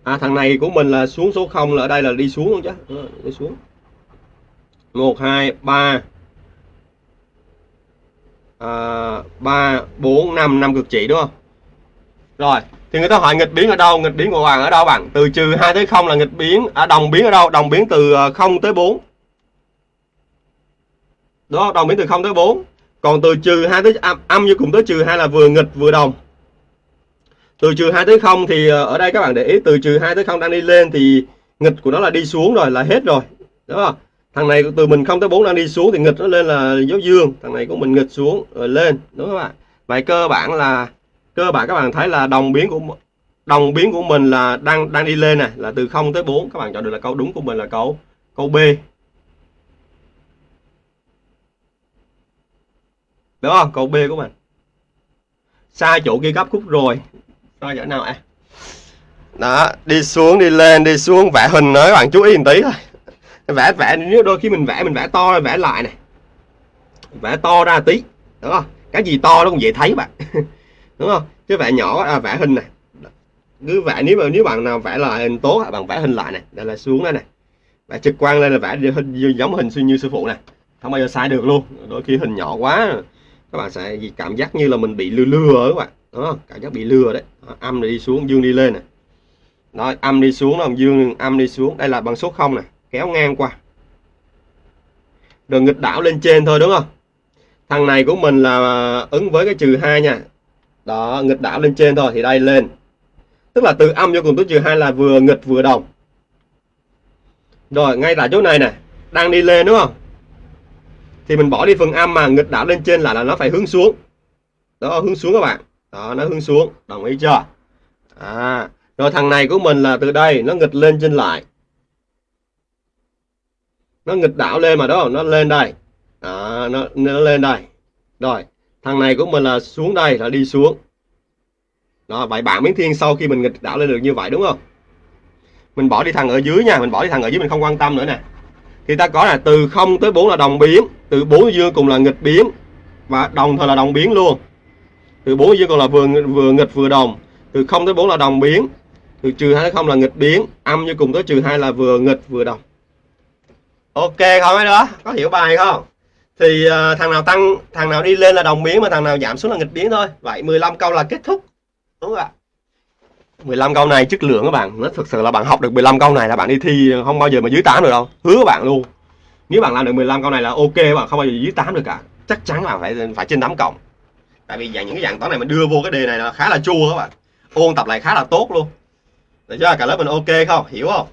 À thằng này của mình là xuống số 0 là ở đây là đi xuống luôn chứ? Ờ, đi xuống. 1 2 3 à, 3 4 5 5 cực trị đúng không? Rồi thì người ta hỏi nghịch biến ở đâu? Nghịch biến của bạn ở đâu bạn? Từ trừ 2 tới 0 là nghịch biến. À, đồng biến ở đâu? Đồng biến từ ờ, 0 tới 4 đó đồng biến từ 0 tới 4 còn từ trừ 2 tới âm, âm vô cùng tới trừ 2 là vừa nghịch vừa đồng. Từ trừ 2 tới 0 thì ờ, ở đây các bạn để ý từ trừ 2 tới 0 đang đi lên thì nghịch của nó là đi xuống rồi là hết rồi. Đúng không? Thằng này từ mình 0 tới 4 đang đi xuống thì nghịch nó lên là dấu dương. Thằng này của mình nghịch xuống rồi lên. Đúng không ạ? Vậy cơ bản là cơ bản các bạn thấy là đồng biến của đồng biến của mình là đang đang đi lên này là từ 0 tới 4 các bạn chọn được là câu đúng của mình là câu câu B. đúng không? Câu B của mình. Sai chỗ ghi gấp khúc rồi. Sai chỗ nào ạ? Đó đi xuống đi lên đi xuống. Vẽ hình nữa các bạn chú ý một tí thôi. Vẽ vẽ nếu đôi khi mình vẽ mình vẽ to vẽ lại này. Vẽ to ra tí đúng không? Cái gì to nó cũng dễ thấy bạn. Đúng không? Chứ vẽ nhỏ à, vẽ hình này. Cứ vẽ nếu mà nếu bạn nào vẽ lại hình tốt bạn vẽ hình lại này. Đây là xuống đây này. Vẽ trực quan lên là vẽ hình giống hình như sư phụ này. Không bao giờ sai được luôn. Đôi khi hình nhỏ quá các bạn sẽ cảm giác như là mình bị lừa lừa các bạn. Đó cảm giác bị lừa đấy. Đó, âm đi xuống dương đi lên này. Đó âm đi xuống là dương âm đi xuống. Đây là bằng số 0 này. Kéo ngang qua. Rồi nghịch đảo lên trên thôi đúng không? Thằng này của mình là à, ứng với cái trừ hai nha. Đó nghịch đảo lên trên thôi thì đây lên. Tức là từ âm cho cùng tới trừ hai là vừa nghịch vừa đồng. Rồi ngay tại chỗ này nè. Đang đi lên đúng không? Thì mình bỏ đi phần âm mà nghịch đảo lên trên là là nó phải hướng xuống. Đó hướng xuống các bạn. Đó nó hướng xuống. Đồng ý chưa? À rồi thằng này của mình là từ đây nó nghịch lên trên lại. Nó nghịch đảo lên mà đó nó lên đây. Đó, nó nó lên đây. Rồi thằng này của mình là xuống đây là đi xuống. Đó vậy bạn miếng thiên sau khi mình nghịch đảo lên được như vậy đúng không? Mình bỏ đi thằng ở dưới nha mình bỏ đi thằng ở dưới mình không quan tâm nữa nè thì ta có là từ 0 tới 4 là đồng biến từ 4 dương cùng là nghịch biến. Và đồng thời là đồng biến luôn. Từ 4 dương còn là vừa vừa nghịch vừa đồng từ 0 tới 4 là đồng biến từ trừ 2 tới 0 là nghịch biến âm như cùng tới trừ 2 là vừa nghịch vừa đồng. Ok không ấy đó có hiểu bài không? Thì uh, thằng nào tăng thằng nào đi lên là đồng biến mà thằng nào giảm xuống là nghịch biến thôi. Vậy 15 câu là kết thúc. Đúng không ạ? 15 câu này chất lượng các bạn. Nó thực sự là bạn học được 15 câu này là bạn đi thi không bao giờ mà dưới 8 được đâu. Hứa các bạn luôn. Nếu bạn làm được 15 câu này là ok, bạn không bao giờ dưới 8 được cả. Chắc chắn bạn phải phải trên 8 cộng. Tại vì dạng những cái dạng toán này mình đưa vô cái đề này là khá là chua các bạn. Ôn tập lại khá là tốt luôn. Để cho cả lớp mình ok không? Hiểu không?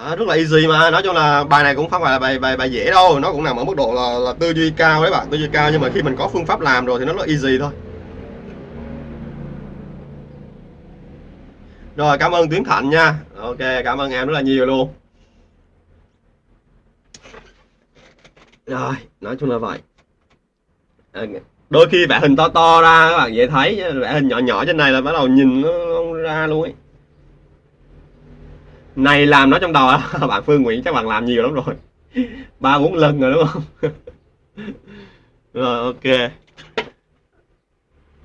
À, rất là easy mà. Nói chung là bài này cũng không phải là bài bài bài dễ đâu. Nó cũng nằm ở mức độ là, là tư duy cao đấy bạn tư duy cao. Nhưng mà khi mình có phương pháp làm rồi thì nó rất easy thôi. Rồi cảm ơn Tiến Thạnh nha. Ok cảm ơn em rất là nhiều luôn. Rồi nói chung là vậy. Ờ, đôi khi vẽ hình to to ra các bạn dễ thấy vẽ hình nhỏ nhỏ trên này là bắt đầu nhìn nó ra luôn ấy này làm nó trong đầu bạn Phương Nguyễn chắc bạn làm nhiều lắm rồi. Ba bốn lần rồi đúng không? Rồi ok.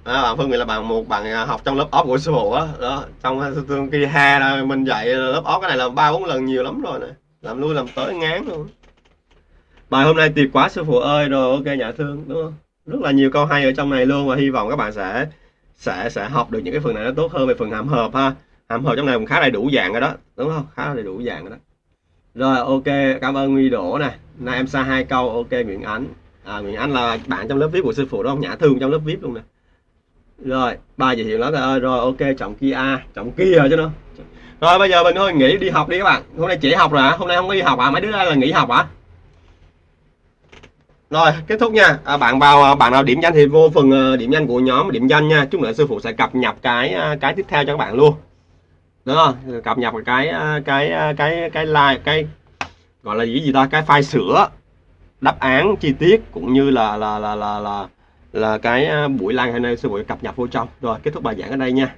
Đó, bạn Phương Nguyễn là bạn một bạn à, học trong lớp óc của sư phụ á. Đó trong à, tương kia ha mình dạy lớp óc cái này là ba bốn lần nhiều lắm rồi nè. Làm lui làm tới ngán luôn. Bài hôm nay tuyệt quá sư phụ ơi. Rồi ok nhà thương đúng không? Rất là nhiều câu hay ở trong này luôn và hy vọng các bạn sẽ sẽ sẽ học được những cái phần này nó tốt hơn về phần hàm hợp ha hàm hợp trong này cũng khá đầy đủ dạng rồi đó. Đúng không? Khá đầy đủ dạng rồi đó. Rồi ok cảm ơn Nguy Đỗ nè. Nay em xa hai câu ok Nguyễn Ánh. À, Nguyễn Ánh là bạn trong lớp VIP của sư phụ đó nhã thương trong lớp VIP luôn nè. Rồi ba giới thiệu lắm. Rồi rồi ok trọng kia. À, trọng kia chứ nó rồi bây giờ mình thôi nghỉ đi học đi các bạn. Hôm nay chỉ học rồi hả? Hôm nay không có đi học à mấy đứa đây là nghỉ học hả? Rồi kết thúc nha. À, bạn vào à, bạn nào điểm danh thì vô phần à, điểm danh của nhóm điểm danh nha. Chúng nữa sư phụ sẽ cập nhật cái cái tiếp theo cho các bạn luôn đúng không? Cập nhật cái ờ, cái ờ, cái cái like cái gọi là gì gì ta? Cái file sửa đáp án chi tiết cũng như là là là là là, là cái ờ, buổi live hôm nay sư phụ cập nhật vô trong. Rồi kết thúc bài giảng ở đây nha.